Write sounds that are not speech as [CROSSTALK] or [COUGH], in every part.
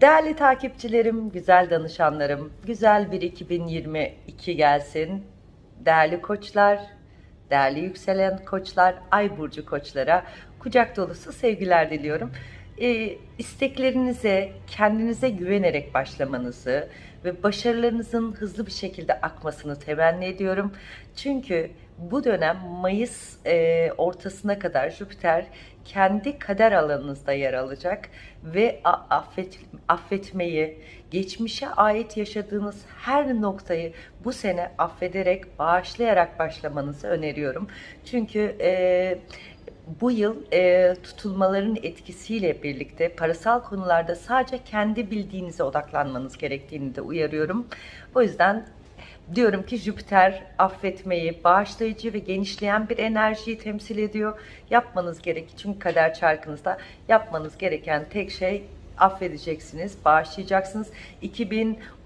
Değerli takipçilerim, güzel danışanlarım, güzel bir 2022 gelsin. Değerli koçlar, değerli yükselen koçlar, ay burcu koçlara kucak dolusu sevgiler diliyorum. Ee, isteklerinize, kendinize güvenerek başlamanızı ve başarılarınızın hızlı bir şekilde akmasını temenni ediyorum. Çünkü bu dönem Mayıs e, ortasına kadar Jüpiter kendi kader alanınızda yer alacak ve affet, affetmeyi, geçmişe ait yaşadığınız her noktayı bu sene affederek, bağışlayarak başlamanızı öneriyorum. Çünkü e, bu yıl e, tutulmaların etkisiyle birlikte parasal konularda sadece kendi bildiğinize odaklanmanız gerektiğini de uyarıyorum. O yüzden diyorum ki Jüpiter affetmeyi, bağışlayıcı ve genişleyen bir enerjiyi temsil ediyor. Yapmanız gerek çünkü kader çarkınızda yapmanız gereken tek şey affedeceksiniz, bağışlayacaksınız.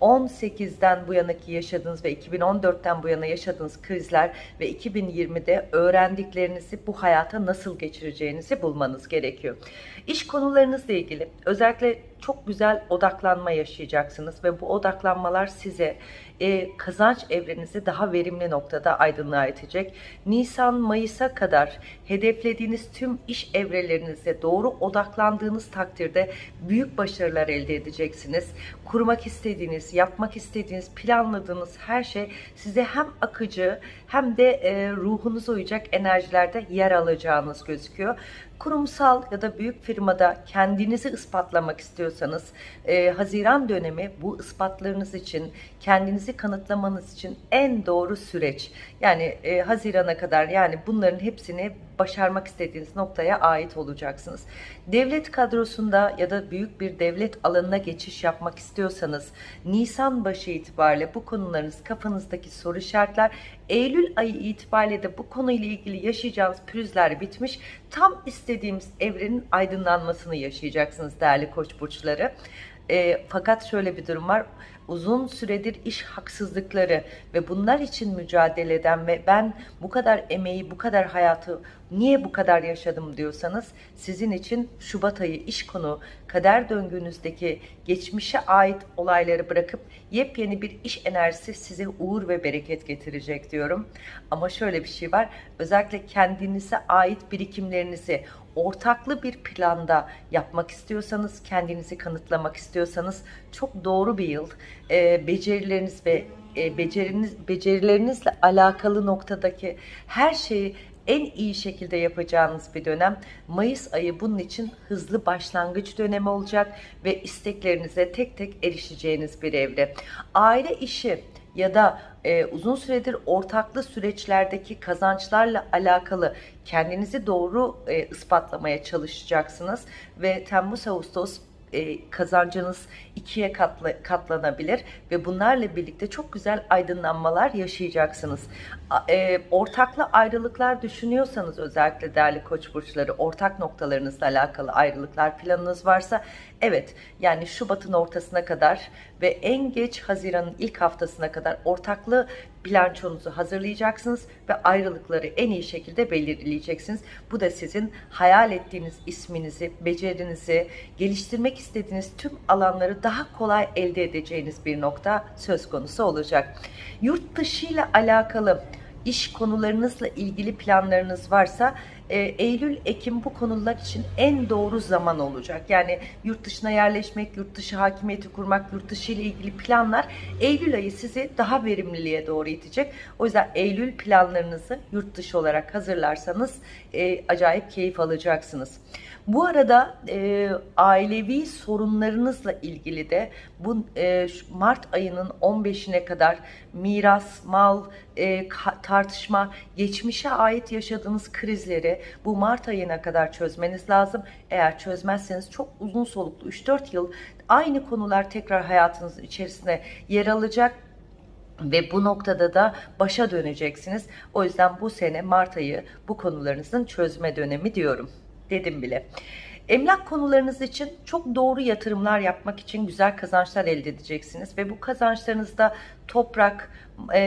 2018'den bu yanaki yaşadığınız ve 2014'ten bu yana yaşadığınız krizler ve 2020'de öğrendiklerinizi bu hayata nasıl geçireceğinizi bulmanız gerekiyor. İş konularınızla ilgili özellikle çok güzel odaklanma yaşayacaksınız ve bu odaklanmalar size e, kazanç evrenizi daha verimli noktada aydınlığa itecek. Nisan, Mayıs'a kadar hedeflediğiniz tüm iş evrelerinize doğru odaklandığınız takdirde büyük başarılar elde edeceksiniz. Kurmak istediğiniz, yapmak istediğiniz, planladığınız her şey size hem akıcı hem de e, ruhunuza uyacak enerjilerde yer alacağınız gözüküyor kurumsal ya da büyük firmada kendinizi ispatlamak istiyorsanız e, Haziran dönemi bu ispatlarınız için kendinizi kanıtlamanız için en doğru süreç. Yani e, Haziran'a kadar yani bunların hepsini başarmak istediğiniz noktaya ait olacaksınız. Devlet kadrosunda ya da büyük bir devlet alanına geçiş yapmak istiyorsanız Nisan başı itibariyle bu konularınız kafanızdaki soru işaretler Eylül ayı itibariyle de bu konuyla ilgili yaşayacağınız pürüzler bitmiş. Tam istediğimiz evrenin aydınlanmasını yaşayacaksınız değerli koç burçları. E, fakat şöyle bir durum var uzun süredir iş haksızlıkları ve bunlar için mücadele eden ve ben bu kadar emeği, bu kadar hayatı niye bu kadar yaşadım diyorsanız sizin için Şubat ayı iş konu kader döngünüzdeki geçmişe ait olayları bırakıp yepyeni bir iş enerjisi size uğur ve bereket getirecek diyorum. Ama şöyle bir şey var. Özellikle kendinize ait birikimlerinizi ortaklı bir planda yapmak istiyorsanız, kendinizi kanıtlamak istiyorsanız çok doğru bir yıl. E, becerileriniz ve e, beceriniz, becerilerinizle alakalı noktadaki her şeyi en iyi şekilde yapacağınız bir dönem. Mayıs ayı bunun için hızlı başlangıç dönemi olacak ve isteklerinize tek tek erişeceğiniz bir evre. Aile işi ya da e, uzun süredir ortaklı süreçlerdeki kazançlarla alakalı kendinizi doğru e, ispatlamaya çalışacaksınız ve Temmuz-Ağustos e, kazancınız ikiye katla, katlanabilir ve bunlarla birlikte çok güzel aydınlanmalar yaşayacaksınız. E, ortaklı ayrılıklar düşünüyorsanız özellikle değerli koç burçları ortak noktalarınızla alakalı ayrılıklar planınız varsa evet yani Şubat'ın ortasına kadar ve en geç Haziran'ın ilk haftasına kadar ortaklı bilançonuzu hazırlayacaksınız ve ayrılıkları en iyi şekilde belirleyeceksiniz. Bu da sizin hayal ettiğiniz isminizi, becerinizi, geliştirmek istediğiniz tüm alanları daha kolay elde edeceğiniz bir nokta söz konusu olacak. Yurt dışı ile alakalı iş konularınızla ilgili planlarınız varsa e, Eylül, Ekim bu konular için en doğru zaman olacak. Yani yurt dışına yerleşmek, yurt dışı hakimiyeti kurmak, yurt dışı ile ilgili planlar Eylül ayı sizi daha verimliliğe doğru itecek. O yüzden Eylül planlarınızı yurt dışı olarak hazırlarsanız e, acayip keyif alacaksınız. Bu arada e, ailevi sorunlarınızla ilgili de bu e, Mart ayının 15'ine kadar miras, mal, e, tartışma, geçmişe ait yaşadığınız krizleri bu Mart ayına kadar çözmeniz lazım. Eğer çözmezseniz çok uzun soluklu 3-4 yıl aynı konular tekrar hayatınızın içerisine yer alacak ve bu noktada da başa döneceksiniz. O yüzden bu sene Mart ayı bu konularınızın çözme dönemi diyorum dedim bile. Emlak konularınız için çok doğru yatırımlar yapmak için güzel kazançlar elde edeceksiniz ve bu kazançlarınızda toprak, e,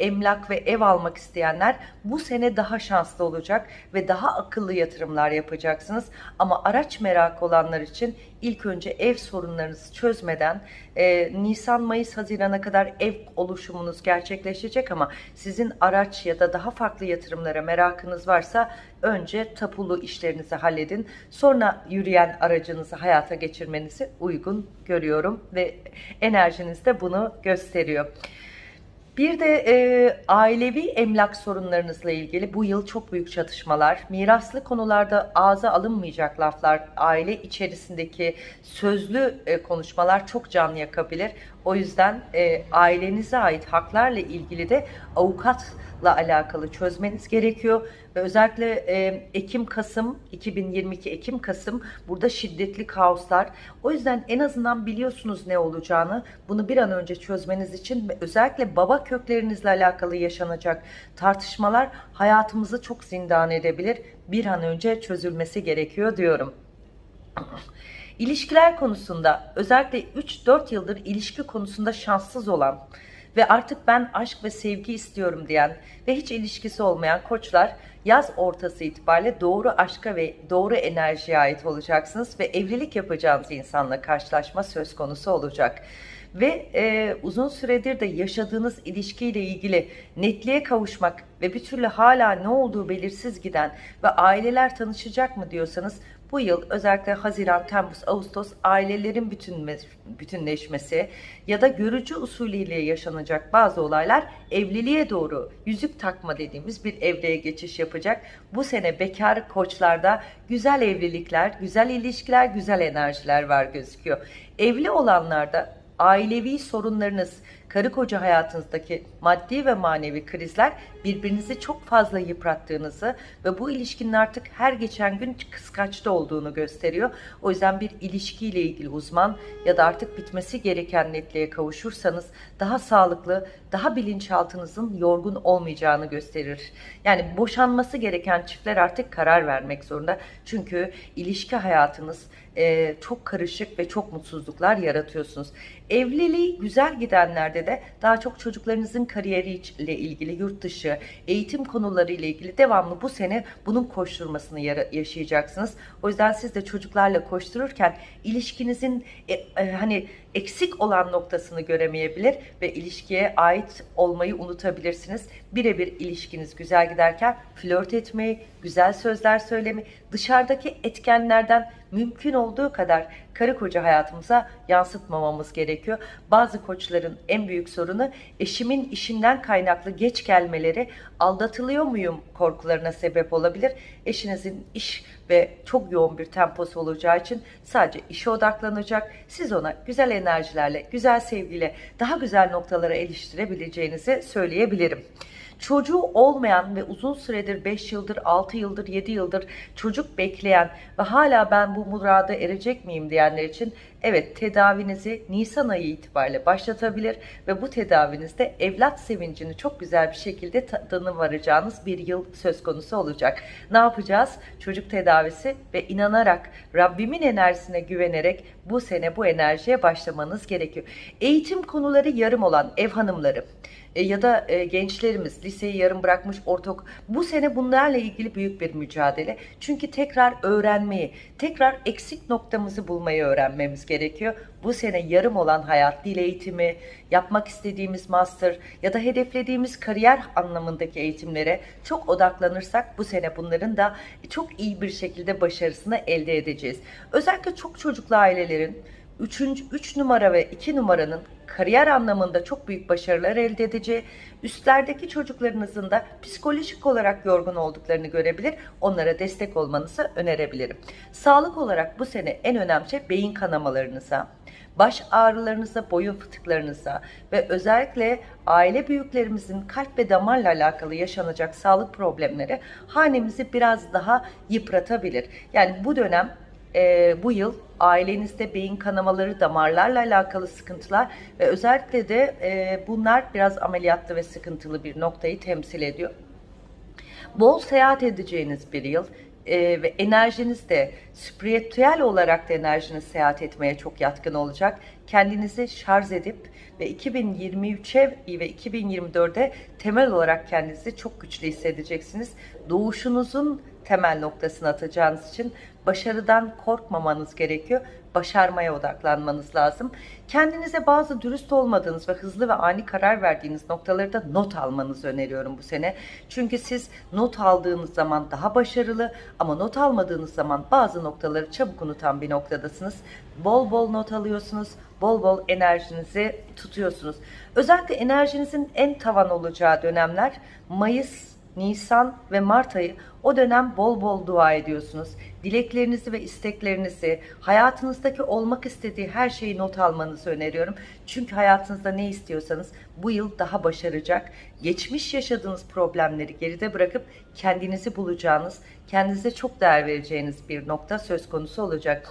emlak ve ev almak isteyenler bu sene daha şanslı olacak ve daha akıllı yatırımlar yapacaksınız. Ama araç merakı olanlar için ilk önce ev sorunlarınızı çözmeden e, Nisan, Mayıs, Haziran'a kadar ev oluşumunuz gerçekleşecek ama sizin araç ya da daha farklı yatırımlara merakınız varsa önce tapulu işlerinizi halledin. Sonra yürüyen aracınızı hayata geçirmenizi uygun görüyorum ve enerjiniz de bunu gösteriyor. Bir de e, ailevi emlak sorunlarınızla ilgili bu yıl çok büyük çatışmalar, miraslı konularda ağza alınmayacak laflar, aile içerisindeki sözlü e, konuşmalar çok can yakabilir. O yüzden e, ailenize ait haklarla ilgili de avukatla alakalı çözmeniz gerekiyor. Ve özellikle e, Ekim-Kasım, 2022 Ekim-Kasım burada şiddetli kaoslar. O yüzden en azından biliyorsunuz ne olacağını. Bunu bir an önce çözmeniz için özellikle baba köklerinizle alakalı yaşanacak tartışmalar hayatımızı çok zindan edebilir. Bir an önce çözülmesi gerekiyor diyorum. İlişkiler konusunda özellikle 3-4 yıldır ilişki konusunda şanssız olan ve artık ben aşk ve sevgi istiyorum diyen ve hiç ilişkisi olmayan koçlar yaz ortası itibariyle doğru aşka ve doğru enerjiye ait olacaksınız ve evlilik yapacağınız insanla karşılaşma söz konusu olacak. Ve e, uzun süredir de yaşadığınız ilişkiyle ilgili netliğe kavuşmak ve bir türlü hala ne olduğu belirsiz giden ve aileler tanışacak mı diyorsanız bu yıl özellikle Haziran, Temmuz, Ağustos ailelerin bütünme, bütünleşmesi ya da görücü usulüyle yaşanacak bazı olaylar evliliğe doğru yüzük takma dediğimiz bir evreye geçiş yapacak. Bu sene bekar koçlarda güzel evlilikler, güzel ilişkiler, güzel enerjiler var gözüküyor. Evli olanlarda ailevi sorunlarınız, karı koca hayatınızdaki maddi ve manevi krizler birbirinizi çok fazla yıprattığınızı ve bu ilişkinin artık her geçen gün kıskaçta olduğunu gösteriyor. O yüzden bir ilişkiyle ilgili uzman ya da artık bitmesi gereken netliğe kavuşursanız daha sağlıklı, daha bilinçaltınızın yorgun olmayacağını gösterir. Yani boşanması gereken çiftler artık karar vermek zorunda. Çünkü ilişki hayatınız e, çok karışık ve çok mutsuzluklar yaratıyorsunuz. Evliliği güzel gidenlerde de daha çok çocuklarınızın kariyeriyle ilgili yurt dışı eğitim konuları ile ilgili devamlı bu sene bunun koşturmasını yaşayacaksınız. O yüzden siz de çocuklarla koştururken ilişkinizin e, e, hani eksik olan noktasını göremeyebilir ve ilişkiye ait olmayı unutabilirsiniz. Birebir ilişkiniz güzel giderken flört etmeyi, güzel sözler söylemeyi, dışarıdaki etkenlerden mümkün olduğu kadar karı koca hayatımıza yansıtmamamız gerekiyor. Bazı koçların en büyük sorunu eşimin işinden kaynaklı geç gelmeleri aldatılıyor muyum korkularına sebep olabilir. Eşinizin iş ve çok yoğun bir temposu olacağı için sadece işe odaklanacak. Siz ona güzel enerjilerle, güzel sevgiyle daha güzel noktalara eriştirebileceğinizi söyleyebilirim çocuğu olmayan ve uzun süredir 5 yıldır, 6 yıldır, 7 yıldır çocuk bekleyen ve hala ben bu murada erecek miyim diyenler için evet tedavinizi Nisan ayı itibariyle başlatabilir ve bu tedavinizde evlat sevincini çok güzel bir şekilde tadını varacağınız bir yıl söz konusu olacak. Ne yapacağız? Çocuk tedavisi ve inanarak Rabbimin enerjisine güvenerek bu sene bu enerjiye başlamanız gerekiyor. Eğitim konuları yarım olan ev hanımları e, ya da e, gençlerimiz liseyi yarım bırakmış ortak bu sene bunlarla ilgili büyük bir mücadele. Çünkü tekrar öğrenmeyi, tekrar eksik noktamızı bulmayı öğrenmemiz gerekiyor. Bu sene yarım olan hayat, dil eğitimi, yapmak istediğimiz master ya da hedeflediğimiz kariyer anlamındaki eğitimlere çok odaklanırsak bu sene bunların da çok iyi bir şekilde başarısını elde edeceğiz. Özellikle çok çocuklu ailelerin 3. 3 numara ve 2 numaranın kariyer anlamında çok büyük başarılar elde edeceği, üstlerdeki çocuklarınızın da psikolojik olarak yorgun olduklarını görebilir, onlara destek olmanızı önerebilirim. Sağlık olarak bu sene en önemli şey beyin kanamalarınıza, baş ağrılarınıza, boyun fıtıklarınıza ve özellikle aile büyüklerimizin kalp ve damarla alakalı yaşanacak sağlık problemleri hanemizi biraz daha yıpratabilir. Yani bu dönem e, bu yıl ailenizde beyin kanamaları, damarlarla alakalı sıkıntılar ve özellikle de e, bunlar biraz ameliyatlı ve sıkıntılı bir noktayı temsil ediyor. Bol seyahat edeceğiniz bir yıl e, ve enerjiniz de spiritüel olarak da enerjiniz seyahat etmeye çok yatkın olacak. kendinizi şarj edip ve 2023'e ve 2024'e temel olarak kendinizi çok güçlü hissedeceksiniz. Doğuşunuzun temel noktasını atacağınız için başarıdan korkmamanız gerekiyor. Başarmaya odaklanmanız lazım. Kendinize bazı dürüst olmadığınız ve hızlı ve ani karar verdiğiniz noktaları da not almanızı öneriyorum bu sene. Çünkü siz not aldığınız zaman daha başarılı ama not almadığınız zaman bazı noktaları çabuk unutan bir noktadasınız. Bol bol not alıyorsunuz, bol bol enerjinizi tutuyorsunuz. Özellikle enerjinizin en tavan olacağı dönemler Mayıs, Nisan ve Mart ayı o dönem bol bol dua ediyorsunuz. Dileklerinizi ve isteklerinizi, hayatınızdaki olmak istediği her şeyi not almanızı öneriyorum. Çünkü hayatınızda ne istiyorsanız bu yıl daha başaracak. Geçmiş yaşadığınız problemleri geride bırakıp kendinizi bulacağınız, kendinize çok değer vereceğiniz bir nokta söz konusu olacak.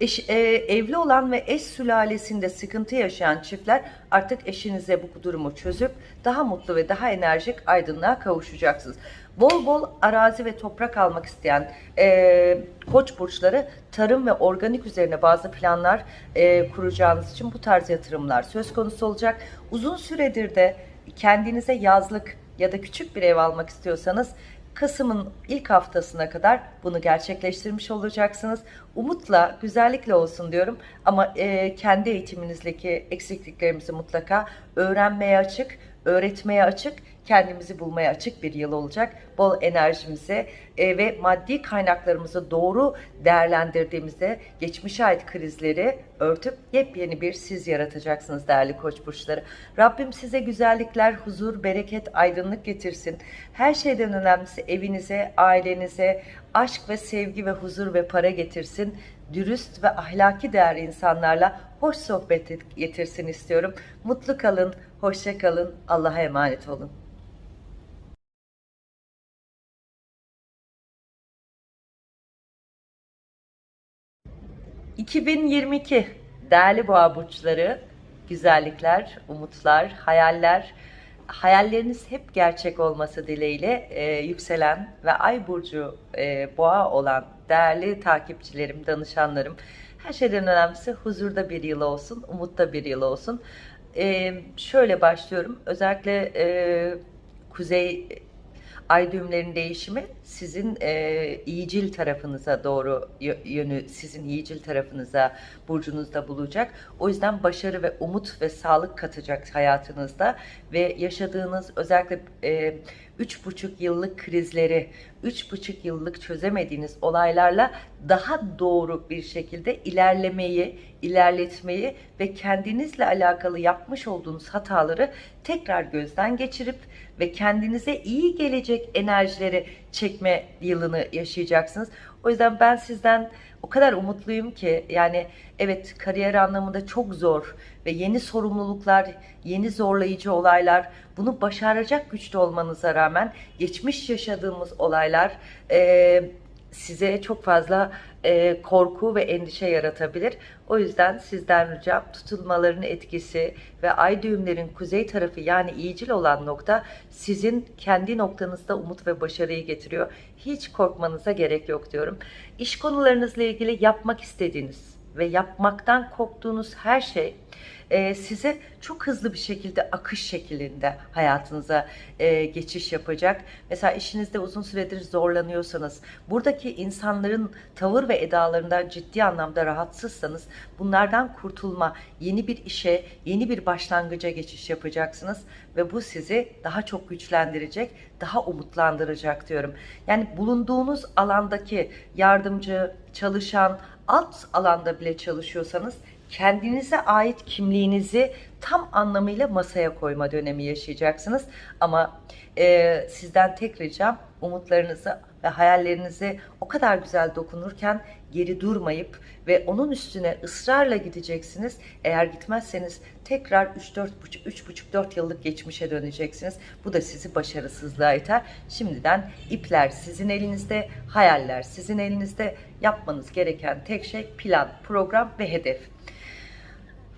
Eş, e, evli olan ve eş sülalesinde sıkıntı yaşayan çiftler artık eşinize bu durumu çözüp daha mutlu ve daha enerjik aydınlığa kavuşacaksınız. Bol bol arazi ve toprak almak isteyen e, koç burçları tarım ve organik üzerine bazı planlar e, kuracağınız için bu tarz yatırımlar söz konusu olacak. Uzun süredir de kendinize yazlık ya da küçük bir ev almak istiyorsanız Kasım'ın ilk haftasına kadar bunu gerçekleştirmiş olacaksınız. Umutla, güzellikle olsun diyorum ama e, kendi eğitiminizdeki eksikliklerimizi mutlaka öğrenmeye açık, öğretmeye açık, kendimizi bulmaya açık bir yıl olacak. Bol enerjimizi e, ve maddi kaynaklarımızı doğru değerlendirdiğimizde geçmişe ait krizleri örtüp yepyeni bir siz yaratacaksınız değerli koç burçları. Rabbim size güzellikler, huzur, bereket, aydınlık getirsin. Her şeyden önemlisi evinize, ailenize aşk ve sevgi ve huzur ve para getirsin dürüst ve ahlaki değer insanlarla hoş sohbet getirsin istiyorum. Mutlu kalın, hoşça kalın, Allah'a emanet olun. ...2022 değerli boğa burçları, güzellikler, umutlar, hayaller, hayalleriniz hep gerçek olması dileğiyle e, yükselen ve ay burcu e, boğa olan değerli takipçilerim, danışanlarım, her şeyden önemlisi huzurda bir yıl olsun, umutta bir yıl olsun. E, şöyle başlıyorum, özellikle e, kuzey ay düğümlerin değişimi sizin e, iyicil tarafınıza doğru yönü sizin iyicil tarafınıza burcunuzda bulacak. O yüzden başarı ve umut ve sağlık katacak hayatınızda ve yaşadığınız özellikle e, üç buçuk yıllık krizleri, üç buçuk yıllık çözemediğiniz olaylarla daha doğru bir şekilde ilerlemeyi, ilerletmeyi ve kendinizle alakalı yapmış olduğunuz hataları tekrar gözden geçirip ve kendinize iyi gelecek enerjileri çekme yılını yaşayacaksınız. O yüzden ben sizden o kadar umutluyum ki yani evet kariyer anlamında çok zor ve yeni sorumluluklar, yeni zorlayıcı olaylar bunu başaracak güçte olmanıza rağmen geçmiş yaşadığımız olaylar e, size çok fazla e, korku ve endişe yaratabilir. O yüzden sizden ricam tutulmaların etkisi ve ay düğümlerin kuzey tarafı yani iyicil olan nokta sizin kendi noktanızda umut ve başarıyı getiriyor. Hiç korkmanıza gerek yok diyorum. İş konularınızla ilgili yapmak istediğiniz ve yapmaktan korktuğunuz her şey e, size çok hızlı bir şekilde akış şeklinde hayatınıza e, geçiş yapacak. Mesela işinizde uzun süredir zorlanıyorsanız, buradaki insanların tavır ve edalarından ciddi anlamda rahatsızsanız bunlardan kurtulma, yeni bir işe, yeni bir başlangıca geçiş yapacaksınız ve bu sizi daha çok güçlendirecek, daha umutlandıracak diyorum. Yani bulunduğunuz alandaki yardımcı, çalışan, alt alanda bile çalışıyorsanız kendinize ait kimliğinizi tam anlamıyla masaya koyma dönemi yaşayacaksınız. Ama e, sizden tek ricam umutlarınızı ve hayallerinizi o kadar güzel dokunurken geri durmayıp ve onun üstüne ısrarla gideceksiniz. Eğer gitmezseniz tekrar 3-4,5-4 yıllık geçmişe döneceksiniz. Bu da sizi başarısızlığa iter. Şimdiden ipler sizin elinizde, hayaller sizin elinizde. Yapmanız gereken tek şey plan, program ve hedef.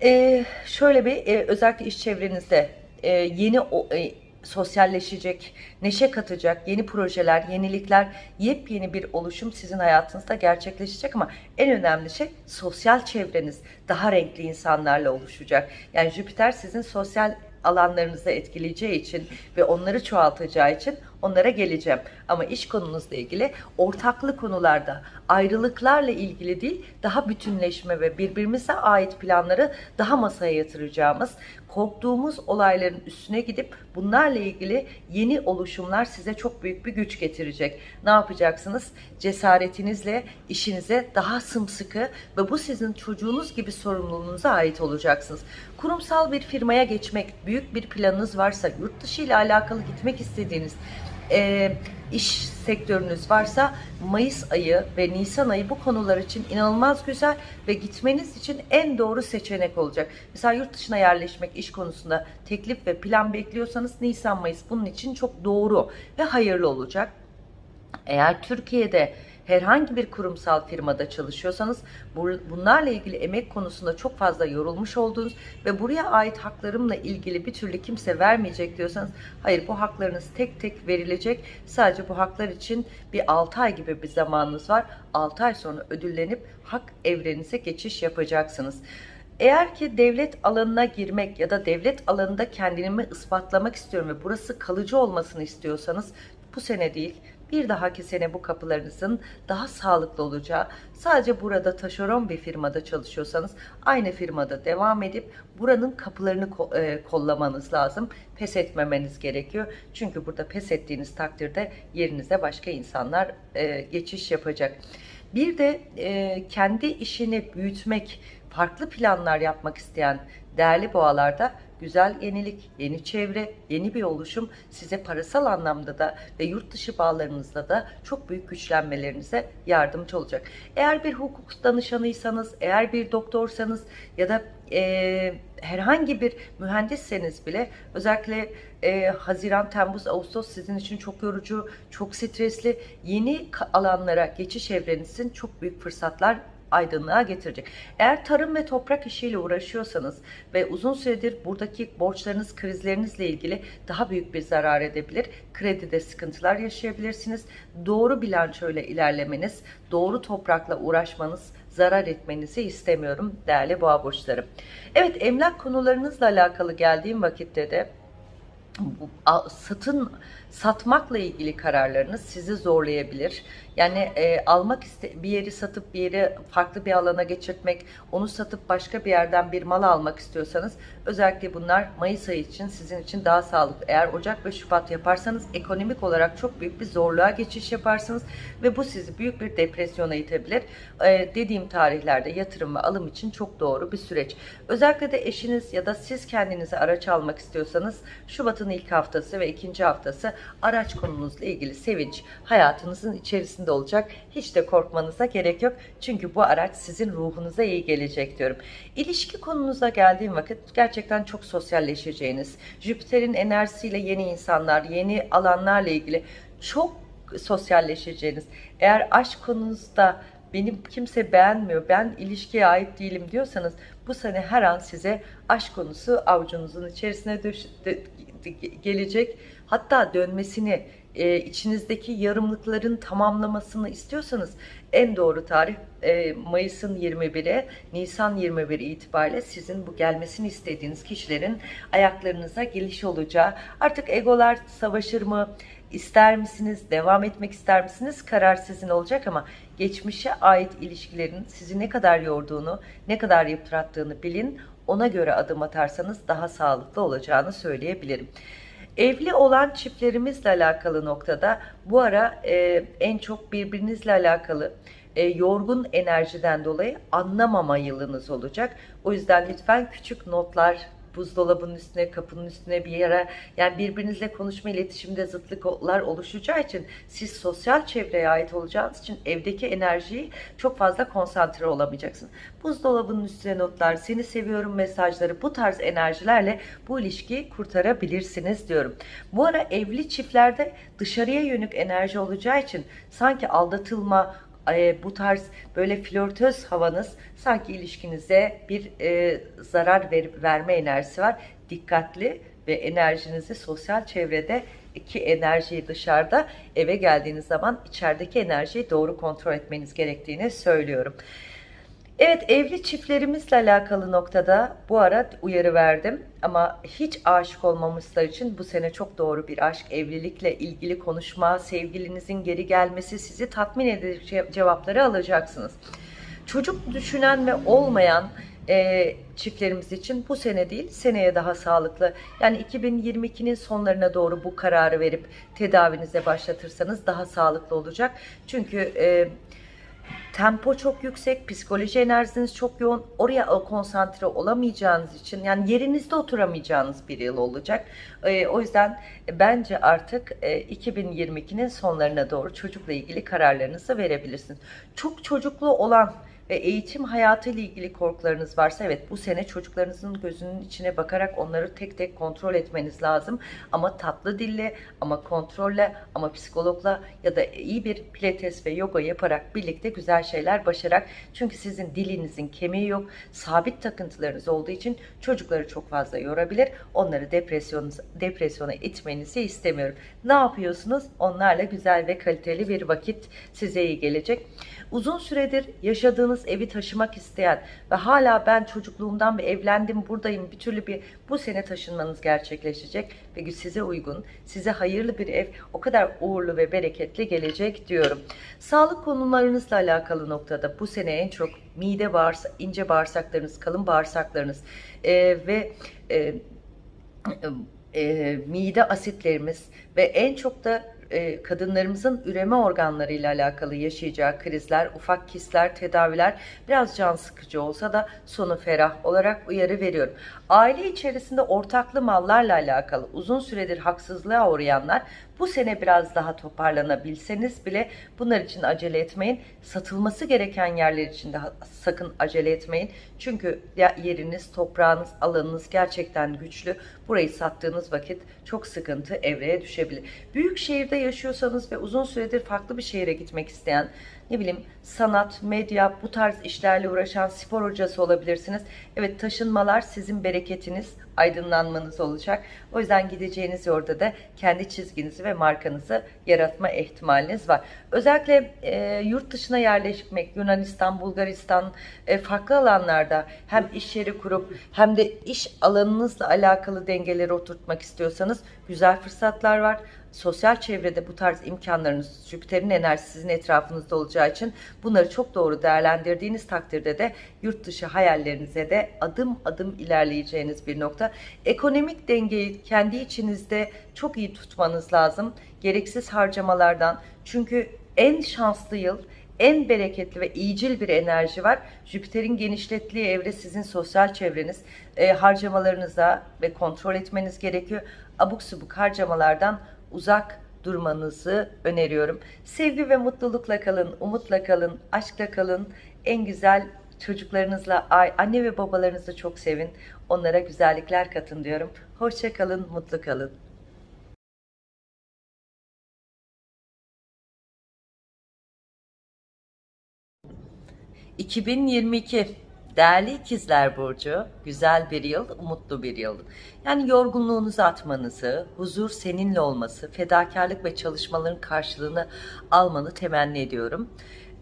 Ee, şöyle bir e, özellikle iş çevrenizde e, yeni o, e, sosyalleşecek, neşe katacak yeni projeler, yenilikler, yepyeni bir oluşum sizin hayatınızda gerçekleşecek ama en önemli şey sosyal çevreniz daha renkli insanlarla oluşacak. Yani Jüpiter sizin sosyal alanlarınızı etkileyeceği için ve onları çoğaltacağı için onlara geleceğim. Ama iş konunuzla ilgili ortaklı konularda ayrılıklarla ilgili değil daha bütünleşme ve birbirimize ait planları daha masaya yatıracağımız korktuğumuz olayların üstüne gidip bunlarla ilgili yeni oluşumlar size çok büyük bir güç getirecek. Ne yapacaksınız? Cesaretinizle işinize daha sımsıkı ve bu sizin çocuğunuz gibi sorumluluğunuza ait olacaksınız. Kurumsal bir firmaya geçmek, büyük bir planınız varsa, yurt dışı ile alakalı gitmek istediğiniz e, iş sektörünüz varsa Mayıs ayı ve Nisan ayı bu konular için inanılmaz güzel ve gitmeniz için en doğru seçenek olacak. Mesela yurt dışına yerleşmek iş konusunda teklif ve plan bekliyorsanız Nisan Mayıs bunun için çok doğru ve hayırlı olacak. Eğer Türkiye'de herhangi bir kurumsal firmada çalışıyorsanız bunlarla ilgili emek konusunda çok fazla yorulmuş olduğunuz ve buraya ait haklarımla ilgili bir türlü kimse vermeyecek diyorsanız hayır bu haklarınız tek tek verilecek. Sadece bu haklar için bir 6 ay gibi bir zamanınız var. 6 ay sonra ödüllenip hak evrenize geçiş yapacaksınız. Eğer ki devlet alanına girmek ya da devlet alanında kendimi ispatlamak istiyorum ve burası kalıcı olmasını istiyorsanız bu sene değil bir dahaki sene bu kapılarınızın daha sağlıklı olacağı, sadece burada taşeron bir firmada çalışıyorsanız aynı firmada devam edip buranın kapılarını e, kollamanız lazım. Pes etmemeniz gerekiyor. Çünkü burada pes ettiğiniz takdirde yerinize başka insanlar e, geçiş yapacak. Bir de e, kendi işini büyütmek, farklı planlar yapmak isteyen değerli boğalarda güzel yenilik, yeni çevre, yeni bir oluşum size parasal anlamda da ve yurt dışı bağlarınızda da çok büyük güçlenmelerinize yardımcı olacak. Eğer bir hukuk danışanıysanız, eğer bir doktorsanız ya da e, herhangi bir mühendisseniz bile özellikle e, Haziran, Temmuz, Ağustos sizin için çok yorucu, çok stresli yeni alanlara geçiş evrenizin çok büyük fırsatlar aydınlığa getirecek. Eğer tarım ve toprak işiyle uğraşıyorsanız ve uzun süredir buradaki borçlarınız, krizlerinizle ilgili daha büyük bir zarar edebilir. Kredide sıkıntılar yaşayabilirsiniz. Doğru bilançoyla ilerlemeniz, doğru toprakla uğraşmanız, zarar etmenizi istemiyorum değerli boğa burçları. Evet emlak konularınızla alakalı geldiğim vakitte de satın satmakla ilgili kararlarınız sizi zorlayabilir. Yani e, almak iste bir yeri satıp bir yeri farklı bir alana geçirtmek, onu satıp başka bir yerden bir mal almak istiyorsanız özellikle bunlar Mayıs ayı için sizin için daha sağlıklı. Eğer Ocak ve Şubat yaparsanız ekonomik olarak çok büyük bir zorluğa geçiş yaparsınız ve bu sizi büyük bir depresyona itebilir. E, dediğim tarihlerde yatırım ve alım için çok doğru bir süreç. Özellikle de eşiniz ya da siz kendinize araç almak istiyorsanız Şubat'ın ilk haftası ve ikinci haftası araç konunuzla ilgili sevinç hayatınızın içerisinde olacak. Hiç de korkmanıza gerek yok. Çünkü bu araç sizin ruhunuza iyi gelecek diyorum. İlişki konunuza geldiğim vakit gerçekten çok sosyalleşeceğiniz, Jüpiter'in enerjisiyle yeni insanlar, yeni alanlarla ilgili çok sosyalleşeceğiniz. Eğer aşk konunuzda benim kimse beğenmiyor, ben ilişkiye ait değilim diyorsanız bu sene her an size aşk konusu avucunuzun içerisine düş, gelecek hatta dönmesini, e, içinizdeki yarımlıkların tamamlamasını istiyorsanız en doğru tarih e, Mayıs'ın 21'e, Nisan 21 itibariyle sizin bu gelmesini istediğiniz kişilerin ayaklarınıza geliş olacağı. Artık egolar savaşır mı? İster misiniz? Devam etmek ister misiniz? Karar sizin olacak ama geçmişe ait ilişkilerin sizi ne kadar yorduğunu, ne kadar yıprattığını bilin. Ona göre adım atarsanız daha sağlıklı olacağını söyleyebilirim. Evli olan çiftlerimizle alakalı noktada bu ara e, en çok birbirinizle alakalı e, yorgun enerjiden dolayı anlamama yılınız olacak. O yüzden lütfen küçük notlar buzdolabının üstüne, kapının üstüne bir yere yani birbirinizle konuşma iletişimde zıtlıklar oluşacağı için siz sosyal çevreye ait olacağınız için evdeki enerjiyi çok fazla konsantre olamayacaksın. Buzdolabının üstüne notlar, seni seviyorum mesajları bu tarz enerjilerle bu ilişkiyi kurtarabilirsiniz diyorum. Bu ara evli çiftlerde dışarıya yönük enerji olacağı için sanki aldatılma, e, bu tarz böyle flörtöz havanız sanki ilişkinize bir e, zarar ver, verme enerjisi var. Dikkatli ve enerjinizi sosyal çevrede ki enerjiyi dışarıda eve geldiğiniz zaman içerideki enerjiyi doğru kontrol etmeniz gerektiğini söylüyorum. Evet evli çiftlerimizle alakalı noktada bu ara uyarı verdim ama hiç aşık olmamışlar için bu sene çok doğru bir aşk, evlilikle ilgili konuşma, sevgilinizin geri gelmesi sizi tatmin edecek cevapları alacaksınız. Çocuk düşünen ve olmayan e, çiftlerimiz için bu sene değil seneye daha sağlıklı. Yani 2022'nin sonlarına doğru bu kararı verip tedavinize başlatırsanız daha sağlıklı olacak. Çünkü e, tempo çok yüksek, psikoloji enerjiniz çok yoğun. Oraya konsantre olamayacağınız için yani yerinizde oturamayacağınız bir yıl olacak. E, o yüzden bence artık e, 2022'nin sonlarına doğru çocukla ilgili kararlarınızı verebilirsiniz. Çok çocuklu olan ve eğitim hayatı ile ilgili korkularınız varsa evet bu sene çocuklarınızın gözünün içine bakarak onları tek tek kontrol etmeniz lazım. Ama tatlı dille, ama kontrolle, ama psikologla ya da iyi bir pilates ve yoga yaparak birlikte güzel şeyler başarak çünkü sizin dilinizin kemiği yok, sabit takıntılarınız olduğu için çocukları çok fazla yorabilir. Onları depresyon, depresyona itmenizi istemiyorum. Ne yapıyorsunuz? Onlarla güzel ve kaliteli bir vakit size iyi gelecek. Uzun süredir yaşadığınız evi taşımak isteyen ve hala ben çocukluğumdan bir evlendim buradayım bir türlü bir bu sene taşınmanız gerçekleşecek ve size uygun, size hayırlı bir ev o kadar uğurlu ve bereketli gelecek diyorum. Sağlık konularınızla alakalı noktada bu sene en çok mide bağırsak, ince bağırsaklarınız, kalın bağırsaklarınız e, ve e, e, mide asitlerimiz ve en çok da e, kadınlarımızın üreme organlarıyla alakalı yaşayacağı krizler, ufak kistler, tedaviler biraz can sıkıcı olsa da sonu ferah olarak uyarı veriyorum. Aile içerisinde ortaklı mallarla alakalı uzun süredir haksızlığa uğrayanlar bu sene biraz daha toparlanabilseniz bile bunlar için acele etmeyin. Satılması gereken yerler için de sakın acele etmeyin. Çünkü yeriniz, toprağınız, alanınız gerçekten güçlü. Burayı sattığınız vakit çok sıkıntı evreye düşebilir. Büyük şehirde yaşıyorsanız ve uzun süredir farklı bir şehire gitmek isteyen ne bileyim sanat, medya, bu tarz işlerle uğraşan spor hocası olabilirsiniz. Evet taşınmalar sizin bereketiniz, aydınlanmanız olacak. O yüzden gideceğiniz orada da kendi çizginizi ve markanızı yaratma ihtimaliniz var. Özellikle e, yurt dışına yerleşmek, Yunanistan, Bulgaristan e, farklı alanlarda hem iş yeri kurup hem de iş alanınızla alakalı dengeleri oturtmak istiyorsanız güzel fırsatlar var sosyal çevrede bu tarz imkanlarınız Jüpiter'in enerjisi sizin etrafınızda olacağı için bunları çok doğru değerlendirdiğiniz takdirde de yurt dışı hayallerinize de adım adım ilerleyeceğiniz bir nokta. Ekonomik dengeyi kendi içinizde çok iyi tutmanız lazım. Gereksiz harcamalardan çünkü en şanslı yıl en bereketli ve iyicil bir enerji var. Jüpiter'in genişlettiği evre sizin sosyal çevreniz. E, harcamalarınıza ve kontrol etmeniz gerekiyor. Abuk subuk harcamalardan uzak durmanızı öneriyorum. Sevgi ve mutlulukla kalın, umutla kalın, aşkla kalın. En güzel çocuklarınızla, anne ve babalarınızı çok sevin. Onlara güzellikler katın diyorum. Hoşça kalın, mutlu kalın. ...2022 Değerli ikizler Burcu, güzel bir yıl, umutlu bir yıl. Yani yorgunluğunuzu atmanızı, huzur seninle olması, fedakarlık ve çalışmaların karşılığını almanı temenni ediyorum.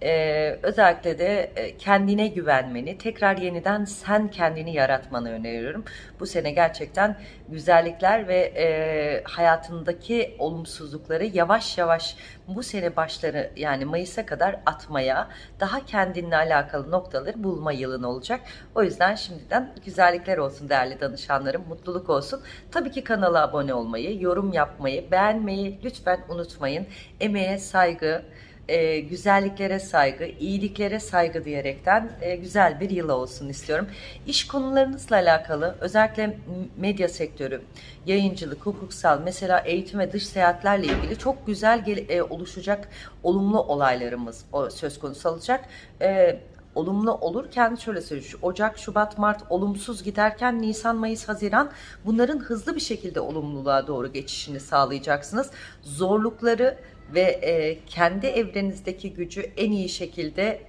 Ee, özellikle de e, kendine güvenmeni, tekrar yeniden sen kendini yaratmanı öneriyorum. Bu sene gerçekten güzellikler ve e, hayatındaki olumsuzlukları yavaş yavaş bu sene başları yani Mayıs'a kadar atmaya, daha kendinle alakalı noktaları bulma yılın olacak. O yüzden şimdiden güzellikler olsun değerli danışanlarım, mutluluk olsun. Tabii ki kanala abone olmayı, yorum yapmayı, beğenmeyi lütfen unutmayın. Emeğe saygı, e, güzelliklere saygı, iyiliklere saygı diyerekten e, güzel bir yıl olsun istiyorum. İş konularınızla alakalı özellikle medya sektörü, yayıncılık, hukuksal, mesela eğitim ve dış seyahatlerle ilgili çok güzel gel, e, oluşacak olumlu olaylarımız o, söz konusu olacak. E, olumlu olurken şöyle söyleyeyim. Ocak, Şubat, Mart olumsuz giderken Nisan, Mayıs, Haziran bunların hızlı bir şekilde olumluluğa doğru geçişini sağlayacaksınız. Zorlukları ve e, kendi evrenizdeki gücü en iyi şekilde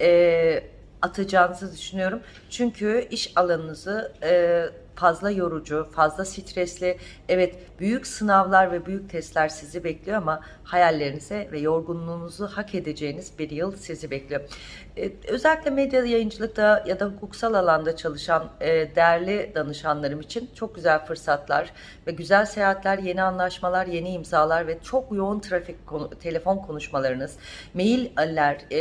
e, atacağınızı düşünüyorum. Çünkü iş alanınızı e, fazla yorucu, fazla stresli, evet büyük sınavlar ve büyük testler sizi bekliyor ama hayallerinize ve yorgunluğunuzu hak edeceğiniz bir yıl sizi bekliyor. Ee, özellikle medya yayıncılıkta ya da hukuksal alanda çalışan e, değerli danışanlarım için çok güzel fırsatlar ve güzel seyahatler, yeni anlaşmalar, yeni imzalar ve çok yoğun trafik, konu, telefon konuşmalarınız, mailler, e,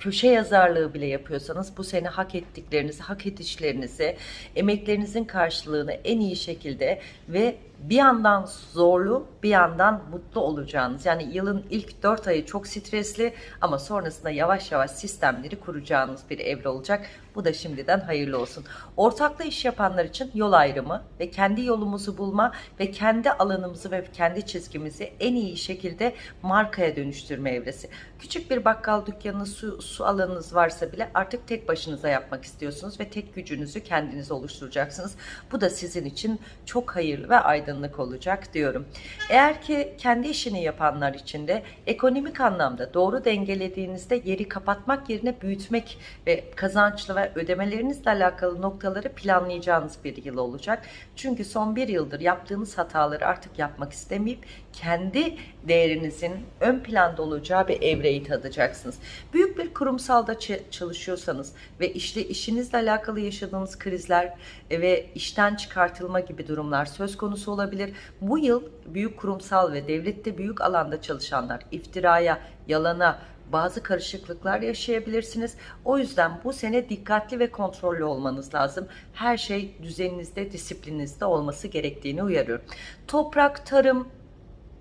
köşe yazarlığı bile yapıyorsanız bu sene hak ettiklerinizi, hak edişlerinizi, emeklerinizin karşılığını en iyi şekilde ve bir yandan zorlu bir yandan mutlu olacağınız yani yılın ilk 4 ayı çok stresli ama sonrasında yavaş yavaş sistemleri kuracağınız bir evre olacak. Bu da şimdiden hayırlı olsun. Ortaklı iş yapanlar için yol ayrımı ve kendi yolumuzu bulma ve kendi alanımızı ve kendi çizgimizi en iyi şekilde markaya dönüştürme evresi. Küçük bir bakkal dükkanı, su, su alanınız varsa bile artık tek başınıza yapmak istiyorsunuz ve tek gücünüzü kendiniz oluşturacaksınız. Bu da sizin için çok hayırlı ve aydınlık olacak diyorum. Eğer ki kendi işini yapanlar için de ekonomik anlamda doğru dengelediğinizde yeri kapatmak yerine büyütmek ve kazançlı ve ödemelerinizle alakalı noktaları planlayacağınız bir yıl olacak. Çünkü son bir yıldır yaptığınız hataları artık yapmak istemeyip kendi değerinizin ön planda olacağı bir evreyi tadacaksınız. Büyük bir kurumsalda çalışıyorsanız ve işte işinizle alakalı yaşadığınız krizler ve işten çıkartılma gibi durumlar söz konusu olabilir. Bu yıl büyük kurumsal ve devlette büyük alanda çalışanlar iftiraya, yalana, bazı karışıklıklar yaşayabilirsiniz. O yüzden bu sene dikkatli ve kontrollü olmanız lazım. Her şey düzeninizde, disiplininizde olması gerektiğini uyarıyorum. Toprak, tarım,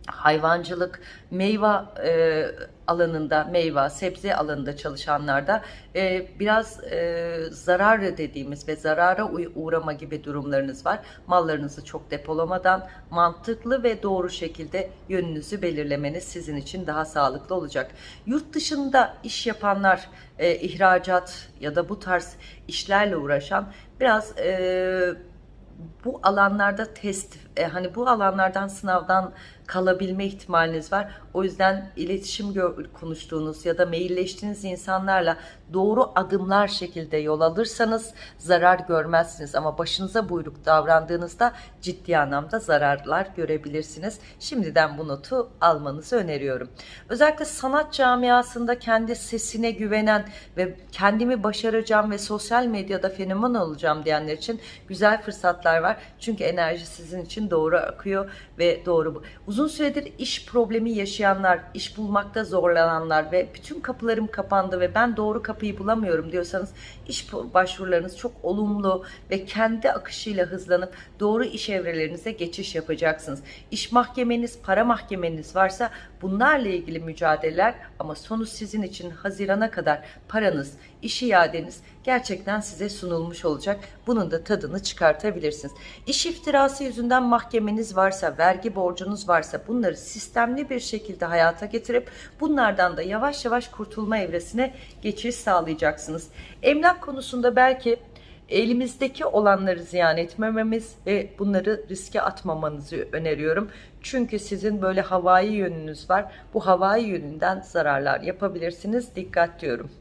hayvancılık, meyve e, alanında, meyve, sebze alanında çalışanlarda e, biraz e, zarar dediğimiz ve zarara uğrama gibi durumlarınız var. Mallarınızı çok depolamadan mantıklı ve doğru şekilde yönünüzü belirlemeniz sizin için daha sağlıklı olacak. Yurt dışında iş yapanlar, e, ihracat ya da bu tarz işlerle uğraşan biraz... E, bu alanlarda test, e, hani bu alanlardan sınavdan kalabilme ihtimaliniz var. O yüzden iletişim konuştuğunuz ya da mailleştiğiniz insanlarla doğru adımlar şekilde yol alırsanız zarar görmezsiniz. Ama başınıza buyruk davrandığınızda ciddi anlamda zararlar görebilirsiniz. Şimdiden bu notu almanızı öneriyorum. Özellikle sanat camiasında kendi sesine güvenen ve kendimi başaracağım ve sosyal medyada fenomen olacağım diyenler için güzel fırsatlar var. Çünkü enerji sizin için doğru akıyor ve doğru. Uzun süredir iş problemi yaşayanlar, iş bulmakta zorlananlar ve bütün kapılarım kapandı ve ben doğru kapıyı bulamıyorum diyorsanız iş başvurularınız çok olumlu ve kendi akışıyla hızlanıp doğru iş evrelerinize geçiş yapacaksınız. İş mahkemeniz, para mahkemeniz varsa bunlarla ilgili mücadeleler ama sonu sizin için Haziran'a kadar paranız, iş iadeniz gerçekten size sunulmuş olacak. Bunun da tadını çıkartabilirsiniz. İş iftirası yüzünden mahkemeniz varsa, vergi borcunuz varsa bunları sistemli bir şekilde hayata getirip bunlardan da yavaş yavaş kurtulma evresine geçiş sağlayacaksınız. Emlak konusunda belki elimizdeki olanları ziyan etmememiz ve bunları riske atmamanızı öneriyorum. Çünkü sizin böyle havai yönünüz var. Bu havai yönünden zararlar yapabilirsiniz. Dikkat diyorum.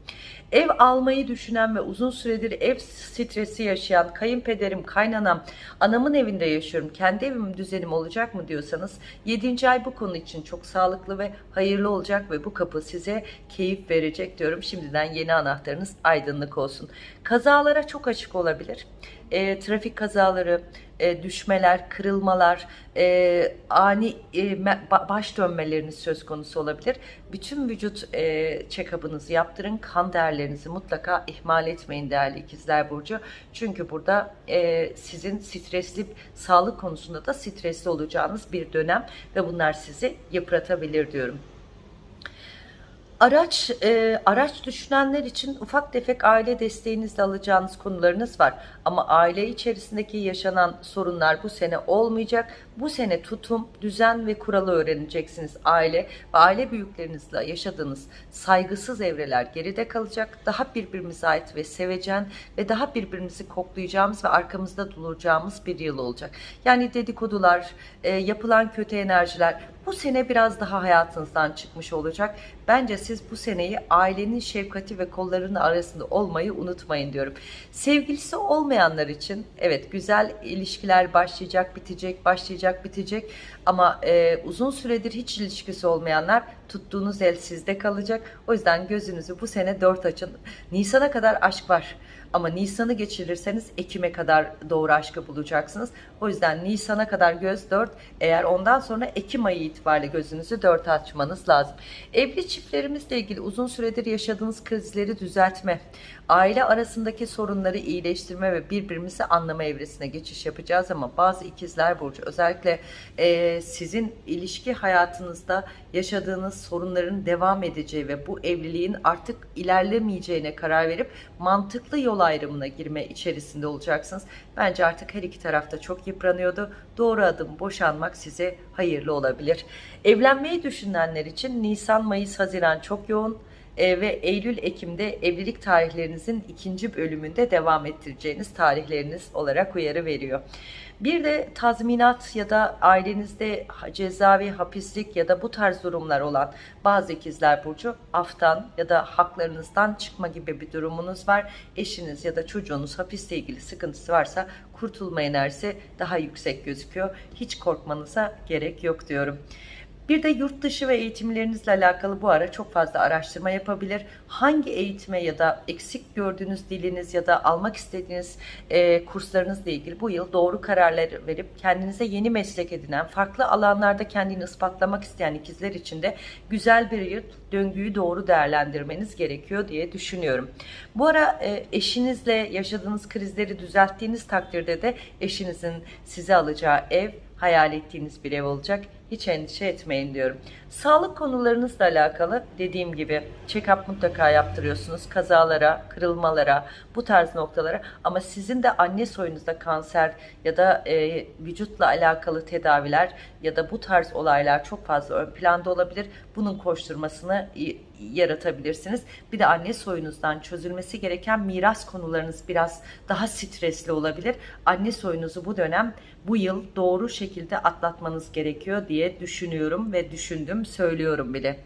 Ev almayı düşünen ve uzun süredir ev stresi yaşayan kayınpederim, kaynanam, anamın evinde yaşıyorum. Kendi evim düzenim olacak mı diyorsanız 7. ay bu konu için çok sağlıklı ve hayırlı olacak ve bu kapı size keyif verecek diyorum. Şimdiden yeni anahtarınız aydınlık olsun. Kazalara çok açık olabilir. E, trafik kazaları, e, düşmeler, kırılmalar, e, ani e, baş dönmeleriniz söz konusu olabilir. Bütün vücut e, check-up'ınızı yaptırın. Kan değerlerinizi mutlaka ihmal etmeyin değerli ikizler burcu. Çünkü burada e, sizin stresli sağlık konusunda da stresli olacağınız bir dönem ve bunlar sizi yıpratabilir diyorum. Araç e, araç düşünenler için ufak tefek aile desteğinizle alacağınız konularınız var. Ama aile içerisindeki yaşanan sorunlar bu sene olmayacak. Bu sene tutum, düzen ve kuralı öğreneceksiniz. Aile ve aile büyüklerinizle yaşadığınız saygısız evreler geride kalacak. Daha birbirimize ait ve sevecen ve daha birbirimizi koklayacağımız ve arkamızda duracağımız bir yıl olacak. Yani dedikodular, e, yapılan kötü enerjiler bu sene biraz daha hayatınızdan çıkmış olacak. Bence siz bu seneyi ailenin şefkati ve kollarının arasında olmayı unutmayın diyorum. Sevgilisi olmayanlar için evet güzel ilişkiler başlayacak, bitecek, başlayacak, bitecek. Ama e, uzun süredir hiç ilişkisi olmayanlar tuttuğunuz el sizde kalacak. O yüzden gözünüzü bu sene dört açın. Nisan'a kadar aşk var. Ama Nisan'ı geçirirseniz Ekim'e kadar doğru aşkı bulacaksınız. O yüzden Nisan'a kadar göz dört. Eğer ondan sonra Ekim ayı itibariyle gözünüzü dört açmanız lazım. Evli çiftlerimizle ilgili uzun süredir yaşadığınız krizleri düzeltme, aile arasındaki sorunları iyileştirme ve birbirimizi anlama evresine geçiş yapacağız ama bazı ikizler burcu özellikle e, sizin ilişki hayatınızda yaşadığınız sorunların devam edeceği ve bu evliliğin artık ilerlemeyeceğine karar verip mantıklı yol ayrımına girme içerisinde olacaksınız. Bence artık her iki tarafta çok yıpranıyordu. Doğru adım boşanmak size hayırlı olabilir. Evlenmeyi düşünenler için Nisan, Mayıs, Haziran çok yoğun e, ve Eylül-Ekim'de evlilik tarihlerinizin ikinci bölümünde devam ettireceğiniz tarihleriniz olarak uyarı veriyor. Bir de tazminat ya da ailenizde cezaevi, hapislik ya da bu tarz durumlar olan bazı ikizler burcu aftan ya da haklarınızdan çıkma gibi bir durumunuz var. Eşiniz ya da çocuğunuz hapiste ilgili sıkıntısı varsa kurtulma enerjisi daha yüksek gözüküyor. Hiç korkmanıza gerek yok diyorum. Bir de yurt dışı ve eğitimlerinizle alakalı bu ara çok fazla araştırma yapabilir. Hangi eğitime ya da eksik gördüğünüz diliniz ya da almak istediğiniz e, kurslarınızla ilgili bu yıl doğru kararlar verip kendinize yeni meslek edinen, farklı alanlarda kendini ispatlamak isteyen ikizler için de güzel bir yıl döngüyü doğru değerlendirmeniz gerekiyor diye düşünüyorum. Bu ara e, eşinizle yaşadığınız krizleri düzelttiğiniz takdirde de eşinizin size alacağı ev hayal ettiğiniz bir ev olacak. Hiç endişe etmeyin diyorum. Sağlık konularınızla alakalı dediğim gibi check-up mutlaka yaptırıyorsunuz. Kazalara, kırılmalara, bu tarz noktalara ama sizin de anne soyunuzda kanser ya da e, vücutla alakalı tedaviler ya da bu tarz olaylar çok fazla ön planda olabilir. Bunun koşturmasını yaratabilirsiniz. Bir de anne soyunuzdan çözülmesi gereken miras konularınız biraz daha stresli olabilir. Anne soyunuzu bu dönem bu yıl doğru şekilde atlatmanız gerekiyor diye düşünüyorum ve düşündüm söylüyorum bile.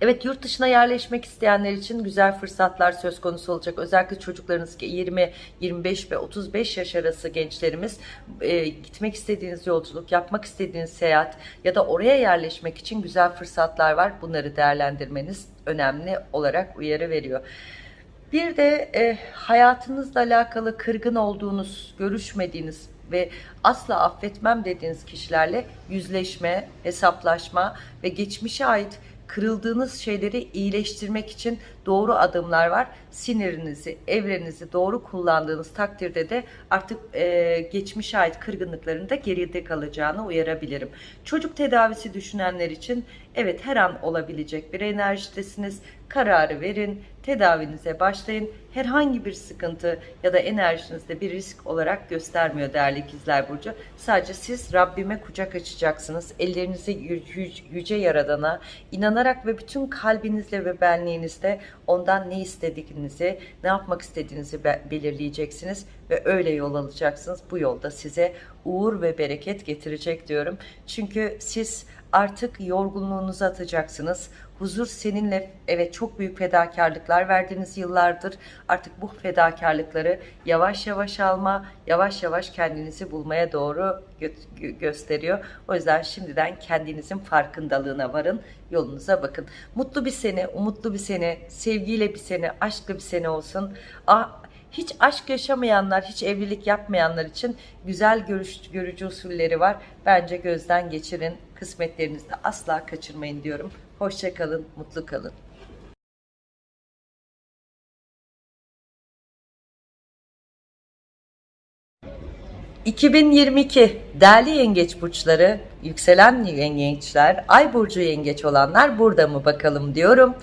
Evet yurt dışına yerleşmek isteyenler için güzel fırsatlar söz konusu olacak. Özellikle çocuklarınız 20, 25 ve 35 yaş arası gençlerimiz e, gitmek istediğiniz yolculuk, yapmak istediğiniz seyahat ya da oraya yerleşmek için güzel fırsatlar var. Bunları değerlendirmeniz önemli olarak uyarı veriyor. Bir de e, hayatınızla alakalı kırgın olduğunuz, görüşmediğiniz ve asla affetmem dediğiniz kişilerle yüzleşme, hesaplaşma ve geçmişe ait kırıldığınız şeyleri iyileştirmek için doğru adımlar var. Sinirinizi, evrenizi doğru kullandığınız takdirde de artık e, geçmişe ait kırgınlıkların da geride kalacağını uyarabilirim. Çocuk tedavisi düşünenler için evet her an olabilecek bir enerjidesiniz. Kararı verin, tedavinize başlayın. Herhangi bir sıkıntı ya da enerjinizde bir risk olarak göstermiyor değerli ikizler burcu. Sadece siz Rabbime kucak açacaksınız. Ellerinizi yüce yaradana inanarak ve bütün kalbinizle ve benliğinizle ondan ne istediğinizi, ne yapmak istediğinizi belirleyeceksiniz ve öyle yol alacaksınız. Bu yolda size uğur ve bereket getirecek diyorum. Çünkü siz artık yorgunluğunuzu atacaksınız. Huzur seninle evet çok büyük fedakarlıklar verdiğiniz yıllardır. Artık bu fedakarlıkları yavaş yavaş alma, yavaş yavaş kendinizi bulmaya doğru gö gösteriyor. O yüzden şimdiden kendinizin farkındalığına varın, yolunuza bakın. Mutlu bir sene, umutlu bir sene, sevgiyle bir sene, aşklı bir sene olsun. Ah, hiç aşk yaşamayanlar, hiç evlilik yapmayanlar için güzel görüş, görücü usulleri var. Bence gözden geçirin. Kısmetlerinizi de asla kaçırmayın diyorum. Hoşçakalın, mutlu kalın. ...2022 değerli yengeç burçları, yükselen yengeçler, ay burcu yengeç olanlar burada mı bakalım diyorum.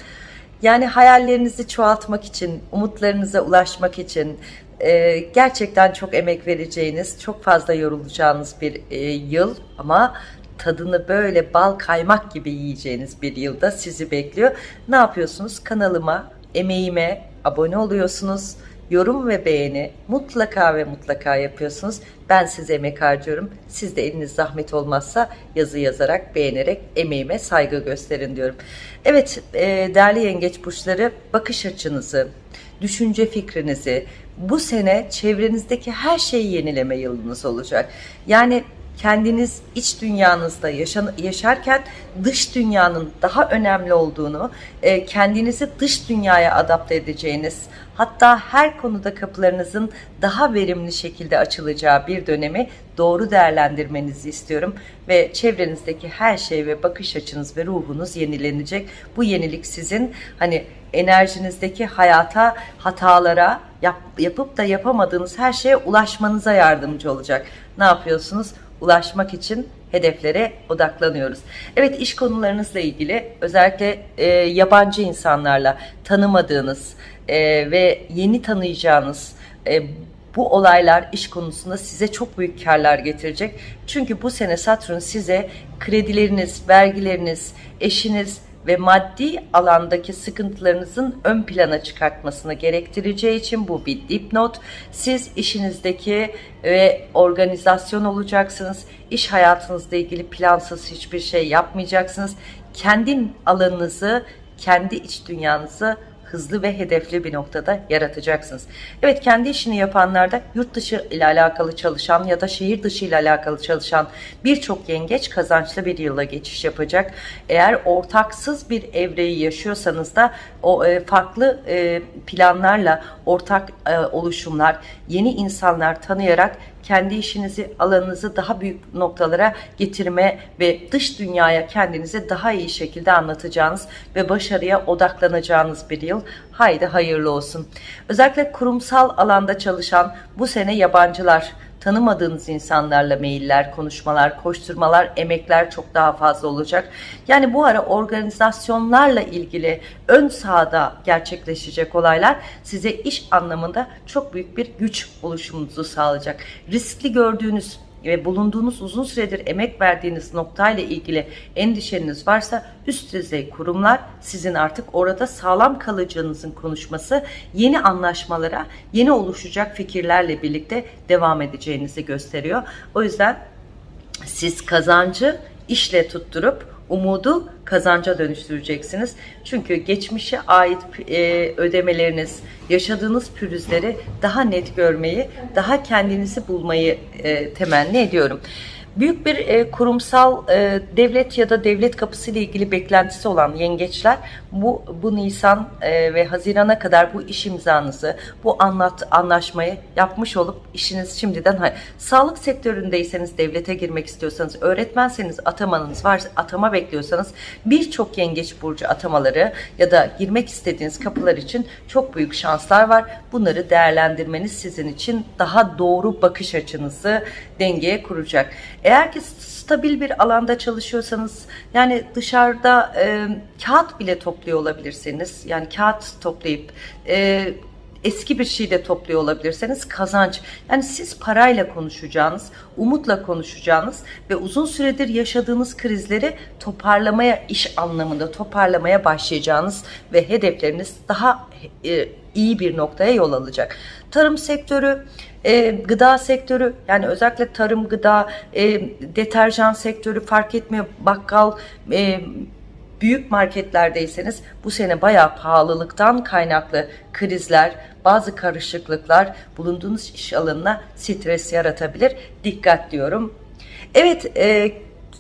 Yani hayallerinizi çoğaltmak için, umutlarınıza ulaşmak için, e, gerçekten çok emek vereceğiniz, çok fazla yorulacağınız bir e, yıl ama tadını böyle bal kaymak gibi yiyeceğiniz bir yılda sizi bekliyor. Ne yapıyorsunuz? Kanalıma, emeğime abone oluyorsunuz. Yorum ve beğeni mutlaka ve mutlaka yapıyorsunuz. Ben size emek harcıyorum. Siz de eliniz zahmet olmazsa yazı yazarak, beğenerek emeğime saygı gösterin diyorum. Evet e, değerli yengeç burçları bakış açınızı, düşünce fikrinizi bu sene çevrenizdeki her şeyi yenileme yılınız olacak. Yani kendiniz iç dünyanızda yaşan, yaşarken dış dünyanın daha önemli olduğunu, e, kendinizi dış dünyaya adapte edeceğiniz, hatta her konuda kapılarınızın daha verimli şekilde açılacağı bir dönemi doğru değerlendirmenizi istiyorum ve çevrenizdeki her şey ve bakış açınız ve ruhunuz yenilenecek. Bu yenilik sizin hani enerjinizdeki hayata, hatalara, yap, yapıp da yapamadığınız her şeye ulaşmanıza yardımcı olacak. Ne yapıyorsunuz? Ulaşmak için hedeflere odaklanıyoruz. Evet iş konularınızla ilgili özellikle e, yabancı insanlarla tanımadığınız e, ve yeni tanıyacağınız e, bu olaylar iş konusunda size çok büyük karlar getirecek. Çünkü bu sene Satürn size kredileriniz, vergileriniz, eşiniz, ve maddi alandaki sıkıntılarınızın ön plana çıkartmasını gerektireceği için bu bir dipnot. Siz işinizdeki ve organizasyon olacaksınız. İş hayatınızla ilgili plansız hiçbir şey yapmayacaksınız. Kendi alanınızı, kendi iç dünyanızı hızlı ve hedefli bir noktada yaratacaksınız. Evet kendi işini yapanlar da yurt dışı ile alakalı çalışan ya da şehir dışı ile alakalı çalışan birçok yengeç kazançlı bir yıla geçiş yapacak. Eğer ortaksız bir evreyi yaşıyorsanız da o e, farklı e, planlarla ortak e, oluşumlar, yeni insanlar tanıyarak kendi işinizi, alanınızı daha büyük noktalara getirme ve dış dünyaya kendinizi daha iyi şekilde anlatacağınız ve başarıya odaklanacağınız bir yıl. Haydi hayırlı olsun. Özellikle kurumsal alanda çalışan bu sene yabancılar, tanımadığınız insanlarla mailler, konuşmalar, koşturmalar, emekler çok daha fazla olacak. Yani bu ara organizasyonlarla ilgili ön sahada gerçekleşecek olaylar size iş anlamında çok büyük bir güç oluşumunuzu sağlayacak. Riskli gördüğünüz ve bulunduğunuz uzun süredir emek verdiğiniz noktayla ilgili endişeniz varsa üst düzey kurumlar sizin artık orada sağlam kalacağınızın konuşması yeni anlaşmalara, yeni oluşacak fikirlerle birlikte devam edeceğinizi gösteriyor. O yüzden siz kazancı işle tutturup umudu kazanca dönüştüreceksiniz. Çünkü geçmişe ait e, ödemeleriniz, yaşadığınız pürüzleri daha net görmeyi, daha kendinizi bulmayı e, temenni ediyorum. Büyük bir e, kurumsal e, devlet ya da devlet kapısı ile ilgili beklentisi olan yengeçler bu bu Nisan e, ve Haziran'a kadar bu iş imzanızı, bu anlat anlaşmayı yapmış olup işiniz şimdiden. Sağlık sektöründeyseniz devlete girmek istiyorsanız, öğretmenseniz atamanız varsa atama bekliyorsanız birçok yengeç burcu atamaları ya da girmek istediğiniz kapılar için çok büyük şanslar var. Bunları değerlendirmeniz sizin için daha doğru bakış açınızı dengeye kuracak. Eğer ki stabil bir alanda çalışıyorsanız yani dışarıda e, kağıt bile topluyor olabilirsiniz. Yani kağıt toplayıp e, eski bir şey de topluyor olabilirseniz kazanç. Yani siz parayla konuşacağınız, umutla konuşacağınız ve uzun süredir yaşadığınız krizleri toparlamaya, iş anlamında toparlamaya başlayacağınız ve hedefleriniz daha e, iyi bir noktaya yol alacak. Tarım sektörü, e, gıda sektörü yani özellikle tarım, gıda, e, deterjan sektörü fark etmiyor. Bakkal, e, büyük marketlerdeyseniz bu sene bayağı pahalılıktan kaynaklı krizler, bazı karışıklıklar bulunduğunuz iş alanına stres yaratabilir. Dikkat diyorum. Evet, e,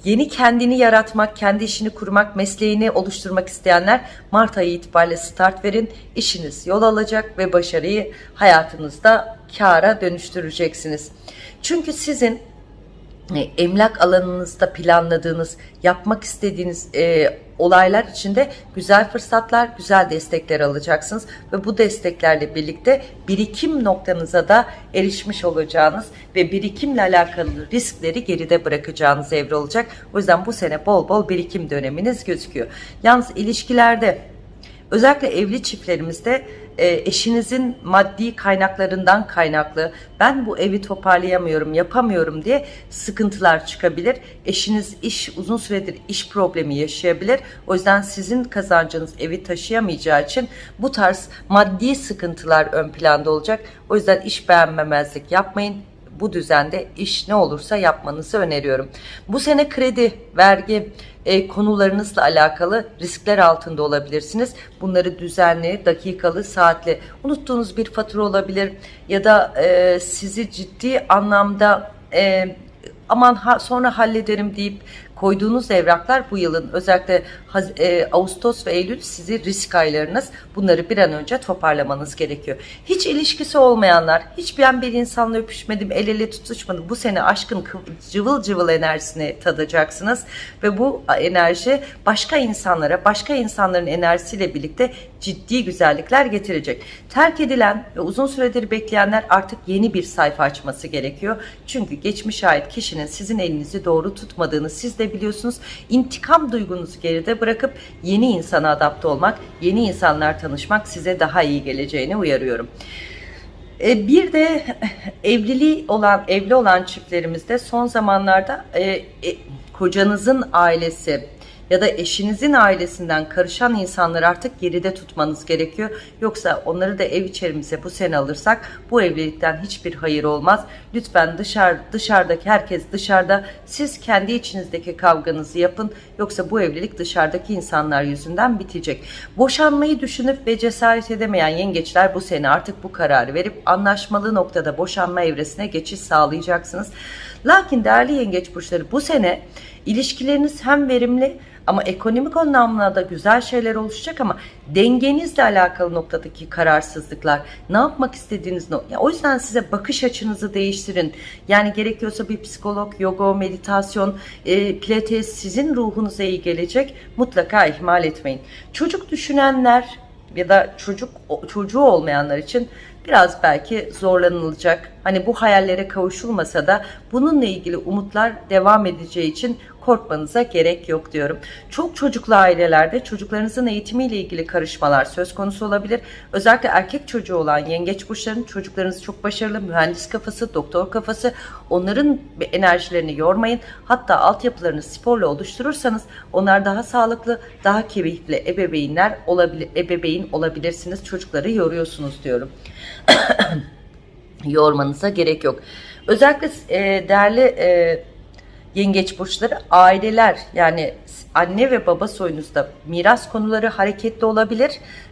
yeni kendini yaratmak, kendi işini kurmak, mesleğini oluşturmak isteyenler Mart ayı itibariyle start verin. İşiniz yol alacak ve başarıyı hayatınızda kâra dönüştüreceksiniz. Çünkü sizin e, emlak alanınızda planladığınız, yapmak istediğiniz e, olaylar içinde güzel fırsatlar, güzel destekler alacaksınız ve bu desteklerle birlikte birikim noktanıza da erişmiş olacağınız ve birikimle alakalı riskleri geride bırakacağınız evre olacak. O yüzden bu sene bol bol birikim döneminiz gözüküyor. Yalnız ilişkilerde özellikle evli çiftlerimizde e, eşinizin maddi kaynaklarından kaynaklı ben bu evi toparlayamıyorum, yapamıyorum diye sıkıntılar çıkabilir. Eşiniz iş uzun süredir iş problemi yaşayabilir. O yüzden sizin kazancınız evi taşıyamayacağı için bu tarz maddi sıkıntılar ön planda olacak. O yüzden iş beğenmemezlik yapmayın bu düzende iş ne olursa yapmanızı öneriyorum. Bu sene kredi, vergi e, konularınızla alakalı riskler altında olabilirsiniz. Bunları düzenli, dakikalı, saatli unuttuğunuz bir fatura olabilir ya da e, sizi ciddi anlamda e, aman ha, sonra hallederim deyip koyduğunuz evraklar bu yılın özellikle e, Ağustos ve Eylül sizi risk aylarınız. Bunları bir an önce toparlamanız gerekiyor. Hiç ilişkisi olmayanlar, hiç ben bir insanla öpüşmedim, el ele tutuşmadım. Bu sene aşkın cıvıl cıvıl enerjisini tadacaksınız ve bu enerji başka insanlara, başka insanların enerjisiyle birlikte ciddi güzellikler getirecek. Terk edilen ve uzun süredir bekleyenler artık yeni bir sayfa açması gerekiyor. Çünkü geçmiş ait kişinin sizin elinizi doğru tutmadığını siz de biliyorsunuz. İntikam duygunuzu geride bırakıp yeni insana adapte olmak, yeni insanlar tanışmak size daha iyi geleceğini uyarıyorum. E, bir de evliliği olan evli olan çiftlerimizde son zamanlarda e, e, kocanızın ailesi ya da eşinizin ailesinden karışan insanları artık geride tutmanız gerekiyor. Yoksa onları da ev içerimize bu sene alırsak bu evlilikten hiçbir hayır olmaz. Lütfen dışarı, dışarıdaki herkes dışarıda siz kendi içinizdeki kavganızı yapın. Yoksa bu evlilik dışarıdaki insanlar yüzünden bitecek. Boşanmayı düşünüp ve cesaret edemeyen yengeçler bu sene artık bu kararı verip anlaşmalı noktada boşanma evresine geçiş sağlayacaksınız. Lakin değerli yengeç burçları bu sene ilişkileriniz hem verimli ama ekonomik anlamda da güzel şeyler oluşacak ama dengenizle alakalı noktadaki kararsızlıklar, ne yapmak istediğiniz nokta. O yüzden size bakış açınızı değiştirin. Yani gerekiyorsa bir psikolog, yoga, meditasyon, e, pilates sizin ruhunuza iyi gelecek. Mutlaka ihmal etmeyin. Çocuk düşünenler ya da çocuk çocuğu olmayanlar için biraz belki zorlanılacak. Hani bu hayallere kavuşulmasa da bununla ilgili umutlar devam edeceği için korkmanıza gerek yok diyorum. Çok çocuklu ailelerde çocuklarınızın eğitimiyle ilgili karışmalar söz konusu olabilir. Özellikle erkek çocuğu olan yengeç burçların çocuklarınız çok başarılı, mühendis kafası, doktor kafası. Onların enerjilerini yormayın. Hatta altyapılarını sporla oluşturursanız onlar daha sağlıklı, daha keyifli ebeveynler olabilir, ebeveyn olabilirsiniz. Çocukları yoruyorsunuz diyorum. [COUGHS] Yormanıza gerek yok. Özellikle e, değerli e, yengeç burçları aileler. Yani anne ve baba soyunuzda miras konuları hareketli olabilir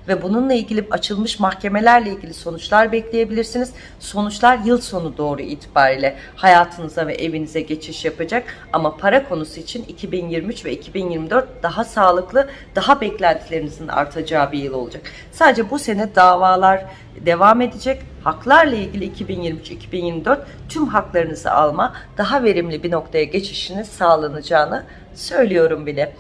ve bununla ilgili açılmış mahkemelerle ilgili sonuçlar bekleyebilirsiniz. Sonuçlar yıl sonu doğru itibariyle hayatınıza ve evinize geçiş yapacak ama para konusu için 2023 ve 2024 daha sağlıklı, daha beklentilerinizin artacağı bir yıl olacak. Sadece bu sene davalar devam edecek. Haklarla ilgili 2023-2024 tüm haklarınızı alma, daha verimli bir noktaya geçişiniz sağlanacağını söylüyorum bile.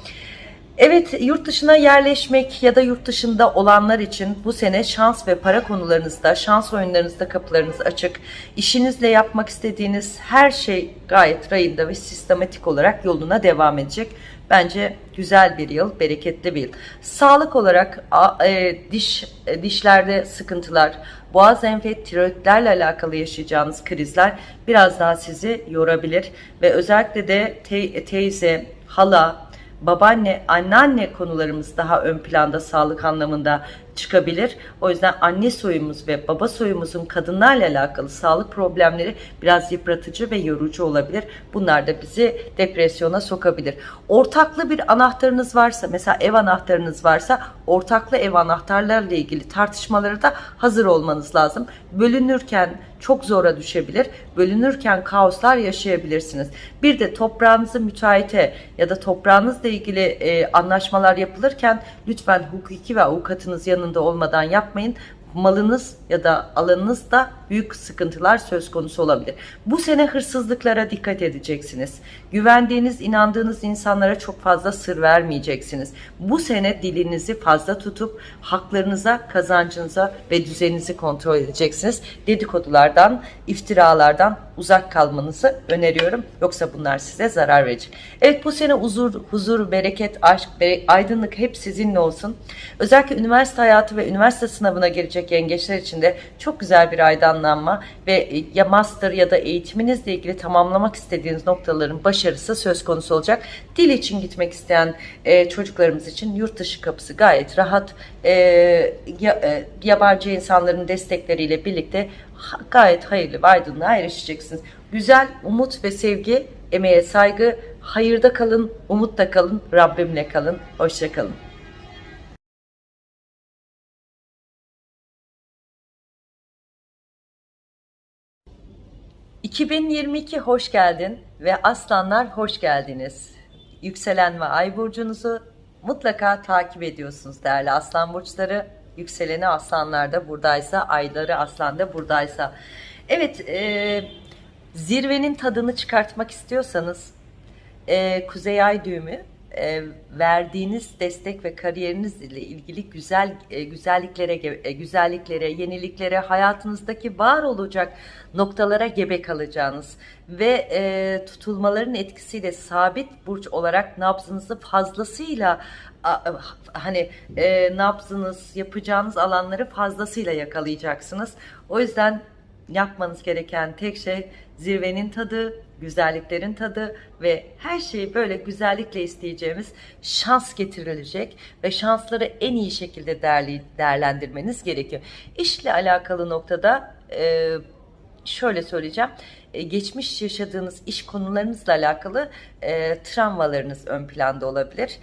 Evet yurt dışına yerleşmek ya da yurt dışında olanlar için bu sene şans ve para konularınızda, şans oyunlarınızda kapılarınız açık. İşinizle yapmak istediğiniz her şey gayet rayında ve sistematik olarak yoluna devam edecek. Bence güzel bir yıl, bereketli bir yıl. Sağlık olarak e, diş e, dişlerde sıkıntılar, boğaz enfet, tiroidlerle alakalı yaşayacağınız krizler biraz daha sizi yorabilir ve özellikle de te teyze, hala, babaanne, anneanne konularımız daha ön planda sağlık anlamında çıkabilir. O yüzden anne soyumuz ve baba soyumuzun kadınlarla alakalı sağlık problemleri biraz yıpratıcı ve yorucu olabilir. Bunlar da bizi depresyona sokabilir. Ortaklı bir anahtarınız varsa, mesela ev anahtarınız varsa ortaklı ev anahtarlarla ilgili tartışmaları da hazır olmanız lazım. Bölünürken çok zora düşebilir. Bölünürken kaoslar yaşayabilirsiniz. Bir de toprağınızı müteahhite ya da toprağınızla ilgili e, anlaşmalar yapılırken lütfen hukuki ve avukatınız yanında olmadan yapmayın malınız ya da alanınızda büyük sıkıntılar söz konusu olabilir. Bu sene hırsızlıklara dikkat edeceksiniz. Güvendiğiniz, inandığınız insanlara çok fazla sır vermeyeceksiniz. Bu sene dilinizi fazla tutup haklarınıza, kazancınıza ve düzeninizi kontrol edeceksiniz. Dedikodulardan, iftiralardan uzak kalmanızı öneriyorum. Yoksa bunlar size zarar verecek. Evet bu sene huzur, huzur, bereket, aşk, aydınlık hep sizinle olsun. Özellikle üniversite hayatı ve üniversite sınavına girecek yengeçler için de çok güzel bir aydınlanma ve e, ya master ya da eğitiminizle ilgili tamamlamak istediğiniz noktaların başarısı söz konusu olacak. Dil için gitmek isteyen e, çocuklarımız için yurt dışı kapısı gayet rahat. E, ya, e, yabancı insanların destekleriyle birlikte gayet hayırlı ve aydınlığa erişeceksiniz. Güzel, umut ve sevgi, emeğe saygı, hayırda kalın, umutta kalın, Rabbimle kalın. Hoşça kalın. ...2022 hoş geldin ve aslanlar hoş geldiniz. Yükselen ve ay burcunuzu mutlaka takip ediyorsunuz değerli aslan burçları. Yükseleni aslanlarda buradaysa, ayları aslanda buradaysa. Evet, e, zirvenin tadını çıkartmak istiyorsanız e, Kuzey Ay düğümü e, verdiğiniz destek ve kariyerinizle ilgili güzel e, güzelliklere e, güzelliklere, yeniliklere, hayatınızdaki var olacak noktalara gebe kalacağınız ve e, tutulmaların etkisiyle sabit burç olarak nabzınızı fazlasıyla hani e, nabzınız yapacağınız alanları fazlasıyla yakalayacaksınız. O yüzden yapmanız gereken tek şey zirvenin tadı, güzelliklerin tadı ve her şeyi böyle güzellikle isteyeceğimiz şans getirilecek ve şansları en iyi şekilde değerli, değerlendirmeniz gerekiyor. İşle alakalı noktada e, şöyle söyleyeceğim. E, geçmiş yaşadığınız iş konularınızla alakalı e, travmalarınız ön planda olabilir.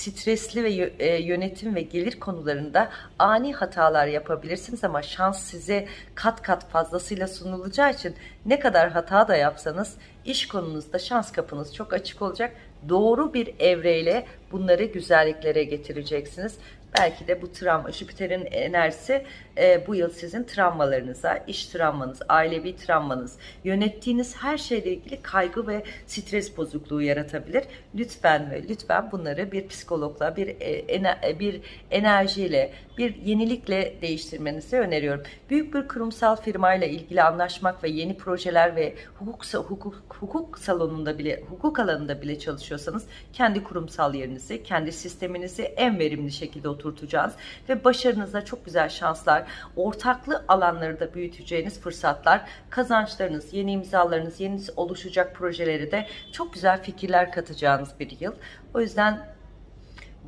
Stresli ve e, yönetim ve gelir konularında ani hatalar yapabilirsiniz ama şans size kat kat fazlasıyla sunulacağı için ne kadar hata da yapsanız iş konunuzda şans kapınız çok açık olacak. Doğru bir evreyle bunları güzelliklere getireceksiniz. Belki de bu travma, Jüpiter'in enerjisi e, bu yıl sizin travmalarınıza, iş travmanız, ailevi travmanız, yönettiğiniz her şeyle ilgili kaygı ve stres bozukluğu yaratabilir. Lütfen ve lütfen bunları bir psikologla, bir e, ene- bir enerjiyle, bir yenilikle değiştirmenizi öneriyorum. Büyük bir kurumsal firmayla ilgili anlaşmak ve yeni projeler ve hukuk hukuk hukuk salonunda bile hukuk alanında bile çalışıyorsanız kendi kurumsal yerinizi, kendi sisteminizi en verimli şekilde oturtacağız ve başarınıza çok güzel şanslar, ortaklı alanları da büyüteceğiniz fırsatlar, kazançlarınız, yeni imzalarınız, yeni oluşacak projeleri de çok güzel fikirler katacağınız bir yıl. O yüzden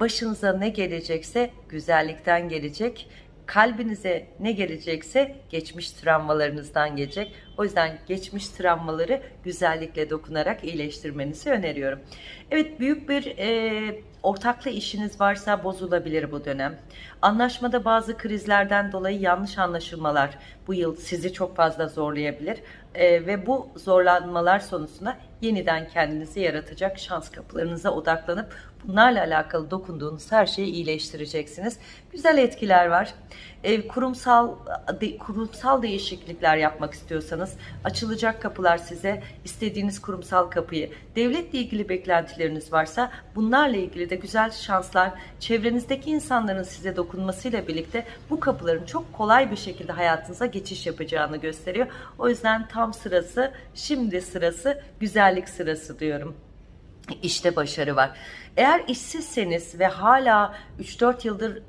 başınıza ne gelecekse güzellikten gelecek. Kalbinize ne gelecekse geçmiş travmalarınızdan gelecek. O yüzden geçmiş travmaları güzellikle dokunarak iyileştirmenizi öneriyorum. Evet büyük bir e, ortaklı işiniz varsa bozulabilir bu dönem. Anlaşmada bazı krizlerden dolayı yanlış anlaşılmalar bu yıl sizi çok fazla zorlayabilir. E, ve bu zorlanmalar sonucunda yeniden kendinizi yaratacak şans kapılarınıza odaklanıp bunlarla alakalı dokunduğunuz her şeyi iyileştireceksiniz. Güzel etkiler var. Kurumsal kurumsal değişiklikler yapmak istiyorsanız açılacak kapılar size istediğiniz kurumsal kapıyı devletle ilgili beklentileriniz varsa bunlarla ilgili de güzel şanslar çevrenizdeki insanların size dokunmasıyla birlikte bu kapıların çok kolay bir şekilde hayatınıza geçiş yapacağını gösteriyor. O yüzden tam sırası şimdi sırası güzellik sırası diyorum. İşte başarı var. Eğer işsizseniz ve hala 3-4 yıldır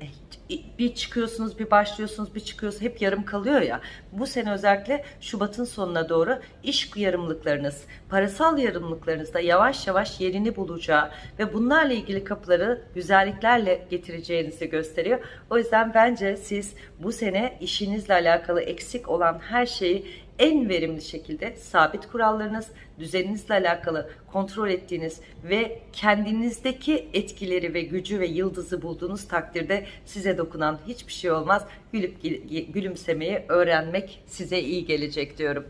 bir çıkıyorsunuz, bir başlıyorsunuz, bir çıkıyorsunuz, hep yarım kalıyor ya. Bu sene özellikle Şubat'ın sonuna doğru iş yarımlıklarınız, parasal yarımlıklarınız da yavaş yavaş yerini bulacağı ve bunlarla ilgili kapıları güzelliklerle getireceğinizi gösteriyor. O yüzden bence siz bu sene işinizle alakalı eksik olan her şeyi en verimli şekilde sabit kurallarınız, düzeninizle alakalı kontrol ettiğiniz ve kendinizdeki etkileri ve gücü ve yıldızı bulduğunuz takdirde size dokunan hiçbir şey olmaz. Gülüp gülümsemeyi öğrenmek size iyi gelecek diyorum.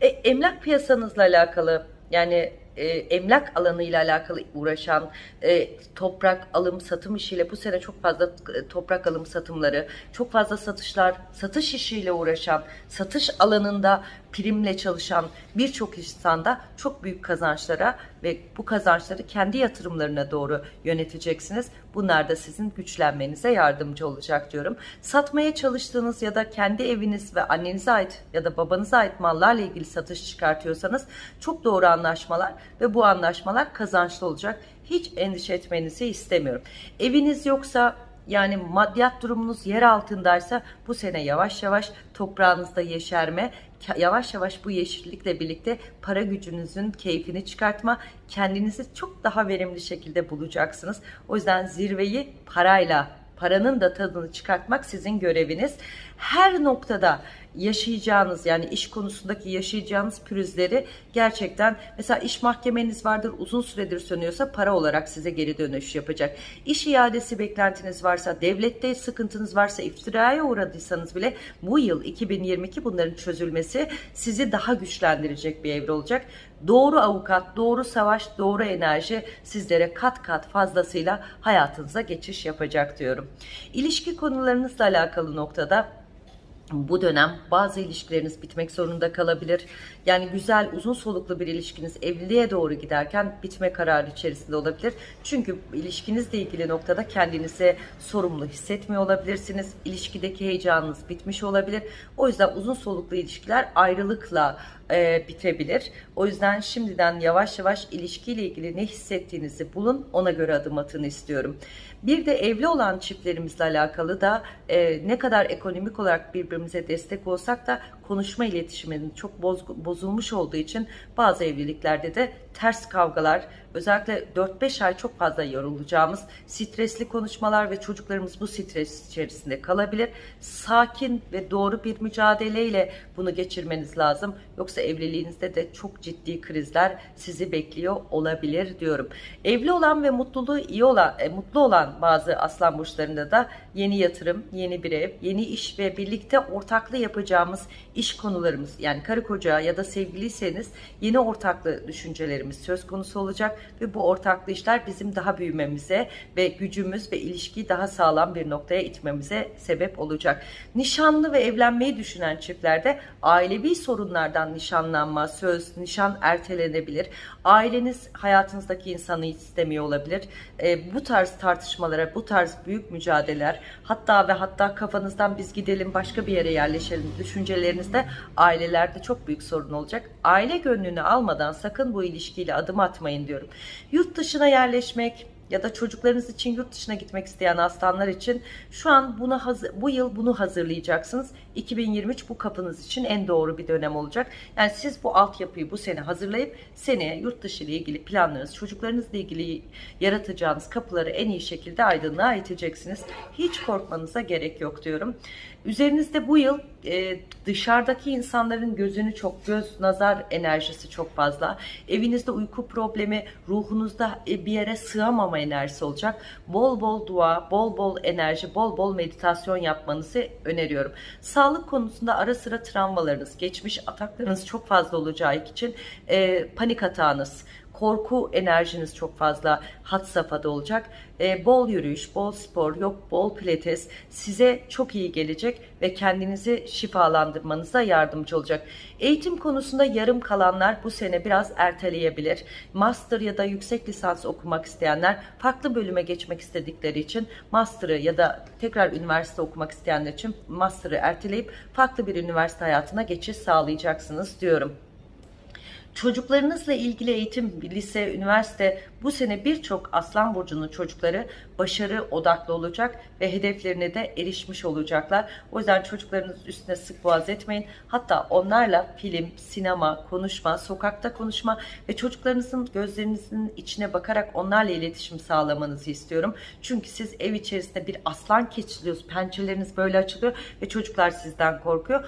E, emlak piyasanızla alakalı yani e, emlak alanıyla alakalı uğraşan, e, toprak alım satım işiyle bu sene çok fazla e, toprak alım satımları, çok fazla satışlar, satış işiyle uğraşan, satış alanında primle çalışan birçok insanda çok büyük kazançlara ve bu kazançları kendi yatırımlarına doğru yöneteceksiniz. Bunlar da sizin güçlenmenize yardımcı olacak diyorum. Satmaya çalıştığınız ya da kendi eviniz ve annenize ait ya da babanıza ait mallarla ilgili satış çıkartıyorsanız çok doğru anlaşmalar ve bu anlaşmalar kazançlı olacak. Hiç endişe etmenizi istemiyorum. Eviniz yoksa yani maddiyat durumunuz yer altındaysa bu sene yavaş yavaş toprağınızda yeşerme, yavaş yavaş bu yeşillikle birlikte para gücünüzün keyfini çıkartma, kendinizi çok daha verimli şekilde bulacaksınız. O yüzden zirveyi parayla, paranın da tadını çıkartmak sizin göreviniz. Her noktada yaşayacağınız yani iş konusundaki yaşayacağınız pürüzleri gerçekten mesela iş mahkemeniz vardır uzun süredir sönüyorsa para olarak size geri dönüş yapacak. İş iadesi beklentiniz varsa, devlette sıkıntınız varsa, iftiraya uğradıysanız bile bu yıl 2022 bunların çözülmesi sizi daha güçlendirecek bir evre olacak. Doğru avukat, doğru savaş, doğru enerji sizlere kat kat fazlasıyla hayatınıza geçiş yapacak diyorum. İlişki konularınızla alakalı noktada bu dönem bazı ilişkileriniz bitmek zorunda kalabilir. Yani güzel, uzun soluklu bir ilişkiniz evliliğe doğru giderken bitme kararı içerisinde olabilir. Çünkü ilişkinizle ilgili noktada kendinizi sorumlu hissetmiyor olabilirsiniz. İlişkideki heyecanınız bitmiş olabilir. O yüzden uzun soluklu ilişkiler ayrılıkla e, bitebilir. O yüzden şimdiden yavaş yavaş ilişkiyle ilgili ne hissettiğinizi bulun. Ona göre adım atın istiyorum. Bir de evli olan çiftlerimizle alakalı da e, ne kadar ekonomik olarak birbirimize destek olsak da konuşma iletişiminin çok boz, bozulmuş olduğu için bazı evliliklerde de ters kavgalar, özellikle 4-5 ay çok fazla yorulacağımız stresli konuşmalar ve çocuklarımız bu stres içerisinde kalabilir. Sakin ve doğru bir mücadeleyle bunu geçirmeniz lazım. Yoksa evliliğinizde de çok ciddi krizler sizi bekliyor olabilir diyorum. Evli olan ve mutluluğu iyi olan, e, mutlu olan bazı aslan burçlarında da yeni yatırım, yeni bir ev, yeni iş ve birlikte ortaklı yapacağımız iş konularımız yani karı koca ya da sevgiliyseniz yeni ortaklı düşüncelerimiz söz konusu olacak ve bu ortaklı işler bizim daha büyümemize ve gücümüz ve ilişkiyi daha sağlam bir noktaya itmemize sebep olacak. Nişanlı ve evlenmeyi düşünen çiftlerde ailevi sorunlardan nişanlanma, söz, nişan ertelenebilir. Aileniz hayatınızdaki insanı istemiyor olabilir. E, bu tarz tartışmalara, bu tarz büyük mücadeleler hatta ve hatta kafanızdan biz gidelim başka bir yere yerleşelim düşüncelerinizde ailelerde çok büyük sorun olacak. Aile gönlünü almadan sakın bu ilişkiyle adım atmayın diyorum. Yurt dışına yerleşmek, ya da çocuklarınız için yurt dışına gitmek isteyen aslanlar için şu an hazır, bu yıl bunu hazırlayacaksınız. 2023 bu kapınız için en doğru bir dönem olacak. Yani siz bu altyapıyı bu sene hazırlayıp seneye yurt dışı ile ilgili planlarınız, çocuklarınızla ilgili yaratacağınız kapıları en iyi şekilde aydınlığa iteceksiniz. Hiç korkmanıza gerek yok diyorum. Üzerinizde bu yıl e, dışarıdaki insanların gözünü çok, göz, nazar enerjisi çok fazla. Evinizde uyku problemi, ruhunuzda e, bir yere sığamama enerjisi olacak. Bol bol dua, bol bol enerji, bol bol meditasyon yapmanızı öneriyorum. Sağlık konusunda ara sıra travmalarınız, geçmiş ataklarınız çok fazla olacağı için e, panik atağınız, korku enerjiniz çok fazla hat safhada olacak. E, bol yürüyüş, bol spor, yok bol pilates size çok iyi gelecek ve kendinizi şifalandırmanıza yardımcı olacak. Eğitim konusunda yarım kalanlar bu sene biraz erteleyebilir. Master ya da yüksek lisans okumak isteyenler farklı bölüme geçmek istedikleri için master'ı ya da tekrar üniversite okumak isteyenler için master'ı erteleyip farklı bir üniversite hayatına geçiş sağlayacaksınız diyorum. Çocuklarınızla ilgili eğitim, lise, üniversite bu sene birçok Aslan Burcu'nun çocukları başarı odaklı olacak ve hedeflerine de erişmiş olacaklar. O yüzden çocuklarınız üstüne sık boğaz etmeyin. Hatta onlarla film, sinema, konuşma, sokakta konuşma ve çocuklarınızın gözlerinizin içine bakarak onlarla iletişim sağlamanızı istiyorum. Çünkü siz ev içerisinde bir aslan keçiliyorsunuz. Pençeleriniz böyle açılıyor ve çocuklar sizden korkuyor.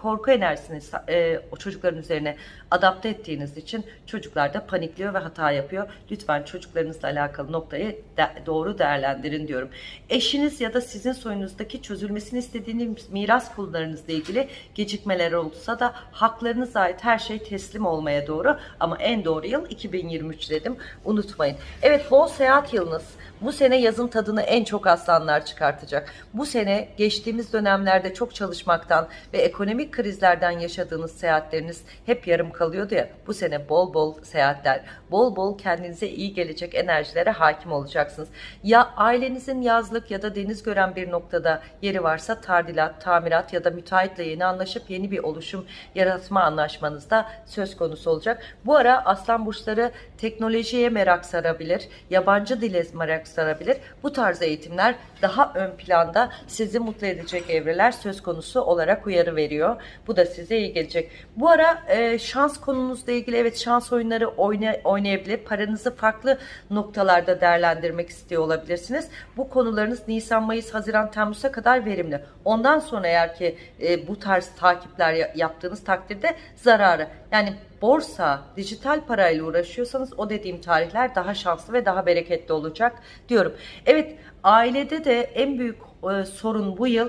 Korku enerjisini e, çocukların üzerine adapte et ettiğiniz için çocuklar da panikliyor ve hata yapıyor. Lütfen çocuklarınızla alakalı noktayı de- doğru değerlendirin diyorum. Eşiniz ya da sizin soyunuzdaki çözülmesini istediğiniz miras konularınızla ilgili gecikmeler olursa da haklarınıza ait her şey teslim olmaya doğru ama en doğru yıl 2023 dedim. Unutmayın. Evet bol seyahat yılınız. Bu sene yazın tadını en çok aslanlar çıkartacak. Bu sene geçtiğimiz dönemlerde çok çalışmaktan ve ekonomik krizlerden yaşadığınız seyahatleriniz hep yarım kalıyordu ya. Bu sene bol bol seyahatler, bol bol kendinize iyi gelecek enerjilere hakim olacaksınız. Ya ailenizin yazlık ya da deniz gören bir noktada yeri varsa tardilat, tamirat ya da müteahhitle yeni anlaşıp yeni bir oluşum yaratma anlaşmanız da söz konusu olacak. Bu ara aslan burçları teknolojiye merak sarabilir, yabancı dile merak sarabilir. Bu tarz eğitimler daha ön planda sizi mutlu edecek evreler söz konusu olarak uyarı veriyor. Bu da size iyi gelecek. Bu ara e, şans konunuzla ilgili evet şans oyunları oyna, oynayabilir. Paranızı farklı noktalarda değerlendirmek istiyor olabilirsiniz. Bu konularınız Nisan, Mayıs, Haziran, Temmuz'a kadar verimli. Ondan sonra eğer ki e, bu tarz takipler ya- yaptığınız takdirde zararı. Yani borsa, dijital parayla uğraşıyorsanız o dediğim tarihler daha şanslı ve daha bereketli olacak diyorum. Evet ailede de en büyük e, sorun bu yıl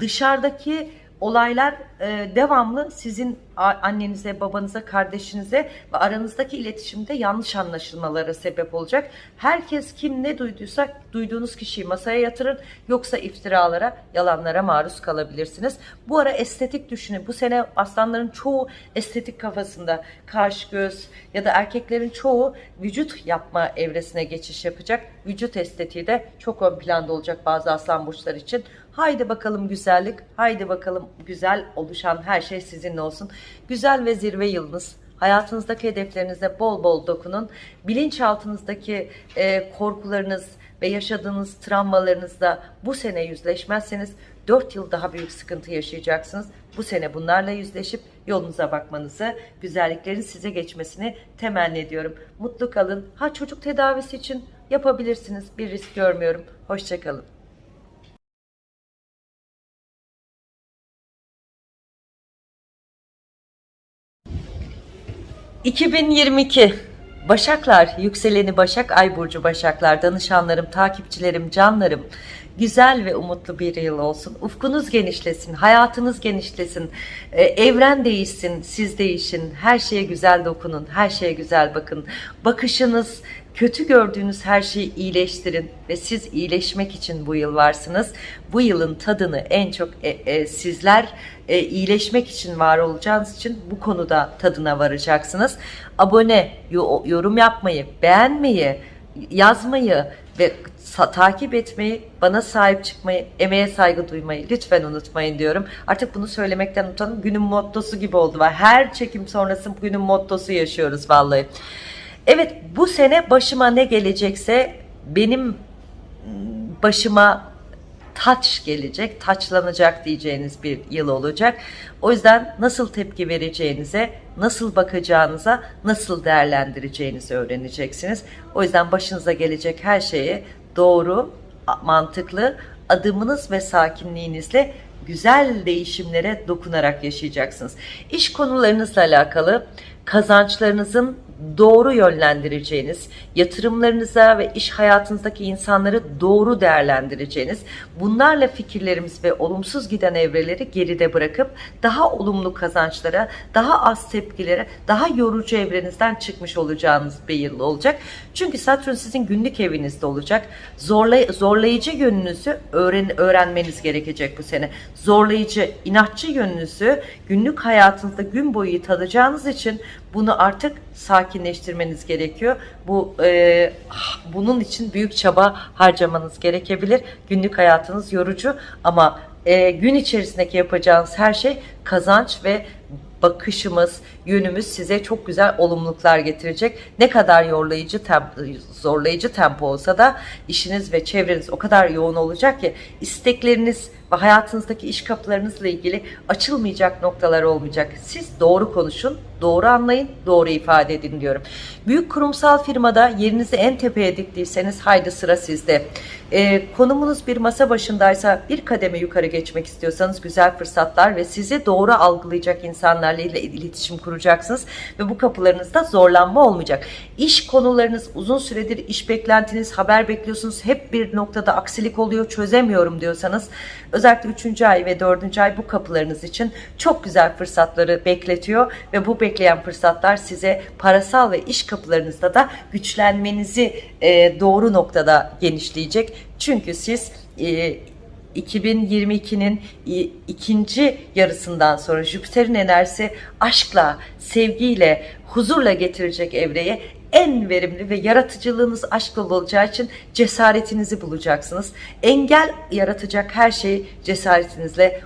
dışarıdaki olaylar e, devamlı sizin annenize, babanıza, kardeşinize ve aranızdaki iletişimde yanlış anlaşılmalara sebep olacak. Herkes kim ne duyduysa duyduğunuz kişiyi masaya yatırın yoksa iftiralara, yalanlara maruz kalabilirsiniz. Bu ara estetik düşünün. Bu sene aslanların çoğu estetik kafasında kaş, göz ya da erkeklerin çoğu vücut yapma evresine geçiş yapacak. Vücut estetiği de çok ön planda olacak bazı aslan burçları için. Haydi bakalım güzellik, haydi bakalım güzel oluşan her şey sizinle olsun. Güzel ve zirve yılınız. Hayatınızdaki hedeflerinize bol bol dokunun. Bilinçaltınızdaki e, korkularınız ve yaşadığınız travmalarınızla bu sene yüzleşmezseniz 4 yıl daha büyük sıkıntı yaşayacaksınız. Bu sene bunlarla yüzleşip yolunuza bakmanızı, güzelliklerin size geçmesini temenni ediyorum. Mutlu kalın. Ha çocuk tedavisi için yapabilirsiniz. Bir risk görmüyorum. Hoşçakalın. ...2022... Başaklar, yükseleni Başak, Ay Burcu Başaklar, danışanlarım, takipçilerim, canlarım... ...güzel ve umutlu bir yıl olsun. Ufkunuz genişlesin, hayatınız genişlesin... e, ...evren değişsin, siz değişin... ...her şeye güzel dokunun, her şeye güzel bakın... ...bakışınız, kötü gördüğünüz her şeyi iyileştirin ve siz iyileşmek için bu yıl varsınız. Bu yılın tadını en çok e, e, sizler e, iyileşmek için var olacağınız için bu konuda tadına varacaksınız. Abone, yo- yorum yapmayı, beğenmeyi, yazmayı ve takip etmeyi, bana sahip çıkmayı, emeğe saygı duymayı lütfen unutmayın diyorum. Artık bunu söylemekten utanım. Günün mottosu gibi oldu. Her çekim sonrası günün mottosu yaşıyoruz vallahi. Evet bu sene başıma ne gelecekse benim başıma taç gelecek, taçlanacak diyeceğiniz bir yıl olacak. O yüzden nasıl tepki vereceğinize, nasıl bakacağınıza, nasıl değerlendireceğinizi öğreneceksiniz. O yüzden başınıza gelecek her şeyi doğru, mantıklı adımınız ve sakinliğinizle güzel değişimlere dokunarak yaşayacaksınız. İş konularınızla alakalı kazançlarınızın doğru yönlendireceğiniz, yatırımlarınıza ve iş hayatınızdaki insanları doğru değerlendireceğiniz, bunlarla fikirlerimiz ve olumsuz giden evreleri geride bırakıp daha olumlu kazançlara, daha az tepkilere, daha yorucu evrenizden çıkmış olacağınız bir yıl olacak. Çünkü Satürn sizin günlük evinizde olacak. Zorlay zorlayıcı yönünüzü öğren öğrenmeniz gerekecek bu sene. Zorlayıcı, inatçı yönünüzü günlük hayatınızda gün boyu tadacağınız için bunu artık sakinleştirmeniz gerekiyor. Bu e, bunun için büyük çaba harcamanız gerekebilir. Günlük hayatınız yorucu ama e, gün içerisindeki yapacağınız her şey kazanç ve bakışımız, yönümüz size çok güzel olumluluklar getirecek. Ne kadar yorlayıcı tempo, zorlayıcı tempo olsa da işiniz ve çevreniz o kadar yoğun olacak ki istekleriniz ve hayatınızdaki iş kapılarınızla ilgili açılmayacak noktalar olmayacak. Siz doğru konuşun, doğru anlayın, doğru ifade edin diyorum. Büyük kurumsal firmada yerinizi en tepeye diktiyseniz haydi sıra sizde. Ee, konumunuz bir masa başındaysa bir kademe yukarı geçmek istiyorsanız güzel fırsatlar ve sizi doğru algılayacak insanlarla ile iletişim kuracaksınız ve bu kapılarınızda zorlanma olmayacak. İş konularınız uzun süredir iş beklentiniz, haber bekliyorsunuz. Hep bir noktada aksilik oluyor, çözemiyorum diyorsanız 3. ay ve 4. ay bu kapılarınız için çok güzel fırsatları bekletiyor ve bu bekleyen fırsatlar size parasal ve iş kapılarınızda da güçlenmenizi e, doğru noktada genişleyecek. Çünkü siz e, 2022'nin ikinci yarısından sonra Jüpiter'in enerjisi aşkla, sevgiyle, huzurla getirecek evreye en verimli ve yaratıcılığınız aşkla olacağı için cesaretinizi bulacaksınız. Engel yaratacak her şeyi cesaretinizle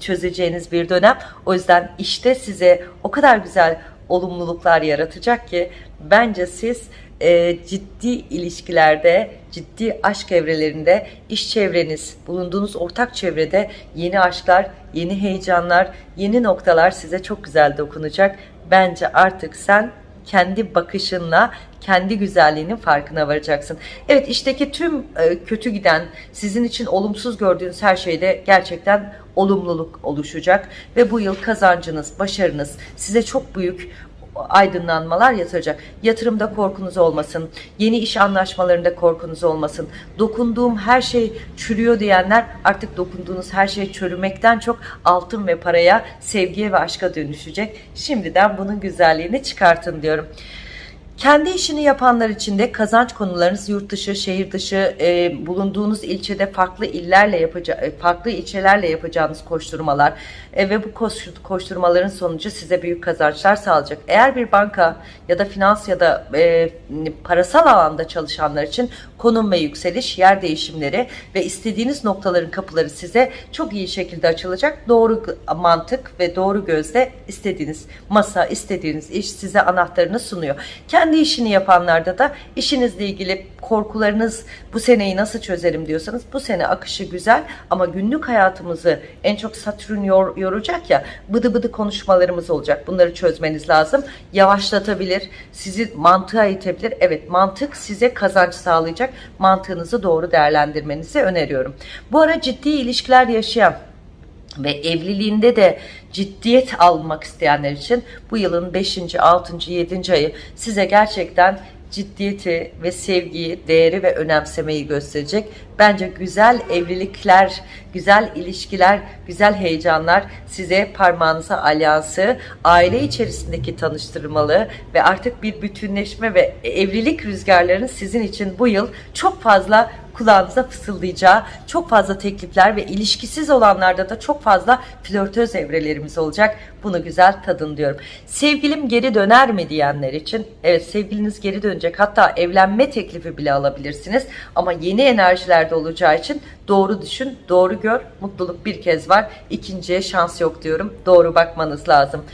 çözeceğiniz bir dönem. O yüzden işte size o kadar güzel olumluluklar yaratacak ki bence siz e, ciddi ilişkilerde, ciddi aşk evrelerinde, iş çevreniz, bulunduğunuz ortak çevrede yeni aşklar, yeni heyecanlar, yeni noktalar size çok güzel dokunacak. Bence artık sen kendi bakışınla kendi güzelliğinin farkına varacaksın. Evet işteki tüm e, kötü giden sizin için olumsuz gördüğünüz her şeyde gerçekten olumluluk oluşacak ve bu yıl kazancınız, başarınız size çok büyük aydınlanmalar yatıracak. Yatırımda korkunuz olmasın. Yeni iş anlaşmalarında korkunuz olmasın. Dokunduğum her şey çürüyor diyenler artık dokunduğunuz her şey çürümekten çok altın ve paraya, sevgiye ve aşka dönüşecek. Şimdiden bunun güzelliğini çıkartın diyorum. Kendi işini yapanlar için de kazanç konularınız yurt dışı, şehir dışı, e, bulunduğunuz ilçede farklı illerle yapacağı, e, farklı ilçelerle yapacağınız koşturmalar e, ve bu koşturmaların sonucu size büyük kazançlar sağlayacak. Eğer bir banka ya da finans ya da e, parasal alanda çalışanlar için konum ve yükseliş, yer değişimleri ve istediğiniz noktaların kapıları size çok iyi şekilde açılacak. Doğru mantık ve doğru gözle istediğiniz masa, istediğiniz iş size anahtarını sunuyor. Kendi kendi işini yapanlarda da işinizle ilgili korkularınız bu seneyi nasıl çözerim diyorsanız bu sene akışı güzel ama günlük hayatımızı en çok Satürn yor, yoracak ya bıdı bıdı konuşmalarımız olacak. Bunları çözmeniz lazım. Yavaşlatabilir, sizi mantığa itebilir. Evet mantık size kazanç sağlayacak. Mantığınızı doğru değerlendirmenizi öneriyorum. Bu ara ciddi ilişkiler yaşayan ve evliliğinde de ciddiyet almak isteyenler için bu yılın 5. 6. 7. ayı size gerçekten ciddiyeti ve sevgiyi, değeri ve önemsemeyi gösterecek. Bence güzel evlilikler, güzel ilişkiler, güzel heyecanlar size parmağınıza alyansı, aile içerisindeki tanıştırmalı ve artık bir bütünleşme ve evlilik rüzgarlarının sizin için bu yıl çok fazla kulağınıza fısıldayacağı çok fazla teklifler ve ilişkisiz olanlarda da çok fazla flörtöz evrelerimiz olacak. Bunu güzel tadın diyorum. Sevgilim geri döner mi diyenler için evet sevgiliniz geri dönecek. Hatta evlenme teklifi bile alabilirsiniz. Ama yeni enerjilerde olacağı için doğru düşün, doğru gör. Mutluluk bir kez var. İkinciye şans yok diyorum. Doğru bakmanız lazım.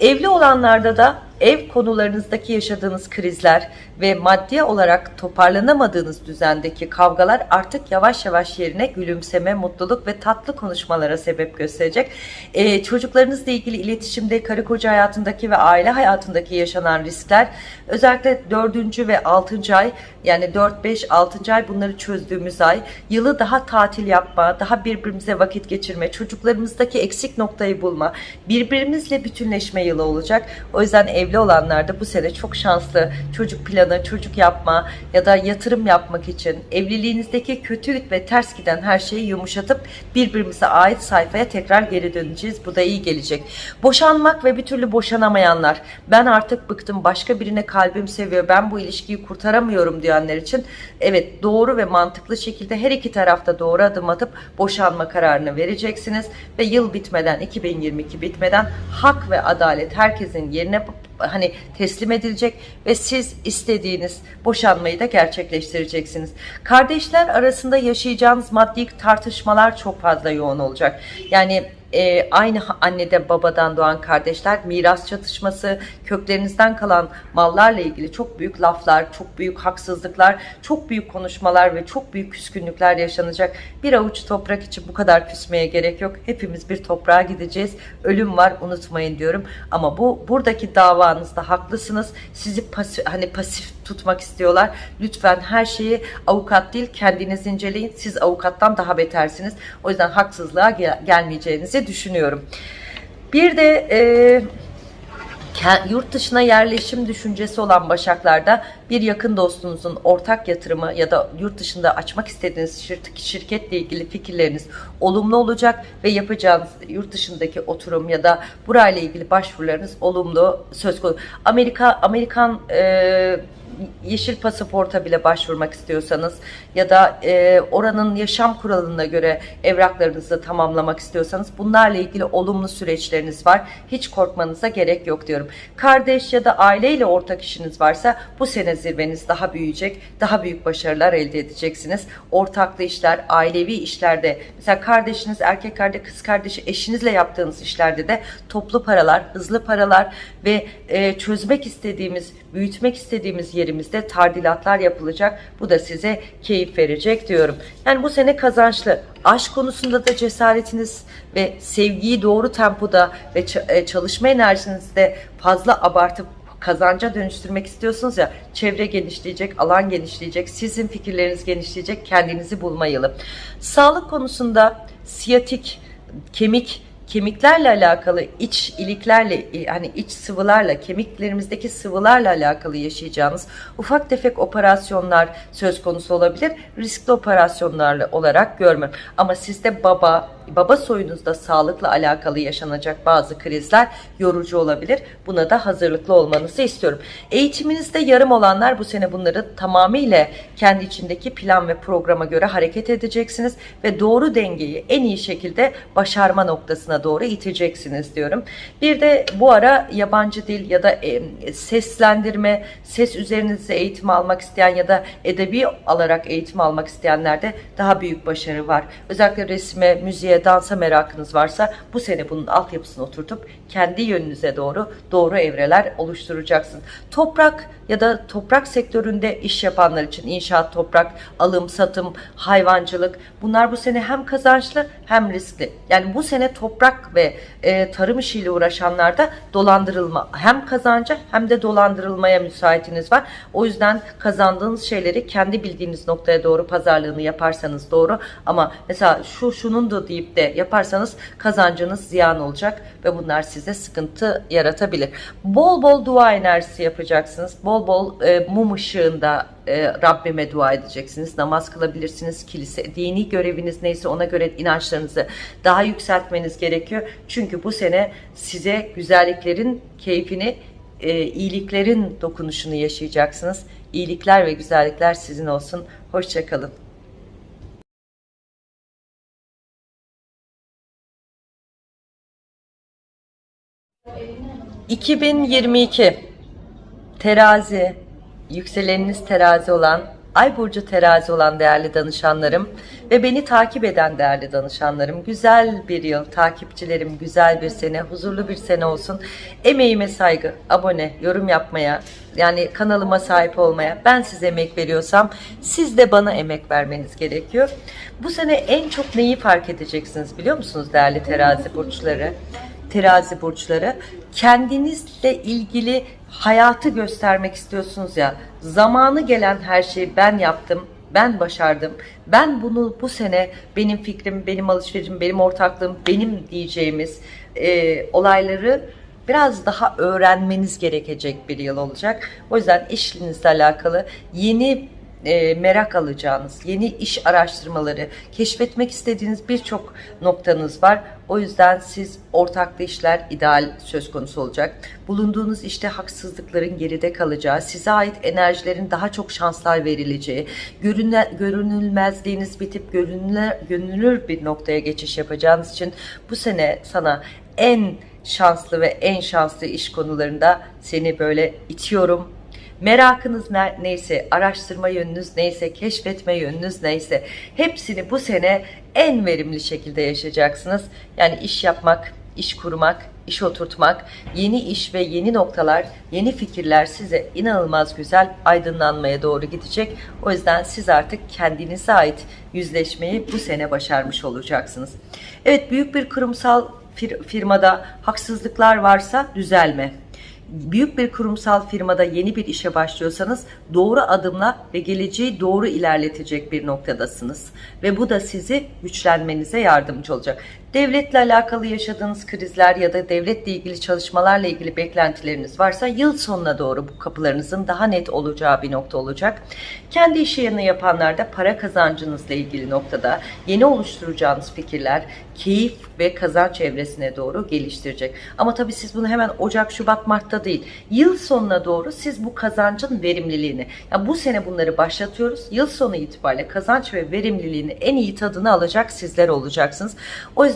Evli olanlarda da ev konularınızdaki yaşadığınız krizler ve maddi olarak toparlanamadığınız düzendeki kavgalar artık yavaş yavaş yerine gülümseme, mutluluk ve tatlı konuşmalara sebep gösterecek. Ee, çocuklarınızla ilgili iletişimde, karı koca hayatındaki ve aile hayatındaki yaşanan riskler özellikle 4. ve 6. ay yani 4, 5, 6. ay bunları çözdüğümüz ay yılı daha tatil yapma, daha birbirimize vakit geçirme, çocuklarımızdaki eksik noktayı bulma, birbirimizle bütünleşme yılı olacak. O yüzden ev evli olanlar da bu sene çok şanslı çocuk planı, çocuk yapma ya da yatırım yapmak için evliliğinizdeki kötü ve ters giden her şeyi yumuşatıp birbirimize ait sayfaya tekrar geri döneceğiz. Bu da iyi gelecek. Boşanmak ve bir türlü boşanamayanlar ben artık bıktım başka birine kalbim seviyor ben bu ilişkiyi kurtaramıyorum diyenler için evet doğru ve mantıklı şekilde her iki tarafta doğru adım atıp boşanma kararını vereceksiniz ve yıl bitmeden 2022 bitmeden hak ve adalet herkesin yerine hani teslim edilecek ve siz istediğiniz boşanmayı da gerçekleştireceksiniz. Kardeşler arasında yaşayacağınız maddi tartışmalar çok fazla yoğun olacak. Yani e, aynı annede babadan doğan kardeşler, miras çatışması, köklerinizden kalan mallarla ilgili çok büyük laflar, çok büyük haksızlıklar, çok büyük konuşmalar ve çok büyük küskünlükler yaşanacak. Bir avuç toprak için bu kadar küsmeye gerek yok. Hepimiz bir toprağa gideceğiz. Ölüm var unutmayın diyorum. Ama bu buradaki davanızda haklısınız. Sizi pasif, hani pasif tutmak istiyorlar. Lütfen her şeyi avukat değil kendiniz inceleyin. Siz avukattan daha betersiniz. O yüzden haksızlığa gel gelmeyeceğinizi düşünüyorum. Bir de e, yurt dışına yerleşim düşüncesi olan Başaklarda bir yakın dostunuzun ortak yatırımı ya da yurt dışında açmak istediğiniz şirketle ilgili fikirleriniz olumlu olacak ve yapacağınız yurt dışındaki oturum ya da burayla ilgili başvurularınız olumlu söz konusu. Amerika Amerikan e, yeşil pasaporta bile başvurmak istiyorsanız ya da e, oranın yaşam kuralına göre evraklarınızı tamamlamak istiyorsanız bunlarla ilgili olumlu süreçleriniz var. Hiç korkmanıza gerek yok diyorum. Kardeş ya da aileyle ortak işiniz varsa bu sene zirveniz daha büyüyecek. Daha büyük başarılar elde edeceksiniz. Ortaklı işler, ailevi işlerde mesela kardeşiniz, erkek kardeş, kız kardeşi, eşinizle yaptığınız işlerde de toplu paralar, hızlı paralar ve e, çözmek istediğimiz, büyütmek istediğimiz yerimizde tardilatlar yapılacak. Bu da size keyif verecek diyorum. Yani bu sene kazançlı. Aşk konusunda da cesaretiniz ve sevgiyi doğru tempoda ve e, çalışma enerjinizde fazla abartıp kazanca dönüştürmek istiyorsunuz ya çevre genişleyecek, alan genişleyecek, sizin fikirleriniz genişleyecek, kendinizi bulma yılı. Sağlık konusunda siyatik, kemik, kemiklerle alakalı iç iliklerle hani iç sıvılarla kemiklerimizdeki sıvılarla alakalı yaşayacağınız ufak tefek operasyonlar söz konusu olabilir. Riskli operasyonlarla olarak görmüyorum. Ama sizde baba, baba soyunuzda sağlıkla alakalı yaşanacak bazı krizler yorucu olabilir. Buna da hazırlıklı olmanızı istiyorum. Eğitiminizde yarım olanlar bu sene bunları tamamıyla kendi içindeki plan ve programa göre hareket edeceksiniz ve doğru dengeyi en iyi şekilde başarma noktasına doğru iteceksiniz diyorum. Bir de bu ara yabancı dil ya da seslendirme, ses üzerinizde eğitim almak isteyen ya da edebi alarak eğitim almak isteyenlerde daha büyük başarı var. Özellikle resme, müziğe dansa merakınız varsa bu sene bunun altyapısını oturtup kendi yönünüze doğru doğru evreler oluşturacaksın. Toprak ya da toprak sektöründe iş yapanlar için inşaat, toprak, alım, satım, hayvancılık bunlar bu sene hem kazançlı hem riskli. Yani bu sene toprak ve e, tarım işiyle uğraşanlarda dolandırılma hem kazanca hem de dolandırılmaya müsaitiniz var. O yüzden kazandığınız şeyleri kendi bildiğiniz noktaya doğru pazarlığını yaparsanız doğru ama mesela şu şunun da deyip de yaparsanız kazancınız ziyan olacak ve bunlar size sıkıntı yaratabilir. Bol bol dua enerjisi yapacaksınız. Bol bol e, mum ışığında e, Rabbime dua edeceksiniz. Namaz kılabilirsiniz. Kilise, dini göreviniz neyse ona göre inançlarınızı daha yükseltmeniz gerekiyor. Çünkü bu sene size güzelliklerin keyfini, e, iyiliklerin dokunuşunu yaşayacaksınız. İyilikler ve güzellikler sizin olsun. Hoşçakalın. 2022 terazi yükseleniniz terazi olan ay burcu terazi olan değerli danışanlarım ve beni takip eden değerli danışanlarım güzel bir yıl takipçilerim güzel bir sene huzurlu bir sene olsun. Emeğime saygı abone yorum yapmaya yani kanalıma sahip olmaya ben size emek veriyorsam siz de bana emek vermeniz gerekiyor. Bu sene en çok neyi fark edeceksiniz biliyor musunuz değerli terazi burçları terazi burçları kendinizle ilgili hayatı göstermek istiyorsunuz ya zamanı gelen her şeyi ben yaptım ben başardım ben bunu bu sene benim fikrim benim alışverişim benim ortaklığım benim diyeceğimiz e, olayları biraz daha öğrenmeniz gerekecek bir yıl olacak. O yüzden işinizle alakalı yeni e, merak alacağınız, yeni iş araştırmaları, keşfetmek istediğiniz birçok noktanız var. O yüzden siz ortaklı işler ideal söz konusu olacak. Bulunduğunuz işte haksızlıkların geride kalacağı, size ait enerjilerin daha çok şanslar verileceği, görünle, görünülmezliğiniz bitip görünülür bir noktaya geçiş yapacağınız için bu sene sana en şanslı ve en şanslı iş konularında seni böyle itiyorum, Merakınız ne- neyse, araştırma yönünüz neyse, keşfetme yönünüz neyse hepsini bu sene en verimli şekilde yaşayacaksınız. Yani iş yapmak, iş kurmak, iş oturtmak, yeni iş ve yeni noktalar, yeni fikirler size inanılmaz güzel aydınlanmaya doğru gidecek. O yüzden siz artık kendinize ait yüzleşmeyi bu sene başarmış olacaksınız. Evet büyük bir kurumsal fir- firmada haksızlıklar varsa düzelme büyük bir kurumsal firmada yeni bir işe başlıyorsanız doğru adımla ve geleceği doğru ilerletecek bir noktadasınız. Ve bu da sizi güçlenmenize yardımcı olacak. Devletle alakalı yaşadığınız krizler ya da devletle ilgili çalışmalarla ilgili beklentileriniz varsa yıl sonuna doğru bu kapılarınızın daha net olacağı bir nokta olacak. Kendi iş yerini yapanlar da para kazancınızla ilgili noktada yeni oluşturacağınız fikirler keyif ve kazanç evresine doğru geliştirecek. Ama tabii siz bunu hemen Ocak, Şubat, Mart'ta değil. Yıl sonuna doğru siz bu kazancın verimliliğini, yani bu sene bunları başlatıyoruz. Yıl sonu itibariyle kazanç ve verimliliğini en iyi tadını alacak sizler olacaksınız. O yüzden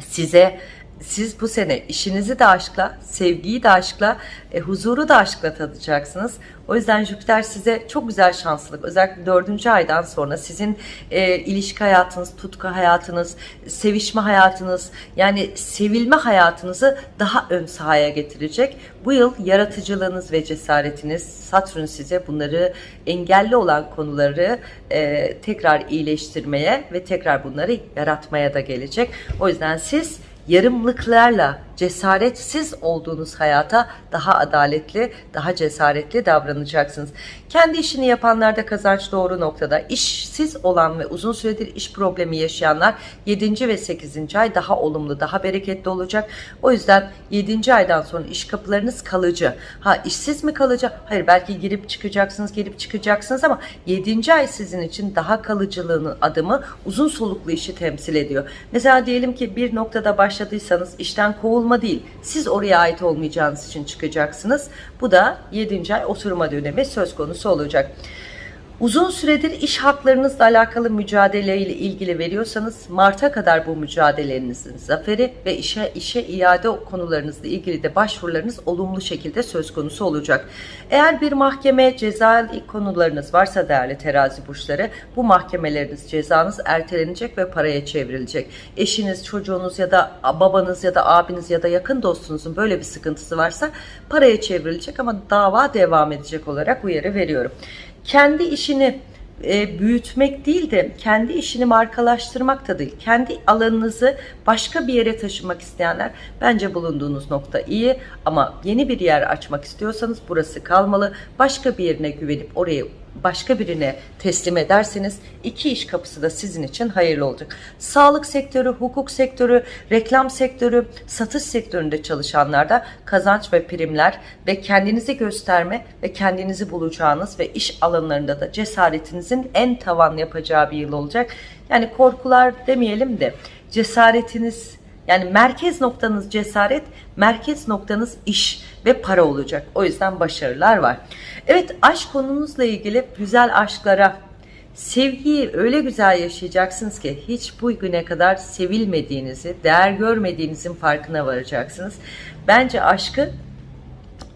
size siz bu sene işinizi de aşkla, sevgiyi de aşkla, e, huzuru da aşkla tadacaksınız. O yüzden Jüpiter size çok güzel şanslılık. Özellikle dördüncü aydan sonra sizin e, ilişki hayatınız, tutku hayatınız, sevişme hayatınız, yani sevilme hayatınızı daha ön sahaya getirecek. Bu yıl yaratıcılığınız ve cesaretiniz, Satürn size bunları engelli olan konuları e, tekrar iyileştirmeye ve tekrar bunları yaratmaya da gelecek. O yüzden siz yarımlıklarla cesaretsiz olduğunuz hayata daha adaletli, daha cesaretli davranacaksınız. Kendi işini yapanlarda kazanç doğru noktada. İşsiz olan ve uzun süredir iş problemi yaşayanlar 7. ve 8. ay daha olumlu, daha bereketli olacak. O yüzden 7. aydan sonra iş kapılarınız kalıcı. Ha işsiz mi kalıcı? Hayır belki girip çıkacaksınız, girip çıkacaksınız ama 7. ay sizin için daha kalıcılığının adımı uzun soluklu işi temsil ediyor. Mesela diyelim ki bir noktada başladıysanız işten kovulma değil. Siz oraya ait olmayacağınız için çıkacaksınız. Bu da 7. ay oturma dönemi söz konusu olacak. Uzun süredir iş haklarınızla alakalı mücadeleyle ilgili veriyorsanız Mart'a kadar bu mücadelelerinizin zaferi ve işe işe iade konularınızla ilgili de başvurularınız olumlu şekilde söz konusu olacak. Eğer bir mahkeme cezai konularınız varsa değerli terazi burçları bu mahkemeleriniz cezanız ertelenecek ve paraya çevrilecek. Eşiniz, çocuğunuz ya da babanız ya da abiniz ya da yakın dostunuzun böyle bir sıkıntısı varsa paraya çevrilecek ama dava devam edecek olarak uyarı veriyorum kendi işini e, büyütmek değil de kendi işini markalaştırmak da değil. Kendi alanınızı başka bir yere taşımak isteyenler bence bulunduğunuz nokta iyi ama yeni bir yer açmak istiyorsanız burası kalmalı. Başka bir yerine güvenip oraya başka birine teslim ederseniz iki iş kapısı da sizin için hayırlı olacak. Sağlık sektörü, hukuk sektörü, reklam sektörü, satış sektöründe çalışanlarda kazanç ve primler ve kendinizi gösterme ve kendinizi bulacağınız ve iş alanlarında da cesaretinizin en tavan yapacağı bir yıl olacak. Yani korkular demeyelim de cesaretiniz yani merkez noktanız cesaret, merkez noktanız iş ve para olacak. O yüzden başarılar var. Evet aşk konunuzla ilgili güzel aşklara, sevgiyi öyle güzel yaşayacaksınız ki hiç bu güne kadar sevilmediğinizi, değer görmediğinizin farkına varacaksınız. Bence aşkı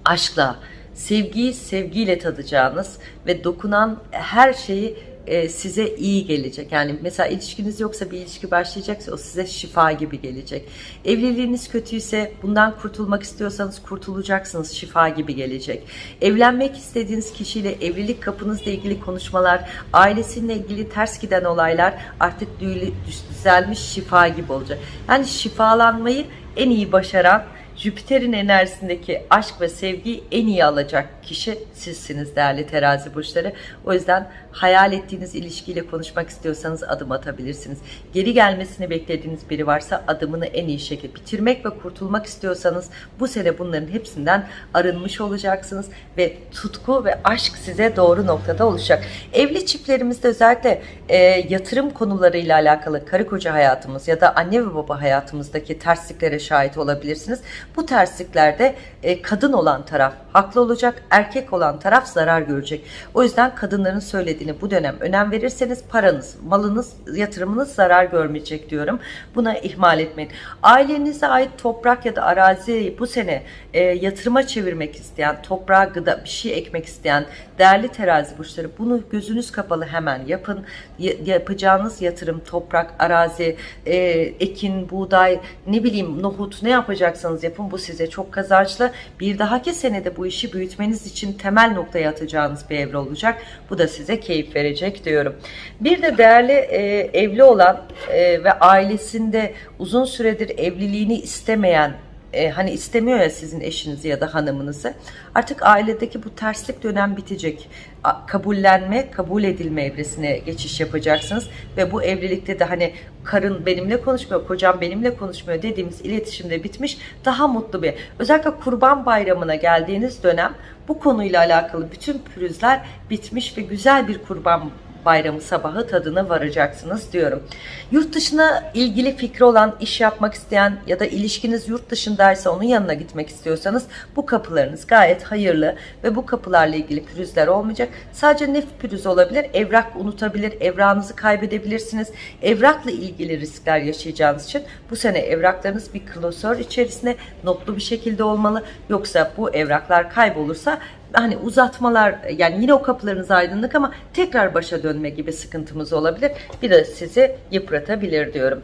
aşkla, sevgiyi sevgiyle tadacağınız ve dokunan her şeyi e, size iyi gelecek. Yani mesela ilişkiniz yoksa bir ilişki başlayacaksa o size şifa gibi gelecek. Evliliğiniz kötüyse bundan kurtulmak istiyorsanız kurtulacaksınız. Şifa gibi gelecek. Evlenmek istediğiniz kişiyle evlilik kapınızla ilgili konuşmalar, ailesiyle ilgili ters giden olaylar artık düzelmiş şifa gibi olacak. Yani şifalanmayı en iyi başaran Jüpiter'in enerjisindeki aşk ve sevgiyi en iyi alacak kişi sizsiniz değerli terazi burçları. O yüzden hayal ettiğiniz ilişkiyle konuşmak istiyorsanız adım atabilirsiniz. Geri gelmesini beklediğiniz biri varsa adımını en iyi şekilde bitirmek ve kurtulmak istiyorsanız bu sene bunların hepsinden arınmış olacaksınız ve tutku ve aşk size doğru noktada olacak. Evli çiftlerimizde özellikle e, yatırım konularıyla alakalı karı koca hayatımız ya da anne ve baba hayatımızdaki tersliklere şahit olabilirsiniz. Bu tersliklerde e, kadın olan taraf haklı olacak, erkek olan taraf zarar görecek. O yüzden kadınların söylediğini ilgili bu dönem önem verirseniz paranız, malınız, yatırımınız zarar görmeyecek diyorum. Buna ihmal etmeyin. Ailenize ait toprak ya da araziyi bu sene e, yatırıma çevirmek isteyen, toprağa gıda bir şey ekmek isteyen değerli terazi burçları bunu gözünüz kapalı hemen yapın. Yapacağınız yatırım, toprak, arazi, e, ekin, buğday, ne bileyim nohut ne yapacaksanız yapın. Bu size çok kazançlı. Bir dahaki senede bu işi büyütmeniz için temel noktaya atacağınız bir evre olacak. Bu da size keyif verecek diyorum. Bir de değerli e, evli olan e, ve ailesinde uzun süredir evliliğini istemeyen e, hani istemiyor ya sizin eşinizi ya da hanımınızı. Artık ailedeki bu terslik dönem bitecek. Kabullenme, kabul edilme evresine geçiş yapacaksınız ve bu evlilikte de hani karın benimle konuşmuyor, kocam benimle konuşmuyor dediğimiz iletişimde bitmiş. Daha mutlu bir. Özellikle Kurban Bayramı'na geldiğiniz dönem bu konuyla alakalı bütün pürüzler bitmiş ve güzel bir Kurban bayramı sabahı tadına varacaksınız diyorum. Yurt dışına ilgili fikri olan, iş yapmak isteyen ya da ilişkiniz yurt dışındaysa onun yanına gitmek istiyorsanız bu kapılarınız gayet hayırlı ve bu kapılarla ilgili pürüzler olmayacak. Sadece nef pürüz olabilir, evrak unutabilir, evrağınızı kaybedebilirsiniz. Evrakla ilgili riskler yaşayacağınız için bu sene evraklarınız bir klasör içerisinde notlu bir şekilde olmalı. Yoksa bu evraklar kaybolursa hani uzatmalar yani yine o kapılarınız aydınlık ama tekrar başa dönme gibi sıkıntımız olabilir. Bir de sizi yıpratabilir diyorum.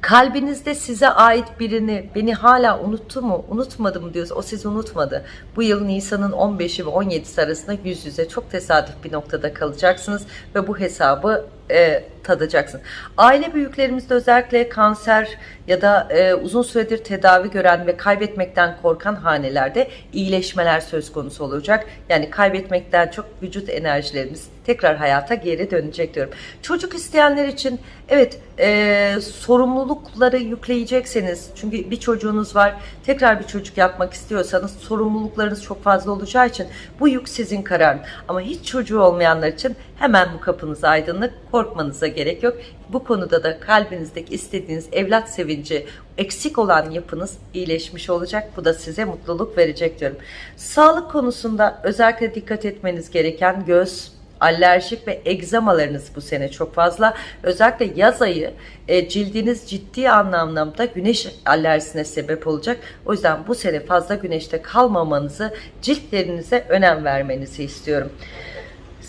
Kalbinizde size ait birini beni hala unuttu mu, unutmadı mı diyorsa o sizi unutmadı. Bu yıl Nisan'ın 15'i ve 17'si arasında yüz yüze çok tesadüf bir noktada kalacaksınız ve bu hesabı e, tadacaksın. Aile büyüklerimizde özellikle kanser ya da e, uzun süredir tedavi gören ve kaybetmekten korkan hanelerde iyileşmeler söz konusu olacak. Yani kaybetmekten çok vücut enerjilerimiz tekrar hayata geri dönecek diyorum. Çocuk isteyenler için evet e, sorumlulukları yükleyecekseniz çünkü bir çocuğunuz var tekrar bir çocuk yapmak istiyorsanız sorumluluklarınız çok fazla olacağı için bu yük sizin kararın. Ama hiç çocuğu olmayanlar için hemen bu kapınız aydınlık korkmanıza gerek yok. Bu konuda da kalbinizdeki istediğiniz evlat sevinci eksik olan yapınız iyileşmiş olacak. Bu da size mutluluk verecek diyorum. Sağlık konusunda özellikle dikkat etmeniz gereken göz, alerjik ve egzamalarınız bu sene çok fazla. Özellikle yaz ayı e, cildiniz ciddi anlamda güneş alerjisine sebep olacak. O yüzden bu sene fazla güneşte kalmamanızı, ciltlerinize önem vermenizi istiyorum.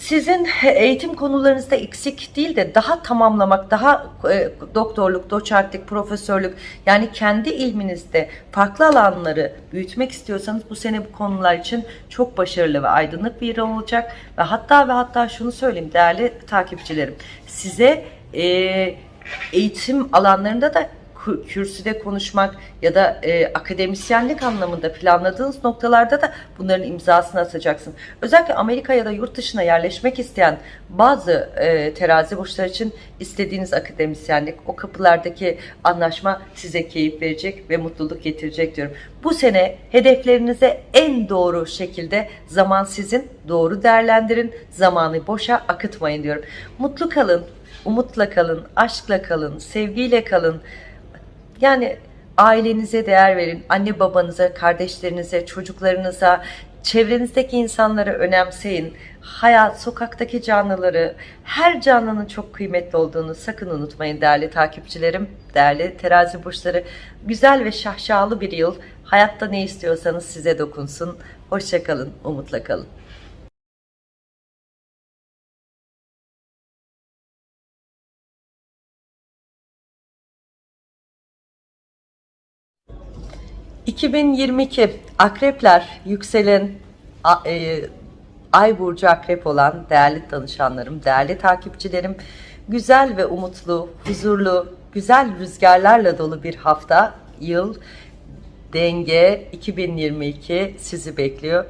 Sizin eğitim konularınızda eksik değil de daha tamamlamak, daha e, doktorluk, doçentlik, profesörlük yani kendi ilminizde farklı alanları büyütmek istiyorsanız bu sene bu konular için çok başarılı ve aydınlık bir yıl olacak. Ve hatta ve hatta şunu söyleyeyim değerli takipçilerim size e, eğitim alanlarında da kürsüde konuşmak ya da e, akademisyenlik anlamında planladığınız noktalarda da bunların imzasını atacaksın. Özellikle Amerika ya da yurt dışına yerleşmek isteyen bazı e, terazi burçları için istediğiniz akademisyenlik, o kapılardaki anlaşma size keyif verecek ve mutluluk getirecek diyorum. Bu sene hedeflerinize en doğru şekilde zaman sizin, doğru değerlendirin, zamanı boşa akıtmayın diyorum. Mutlu kalın, umutla kalın, aşkla kalın, sevgiyle kalın. Yani ailenize değer verin, anne babanıza, kardeşlerinize, çocuklarınıza, çevrenizdeki insanları önemseyin. Hayat, sokaktaki canlıları, her canlının çok kıymetli olduğunu sakın unutmayın değerli takipçilerim, değerli terazi burçları. Güzel ve şahşalı bir yıl. Hayatta ne istiyorsanız size dokunsun. Hoşçakalın, umutla kalın. ...2022 akrepler yükselen e, ay burcu akrep olan değerli danışanlarım, değerli takipçilerim... ...güzel ve umutlu, huzurlu, güzel rüzgarlarla dolu bir hafta, yıl... Denge 2022 sizi bekliyor.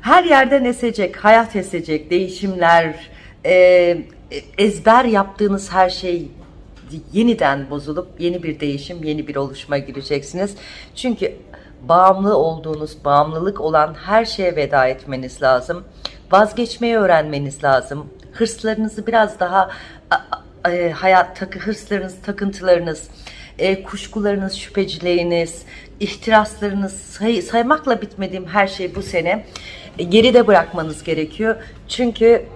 Her yerden esecek, hayat esecek, değişimler, e, ezber yaptığınız her şey yeniden bozulup yeni bir değişim, yeni bir oluşuma gireceksiniz. Çünkü bağımlı olduğunuz, bağımlılık olan her şeye veda etmeniz lazım. Vazgeçmeyi öğrenmeniz lazım. Hırslarınızı biraz daha e, hayat takı hırslarınız, takıntılarınız, e, kuşkularınız, şüpheciliğiniz, ihtiraslarınız say- saymakla bitmediğim her şey bu sene e, geride bırakmanız gerekiyor. Çünkü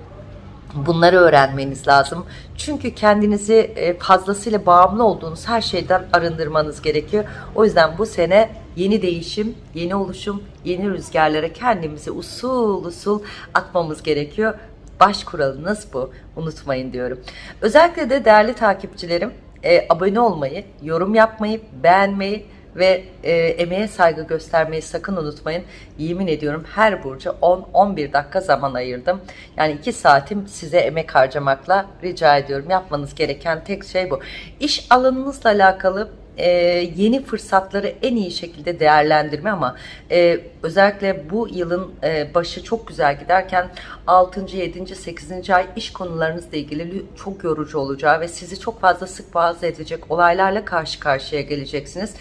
Bunları öğrenmeniz lazım. Çünkü kendinizi e, fazlasıyla bağımlı olduğunuz her şeyden arındırmanız gerekiyor. O yüzden bu sene yeni değişim, yeni oluşum, yeni rüzgarlara kendimizi usul usul atmamız gerekiyor. Baş kuralınız bu. Unutmayın diyorum. Özellikle de değerli takipçilerim e, abone olmayı, yorum yapmayı, beğenmeyi ve e, emeğe saygı göstermeyi sakın unutmayın. Yemin ediyorum her burcu 10-11 dakika zaman ayırdım. Yani 2 saatim size emek harcamakla rica ediyorum. Yapmanız gereken tek şey bu. İş alanınızla alakalı e, yeni fırsatları en iyi şekilde değerlendirme ama e, özellikle bu yılın e, başı çok güzel giderken 6. 7. 8. ay iş konularınızla ilgili çok yorucu olacağı ve sizi çok fazla sık boğaz edecek olaylarla karşı karşıya geleceksiniz.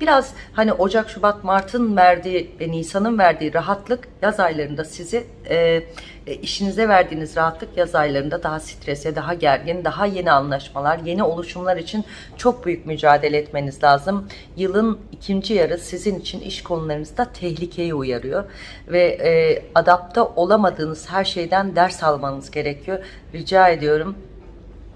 Biraz hani Ocak, Şubat, Mart'ın verdiği ve Nisan'ın verdiği rahatlık yaz aylarında sizi e, e, işinize verdiğiniz rahatlık yaz aylarında daha strese, daha gergin, daha yeni anlaşmalar, yeni oluşumlar için çok büyük mücadele etmeniz lazım. Yılın ikinci yarı sizin için iş konularınızda tehlikeyi uyarıyor ve e, adapte olamadığınız her şeyden ders almanız gerekiyor. Rica ediyorum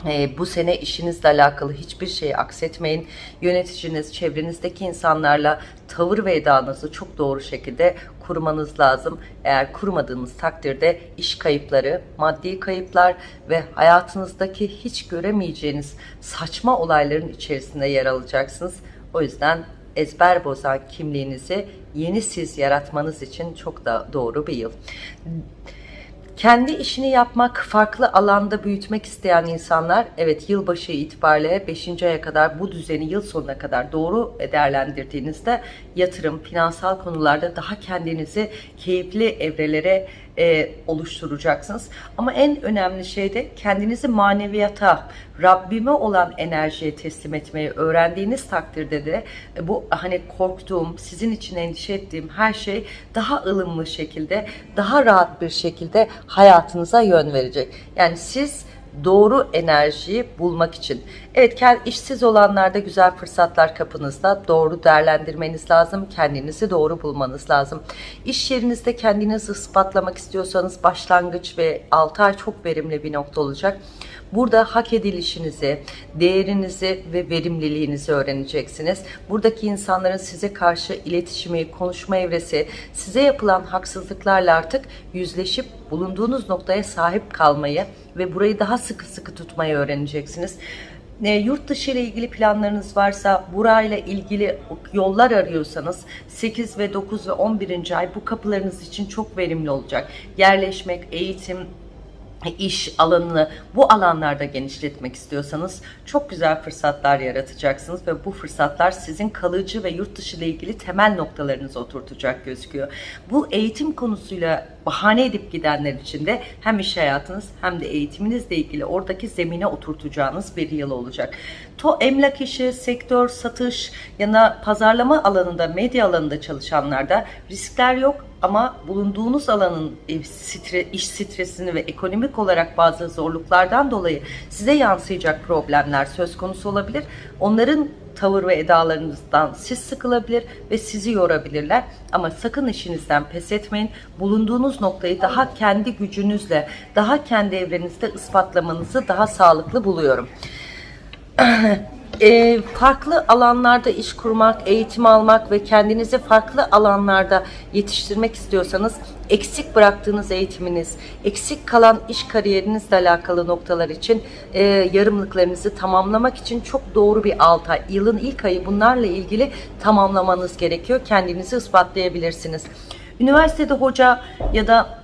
e, bu sene işinizle alakalı hiçbir şeyi aksetmeyin. Yöneticiniz, çevrenizdeki insanlarla tavır ve edanızı çok doğru şekilde kurmanız lazım. Eğer kurmadığınız takdirde iş kayıpları, maddi kayıplar ve hayatınızdaki hiç göremeyeceğiniz saçma olayların içerisinde yer alacaksınız. O yüzden ezber bozan kimliğinizi yeni siz yaratmanız için çok da doğru bir yıl. Kendi işini yapmak, farklı alanda büyütmek isteyen insanlar evet yılbaşı itibariyle 5. aya kadar bu düzeni yıl sonuna kadar doğru değerlendirdiğinizde yatırım, finansal konularda daha kendinizi keyifli evrelere e, oluşturacaksınız. Ama en önemli şey de kendinizi maneviyata, Rabbime olan enerjiye teslim etmeyi öğrendiğiniz takdirde de e, bu hani korktuğum, sizin için endişe ettiğim her şey daha ılımlı şekilde, daha rahat bir şekilde hayatınıza yön verecek. Yani siz doğru enerjiyi bulmak için. Evet işsiz olanlarda güzel fırsatlar kapınızda. Doğru değerlendirmeniz lazım. Kendinizi doğru bulmanız lazım. İş yerinizde kendinizi ispatlamak istiyorsanız başlangıç ve 6 ay çok verimli bir nokta olacak. Burada hak edilişinizi, değerinizi ve verimliliğinizi öğreneceksiniz. Buradaki insanların size karşı iletişimi, konuşma evresi, size yapılan haksızlıklarla artık yüzleşip bulunduğunuz noktaya sahip kalmayı ve burayı daha sıkı sıkı tutmayı öğreneceksiniz. E, yurt dışı ile ilgili planlarınız varsa, burayla ilgili yollar arıyorsanız 8 ve 9 ve 11. ay bu kapılarınız için çok verimli olacak. Yerleşmek, eğitim, iş alanını bu alanlarda genişletmek istiyorsanız çok güzel fırsatlar yaratacaksınız ve bu fırsatlar sizin kalıcı ve yurt dışı ile ilgili temel noktalarınızı oturtacak gözüküyor. Bu eğitim konusuyla bahane edip gidenler için de hem iş hayatınız hem de eğitiminizle ilgili oradaki zemine oturtacağınız bir yıl olacak. To emlak işi, sektör, satış ya da pazarlama alanında, medya alanında çalışanlarda riskler yok ama bulunduğunuz alanın e, iş stresini ve ekonomik olarak bazı zorluklardan dolayı size yansıyacak problemler söz konusu olabilir. Onların tavır ve edalarınızdan siz sıkılabilir ve sizi yorabilirler. Ama sakın işinizden pes etmeyin. Bulunduğunuz noktayı daha kendi gücünüzle, daha kendi evrenizde ispatlamanızı daha sağlıklı buluyorum. [CLEARS THROAT] e, farklı alanlarda iş kurmak, eğitim almak ve kendinizi farklı alanlarda yetiştirmek istiyorsanız eksik bıraktığınız eğitiminiz, eksik kalan iş kariyerinizle alakalı noktalar için e, yarımlıklarınızı tamamlamak için çok doğru bir 6 ay, yılın ilk ayı bunlarla ilgili tamamlamanız gerekiyor. Kendinizi ispatlayabilirsiniz. Üniversitede hoca ya da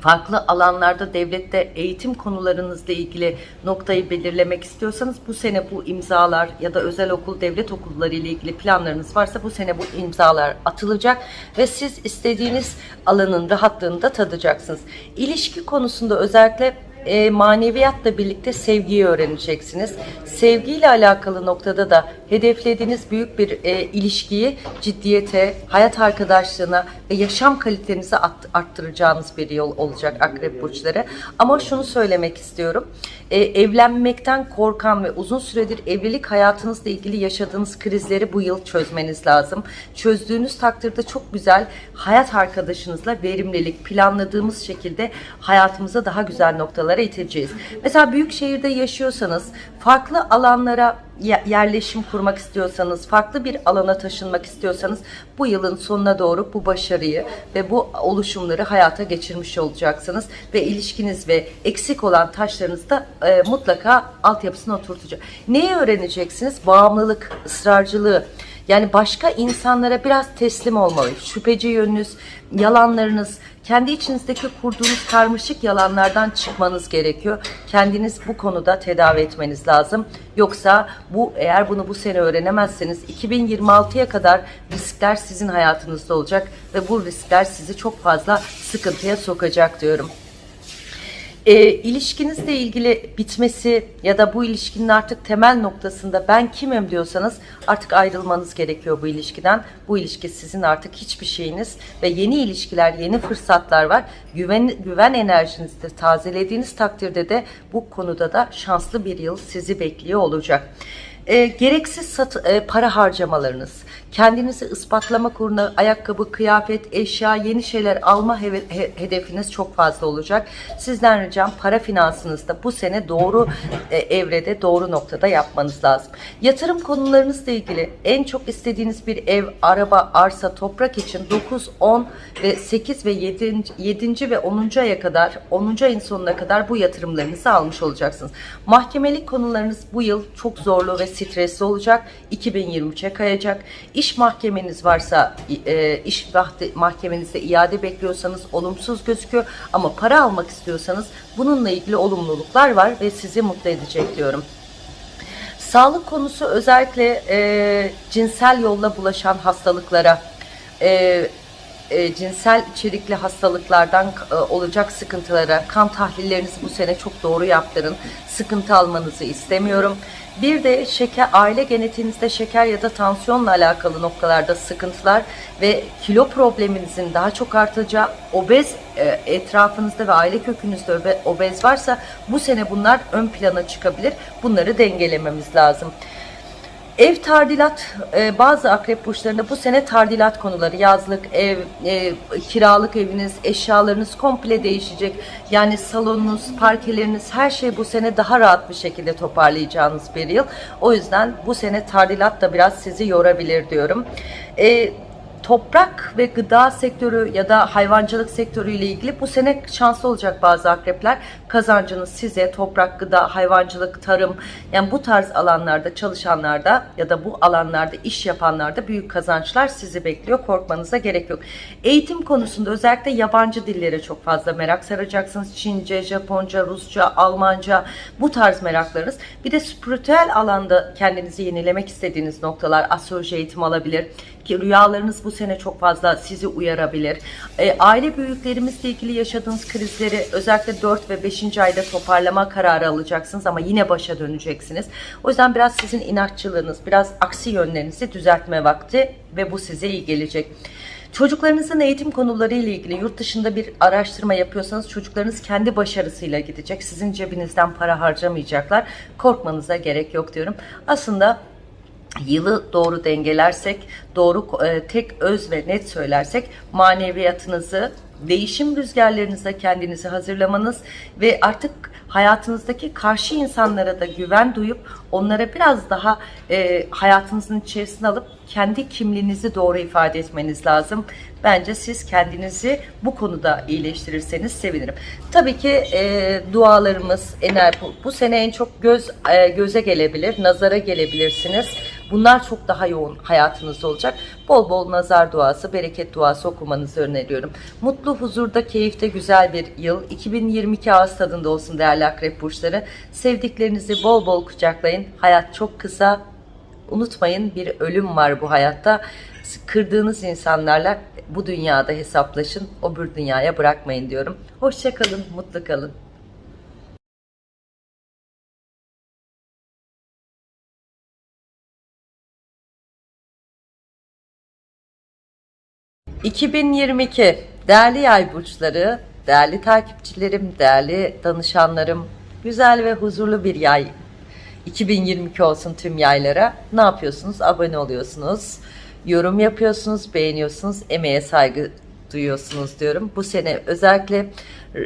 farklı alanlarda devlette eğitim konularınızla ilgili noktayı belirlemek istiyorsanız bu sene bu imzalar ya da özel okul devlet okulları ile ilgili planlarınız varsa bu sene bu imzalar atılacak ve siz istediğiniz alanın rahatlığını da tadacaksınız. İlişki konusunda özellikle e, maneviyatla birlikte sevgiyi öğreneceksiniz. Sevgiyle alakalı noktada da hedeflediğiniz büyük bir e, ilişkiyi ciddiyete, hayat arkadaşlığına ve yaşam kalitenizi arttıracağınız bir yol olacak akrep burçları. Ama şunu söylemek istiyorum. E, evlenmekten korkan ve uzun süredir evlilik hayatınızla ilgili yaşadığınız krizleri bu yıl çözmeniz lazım. Çözdüğünüz takdirde çok güzel hayat arkadaşınızla verimlilik planladığımız şekilde hayatımıza daha güzel noktalar noktalara iteceğiz. Mesela büyük şehirde yaşıyorsanız, farklı alanlara yerleşim kurmak istiyorsanız, farklı bir alana taşınmak istiyorsanız bu yılın sonuna doğru bu başarıyı ve bu oluşumları hayata geçirmiş olacaksınız ve ilişkiniz ve eksik olan taşlarınız da e, mutlaka altyapısına oturtacak. Neyi öğreneceksiniz? Bağımlılık, ısrarcılığı, yani başka insanlara biraz teslim olmalı. Şüpheci yönünüz, yalanlarınız, kendi içinizdeki kurduğunuz karmaşık yalanlardan çıkmanız gerekiyor. Kendiniz bu konuda tedavi etmeniz lazım. Yoksa bu eğer bunu bu sene öğrenemezseniz 2026'ya kadar riskler sizin hayatınızda olacak ve bu riskler sizi çok fazla sıkıntıya sokacak diyorum e, ilişkinizle ilgili bitmesi ya da bu ilişkinin artık temel noktasında ben kimim diyorsanız artık ayrılmanız gerekiyor bu ilişkiden. Bu ilişki sizin artık hiçbir şeyiniz ve yeni ilişkiler, yeni fırsatlar var. Güven, güven enerjinizi tazelediğiniz takdirde de bu konuda da şanslı bir yıl sizi bekliyor olacak. E, gereksiz sat, e, para harcamalarınız, kendinizi ispatlamak uğruna ayakkabı, kıyafet, eşya, yeni şeyler alma he, hedefiniz çok fazla olacak. Sizden ricam para finansınızda bu sene doğru e, evrede, doğru noktada yapmanız lazım. Yatırım konularınızla ilgili en çok istediğiniz bir ev, araba, arsa, toprak için 9, 10 ve 8 ve 7. 7. ve 10. aya kadar, 10. ayın sonuna kadar bu yatırımlarınızı almış olacaksınız. Mahkemelik konularınız bu yıl çok zorlu ve stresli olacak. 2023'e kayacak. İş mahkemeniz varsa, e, iş mahkemenizde iade bekliyorsanız olumsuz gözüküyor. Ama para almak istiyorsanız bununla ilgili olumluluklar var ve sizi mutlu edecek diyorum. Sağlık konusu özellikle e, cinsel yolla bulaşan hastalıklara, e, e, cinsel içerikli hastalıklardan e, olacak sıkıntılara, kan tahlillerinizi bu sene çok doğru yaptırın. Sıkıntı almanızı istemiyorum. Bir de şeker, aile genetiğinizde şeker ya da tansiyonla alakalı noktalarda sıkıntılar ve kilo probleminizin daha çok artacağı, obez e, etrafınızda ve aile kökünüzde obez varsa bu sene bunlar ön plana çıkabilir. Bunları dengelememiz lazım. Ev tadilat, e, bazı akrep burçlarında bu sene tadilat konuları, yazlık, ev, e, kiralık eviniz, eşyalarınız komple değişecek. Yani salonunuz, parkeleriniz, her şey bu sene daha rahat bir şekilde toparlayacağınız bir yıl. O yüzden bu sene tadilat da biraz sizi yorabilir diyorum. E, toprak ve gıda sektörü ya da hayvancılık sektörü ile ilgili bu sene şanslı olacak bazı akrepler. Kazancınız size toprak, gıda, hayvancılık, tarım yani bu tarz alanlarda çalışanlarda ya da bu alanlarda iş yapanlarda büyük kazançlar sizi bekliyor. Korkmanıza gerek yok. Eğitim konusunda özellikle yabancı dillere çok fazla merak saracaksınız. Çince, Japonca, Rusça, Almanca bu tarz meraklarınız. Bir de spiritüel alanda kendinizi yenilemek istediğiniz noktalar astroloji eğitim alabilir ki rüyalarınız bu sene çok fazla sizi uyarabilir. E, aile büyüklerimizle ilgili yaşadığınız krizleri özellikle 4 ve 5. ayda toparlama kararı alacaksınız ama yine başa döneceksiniz. O yüzden biraz sizin inatçılığınız, biraz aksi yönlerinizi düzeltme vakti ve bu size iyi gelecek. Çocuklarınızın eğitim konuları ile ilgili yurt dışında bir araştırma yapıyorsanız çocuklarınız kendi başarısıyla gidecek. Sizin cebinizden para harcamayacaklar. Korkmanıza gerek yok diyorum. Aslında yılı doğru dengelersek, doğru e, tek öz ve net söylersek maneviyatınızı, değişim rüzgarlarınıza kendinizi hazırlamanız ve artık hayatınızdaki karşı insanlara da güven duyup onlara biraz daha e, hayatınızın içerisine alıp kendi kimliğinizi doğru ifade etmeniz lazım. Bence siz kendinizi bu konuda iyileştirirseniz sevinirim. Tabii ki e, dualarımız, ener bu, bu sene en çok göz e, göze gelebilir, nazara gelebilirsiniz. Bunlar çok daha yoğun hayatınızda olacak. Bol bol nazar duası, bereket duası okumanızı öneriyorum. Mutlu, huzurda, keyifte güzel bir yıl. 2022 ağız tadında olsun değerli akrep burçları. Sevdiklerinizi bol bol kucaklayın. Hayat çok kısa. Unutmayın bir ölüm var bu hayatta. Kırdığınız insanlarla bu dünyada hesaplaşın. O bir dünyaya bırakmayın diyorum. Hoşçakalın, mutlu kalın. 2022 değerli yay burçları, değerli takipçilerim, değerli danışanlarım, güzel ve huzurlu bir yay 2022 olsun tüm yaylara. Ne yapıyorsunuz? Abone oluyorsunuz, yorum yapıyorsunuz, beğeniyorsunuz, emeğe saygı duyuyorsunuz diyorum. Bu sene özellikle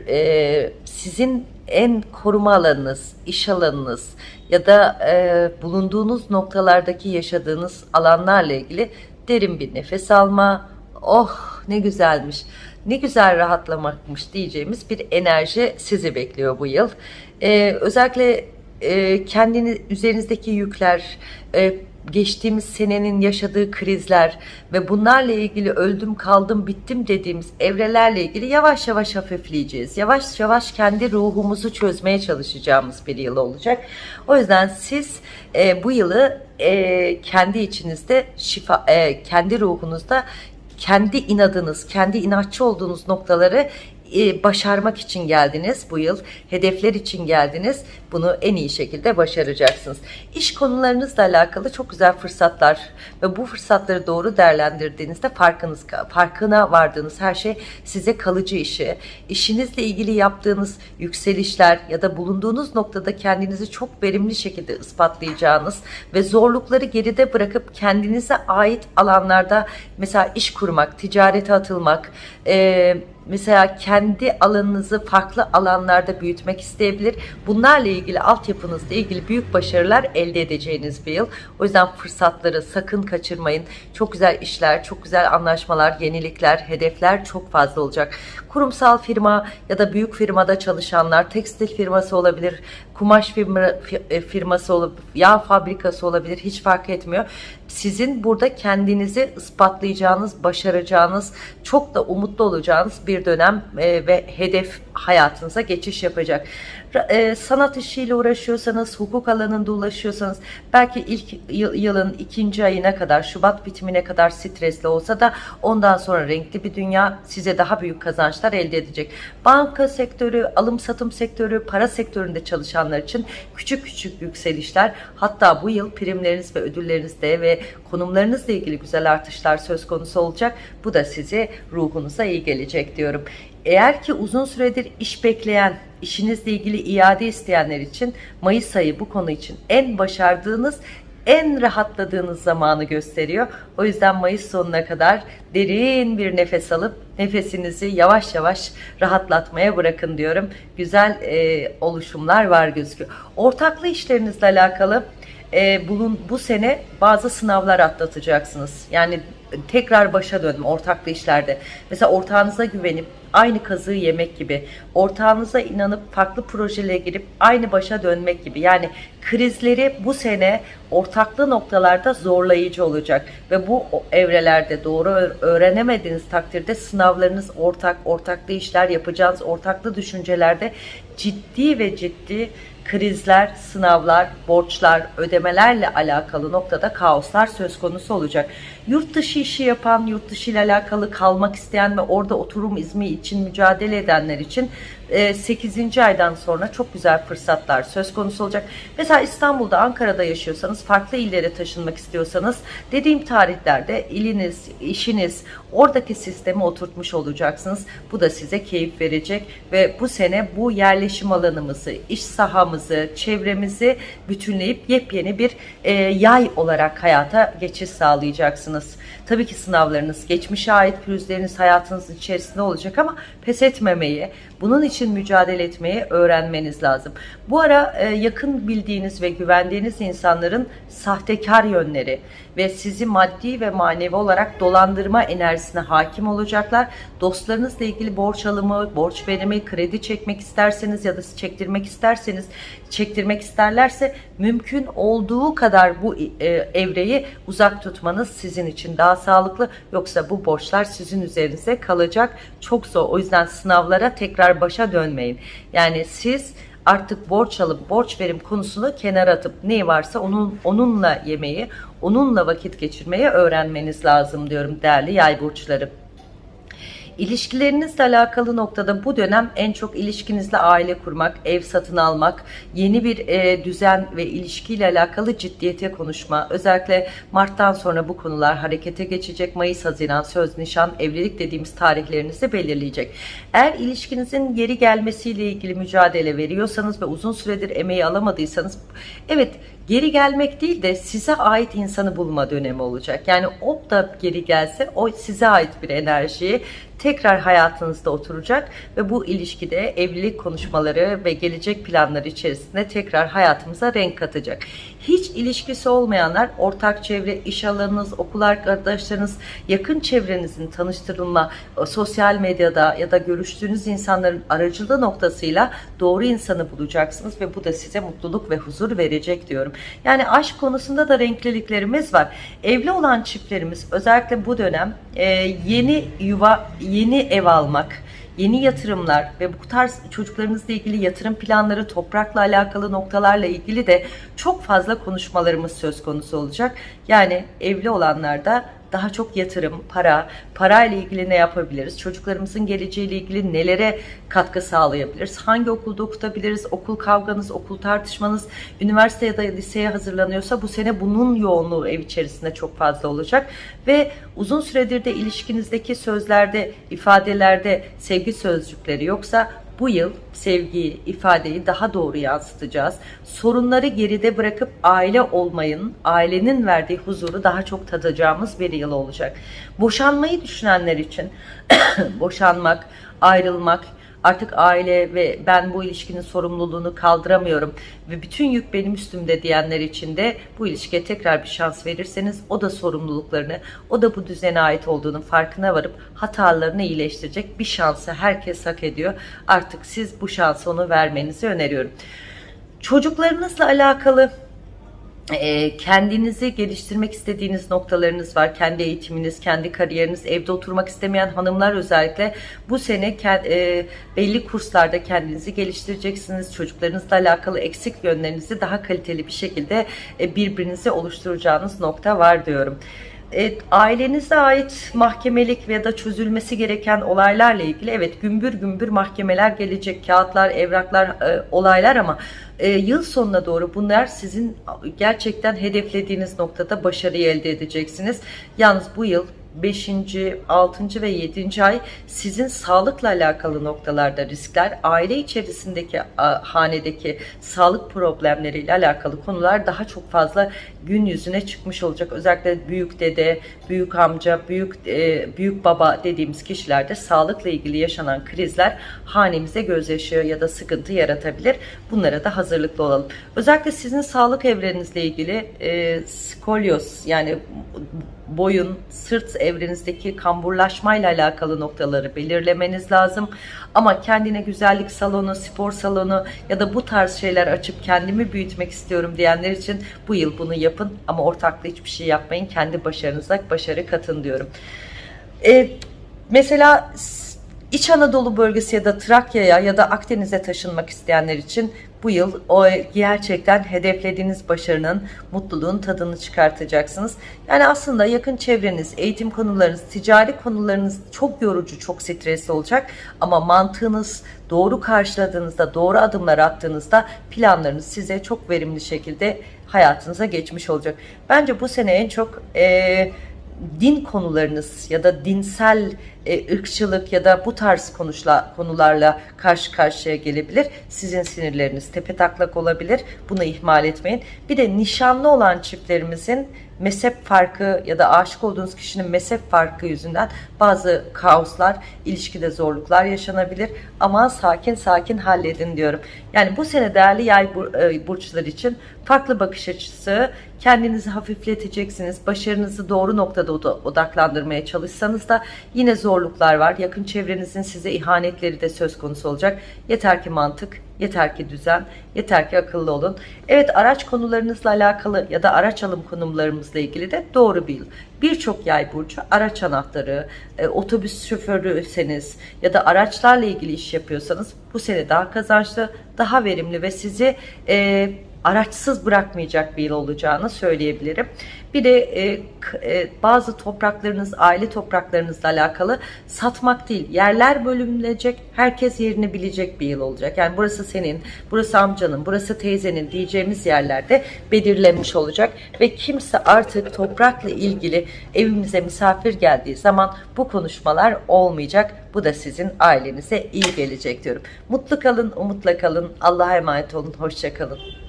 e, sizin en koruma alanınız, iş alanınız ya da e, bulunduğunuz noktalardaki yaşadığınız alanlarla ilgili derin bir nefes alma. Oh ne güzelmiş, ne güzel rahatlamakmış diyeceğimiz bir enerji sizi bekliyor bu yıl. E, özellikle e, kendini üzerinizdeki yükler, e, geçtiğimiz senenin yaşadığı krizler ve bunlarla ilgili öldüm kaldım bittim dediğimiz evrelerle ilgili yavaş yavaş hafifleyeceğiz. Yavaş yavaş kendi ruhumuzu çözmeye çalışacağımız bir yıl olacak. O yüzden siz e, bu yılı e, kendi içinizde şifa, e, kendi ruhunuzda kendi inadınız, kendi inatçı olduğunuz noktaları e, başarmak için geldiniz bu yıl. Hedefler için geldiniz. Bunu en iyi şekilde başaracaksınız. İş konularınızla alakalı çok güzel fırsatlar ve bu fırsatları doğru değerlendirdiğinizde farkınız farkına vardığınız her şey size kalıcı işi, işinizle ilgili yaptığınız yükselişler ya da bulunduğunuz noktada kendinizi çok verimli şekilde ispatlayacağınız ve zorlukları geride bırakıp kendinize ait alanlarda mesela iş kurmak, ticarete atılmak, eee mesela kendi alanınızı farklı alanlarda büyütmek isteyebilir. Bunlarla ilgili altyapınızla ilgili büyük başarılar elde edeceğiniz bir yıl. O yüzden fırsatları sakın kaçırmayın. Çok güzel işler, çok güzel anlaşmalar, yenilikler, hedefler çok fazla olacak. Kurumsal firma ya da büyük firmada çalışanlar, tekstil firması olabilir, kumaş firma, e, firması olabilir, yağ fabrikası olabilir hiç fark etmiyor. Sizin burada kendinizi ispatlayacağınız, başaracağınız, çok da umutlu olacağınız bir dönem e, ve hedef hayatınıza geçiş yapacak. E, sanat işiyle uğraşıyorsanız, hukuk alanında ulaşıyorsanız belki ilk yılın ikinci ayına kadar, Şubat bitimine kadar stresli olsa da ondan sonra renkli bir dünya size daha büyük kazançlar elde edecek. Banka sektörü, alım satım sektörü, para sektöründe çalışanlar için küçük küçük yükselişler hatta bu yıl primleriniz ve ödüllerinizde ve konumlarınızla ilgili güzel artışlar söz konusu olacak. Bu da size ruhunuza iyi gelecek diyorum. Eğer ki uzun süredir iş bekleyen, işinizle ilgili iade isteyenler için Mayıs ayı bu konu için en başardığınız en rahatladığınız zamanı gösteriyor. O yüzden Mayıs sonuna kadar derin bir nefes alıp nefesinizi yavaş yavaş rahatlatmaya bırakın diyorum. Güzel e, oluşumlar var gözüküyor. Ortaklı işlerinizle alakalı e, bulun, bu sene bazı sınavlar atlatacaksınız. Yani tekrar başa dönme ortaklı işlerde. Mesela ortağınıza güvenip aynı kazığı yemek gibi, ortağınıza inanıp farklı projelere girip aynı başa dönmek gibi. Yani krizleri bu sene ortaklı noktalarda zorlayıcı olacak ve bu evrelerde doğru öğrenemediğiniz takdirde sınavlarınız ortak, ortaklı işler yapacağınız ortaklı düşüncelerde ciddi ve ciddi krizler, sınavlar, borçlar, ödemelerle alakalı noktada kaoslar söz konusu olacak. Yurt dışı işi yapan, yurt dışı ile alakalı kalmak isteyen ve orada oturum izmi için mücadele edenler için 8. E, aydan sonra çok güzel fırsatlar söz konusu olacak. Mesela İstanbul'da, Ankara'da yaşıyorsanız, farklı illere taşınmak istiyorsanız dediğim tarihlerde iliniz, işiniz, oradaki sistemi oturtmuş olacaksınız. Bu da size keyif verecek ve bu sene bu yerleşim alanımızı, iş sahamızı, çevremizi bütünleyip yepyeni bir e, yay olarak hayata geçiş sağlayacaksınız. Tabii ki sınavlarınız, geçmişe ait pürüzleriniz hayatınız içerisinde olacak ama pes etmemeyi, bunun için mücadele etmeyi öğrenmeniz lazım. Bu ara e, yakın bildiğiniz ve güvendiğiniz insanların sahtekar yönleri ve sizi maddi ve manevi olarak dolandırma enerjisine hakim olacaklar. Dostlarınızla ilgili borç alımı, borç verimi, kredi çekmek isterseniz ya da çektirmek isterseniz, çektirmek isterlerse mümkün olduğu kadar bu e, evreyi uzak tutmanız sizin için daha sağlıklı. Yoksa bu borçlar sizin üzerinize kalacak. Çok zor. O yüzden sınavlara tekrar başa dönmeyin. Yani siz artık borç alıp borç verim konusunu kenara atıp ne varsa onun onunla yemeyi, onunla vakit geçirmeyi öğrenmeniz lazım diyorum değerli yay burçları. İlişkilerinizle alakalı noktada bu dönem en çok ilişkinizle aile kurmak, ev satın almak, yeni bir e, düzen ve ilişkiyle alakalı ciddiyete konuşma. Özellikle Mart'tan sonra bu konular harekete geçecek. Mayıs, Haziran, söz, nişan, evlilik dediğimiz tarihlerinizi belirleyecek. Eğer ilişkinizin geri gelmesiyle ilgili mücadele veriyorsanız ve uzun süredir emeği alamadıysanız evet geri gelmek değil de size ait insanı bulma dönemi olacak. Yani o da geri gelse o size ait bir enerjiyi tekrar hayatınızda oturacak ve bu ilişkide evlilik konuşmaları ve gelecek planları içerisinde tekrar hayatımıza renk katacak. Hiç ilişkisi olmayanlar ortak çevre, iş alanınız, okul arkadaşlarınız, yakın çevrenizin tanıştırılma, e, sosyal medyada ya da görüştüğünüz insanların aracılığı noktasıyla doğru insanı bulacaksınız ve bu da size mutluluk ve huzur verecek diyorum. Yani aşk konusunda da renkliliklerimiz var. Evli olan çiftlerimiz özellikle bu dönem e, yeni yuva, yeni ev almak, yeni yatırımlar ve bu tarz çocuklarınızla ilgili yatırım planları, toprakla alakalı noktalarla ilgili de çok fazla konuşmalarımız söz konusu olacak. Yani evli olanlar da daha çok yatırım, para, parayla ilgili ne yapabiliriz? Çocuklarımızın geleceğiyle ilgili nelere katkı sağlayabiliriz? Hangi okulda okutabiliriz? Okul kavganız, okul tartışmanız, üniversite ya da liseye hazırlanıyorsa bu sene bunun yoğunluğu ev içerisinde çok fazla olacak. Ve uzun süredir de ilişkinizdeki sözlerde, ifadelerde sevgi sözcükleri yoksa bu yıl sevgiyi, ifadeyi daha doğru yansıtacağız. Sorunları geride bırakıp aile olmayın, ailenin verdiği huzuru daha çok tadacağımız bir yıl olacak. Boşanmayı düşünenler için [CLEARS THROAT] boşanmak, ayrılmak, artık aile ve ben bu ilişkinin sorumluluğunu kaldıramıyorum ve bütün yük benim üstümde diyenler için de bu ilişkiye tekrar bir şans verirseniz o da sorumluluklarını, o da bu düzene ait olduğunun farkına varıp hatalarını iyileştirecek bir şansı herkes hak ediyor. Artık siz bu şansı onu vermenizi öneriyorum. Çocuklarınızla alakalı kendinizi geliştirmek istediğiniz noktalarınız var. Kendi eğitiminiz, kendi kariyeriniz, evde oturmak istemeyen hanımlar özellikle bu sene e, belli kurslarda kendinizi geliştireceksiniz. Çocuklarınızla alakalı eksik yönlerinizi daha kaliteli bir şekilde e, birbirinize oluşturacağınız nokta var diyorum. E, ailenize ait mahkemelik ya da çözülmesi gereken olaylarla ilgili evet gümbür gümbür mahkemeler gelecek, kağıtlar, evraklar, e, olaylar ama e, yıl sonuna doğru bunlar sizin gerçekten hedeflediğiniz noktada başarıyı elde edeceksiniz. Yalnız bu yıl 5. 6. ve 7. ay sizin sağlıkla alakalı noktalarda riskler, aile içerisindeki hanedeki sağlık problemleriyle alakalı konular daha çok fazla gün yüzüne çıkmış olacak. Özellikle büyük dede, büyük amca, büyük e, büyük baba dediğimiz kişilerde sağlıkla ilgili yaşanan krizler hanemize gözyaşı ya da sıkıntı yaratabilir. Bunlara da hazırlıklı olalım. Özellikle sizin sağlık evrenizle ilgili e, skolyoz yani boyun, sırt evrenizdeki kamburlaşmayla alakalı noktaları belirlemeniz lazım. Ama kendine güzellik salonu, spor salonu ya da bu tarz şeyler açıp kendimi büyütmek istiyorum diyenler için bu yıl bunu yapın. Ama ortaklı hiçbir şey yapmayın. Kendi başarınıza başarı katın diyorum. Ee, mesela İç Anadolu bölgesi ya da Trakya'ya ya da Akdeniz'e taşınmak isteyenler için bu yıl o gerçekten hedeflediğiniz başarının, mutluluğun tadını çıkartacaksınız. Yani aslında yakın çevreniz, eğitim konularınız, ticari konularınız çok yorucu, çok stresli olacak. Ama mantığınız doğru karşıladığınızda, doğru adımlar attığınızda planlarınız size çok verimli şekilde hayatınıza geçmiş olacak. Bence bu sene en çok... Ee, din konularınız ya da dinsel e, ırkçılık ya da bu tarz konuşla, konularla karşı karşıya gelebilir. Sizin sinirleriniz tepe taklak olabilir. Bunu ihmal etmeyin. Bir de nişanlı olan çiftlerimizin mezhep farkı ya da aşık olduğunuz kişinin mezhep farkı yüzünden bazı kaoslar, ilişkide zorluklar yaşanabilir. Ama sakin sakin halledin diyorum. Yani bu sene değerli yay e, burçları için farklı bakış açısı, kendinizi hafifleteceksiniz. Başarınızı doğru noktada odaklandırmaya çalışsanız da yine zorluklar var. Yakın çevrenizin size ihanetleri de söz konusu olacak. Yeter ki mantık, yeter ki düzen, yeter ki akıllı olun. Evet araç konularınızla alakalı ya da araç alım konularımızla ilgili de doğru bir yıl. Birçok yay burcu araç anahtarı, e, otobüs şoförüyseniz ya da araçlarla ilgili iş yapıyorsanız bu sene daha kazançlı, daha verimli ve sizi e, araçsız bırakmayacak bir yıl olacağını söyleyebilirim. Bir de e, e, bazı topraklarınız, aile topraklarınızla alakalı satmak değil, yerler bölünecek, herkes yerini bilecek bir yıl olacak. Yani burası senin, burası amcanın, burası teyzenin diyeceğimiz yerlerde belirlenmiş olacak ve kimse artık toprakla ilgili evimize misafir geldiği zaman bu konuşmalar olmayacak. Bu da sizin ailenize iyi gelecek diyorum. Mutlu kalın, umutla kalın, Allah'a emanet olun, hoşça kalın.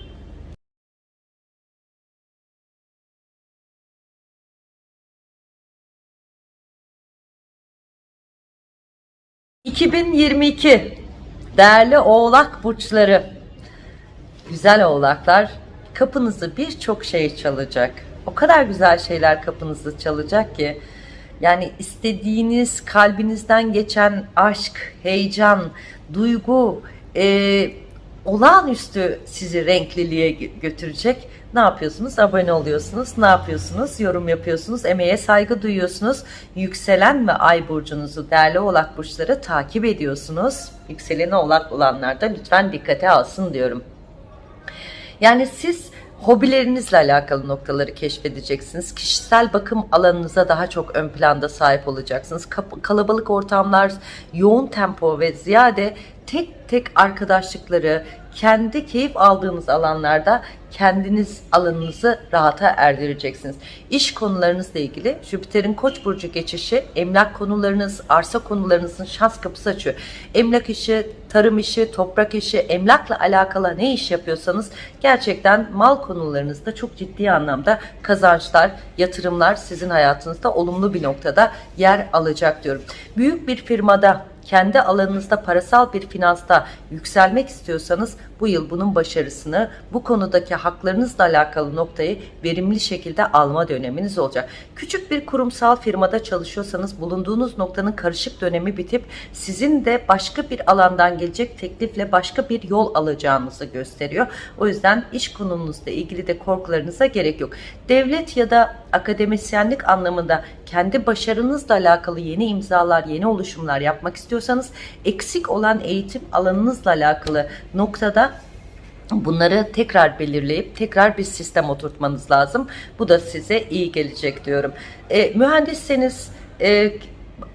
2022 değerli oğlak burçları güzel oğlaklar kapınızı birçok şey çalacak. O kadar güzel şeyler kapınızı çalacak ki yani istediğiniz kalbinizden geçen aşk heyecan duygu e, olağanüstü sizi renkliliğe götürecek ne yapıyorsunuz? Abone oluyorsunuz. Ne yapıyorsunuz? Yorum yapıyorsunuz. Emeğe saygı duyuyorsunuz. Yükselen ve ay burcunuzu değerli oğlak burçları takip ediyorsunuz. Yükseleni oğlak olanlar da lütfen dikkate alsın diyorum. Yani siz hobilerinizle alakalı noktaları keşfedeceksiniz. Kişisel bakım alanınıza daha çok ön planda sahip olacaksınız. Kalabalık ortamlar, yoğun tempo ve ziyade tek tek arkadaşlıkları, kendi keyif aldığınız alanlarda kendiniz alanınızı rahata erdireceksiniz. İş konularınızla ilgili Jüpiter'in Koç burcu geçişi emlak konularınız, arsa konularınızın şans kapısı açıyor. Emlak işi, tarım işi, toprak işi, emlakla alakalı ne iş yapıyorsanız gerçekten mal konularınızda çok ciddi anlamda kazançlar, yatırımlar sizin hayatınızda olumlu bir noktada yer alacak diyorum. Büyük bir firmada kendi alanınızda parasal bir finansta yükselmek istiyorsanız bu yıl bunun başarısını bu konudaki haklarınızla alakalı noktayı verimli şekilde alma döneminiz olacak. Küçük bir kurumsal firmada çalışıyorsanız bulunduğunuz noktanın karışık dönemi bitip sizin de başka bir alandan gelecek teklifle başka bir yol alacağınızı gösteriyor. O yüzden iş konunuzla ilgili de korkularınıza gerek yok. Devlet ya da akademisyenlik anlamında kendi başarınızla alakalı yeni imzalar, yeni oluşumlar yapmak istiyorsanız eksik olan eğitim alanınızla alakalı noktada Bunları tekrar belirleyip tekrar bir sistem oturtmanız lazım. Bu da size iyi gelecek diyorum. E, mühendisseniz e,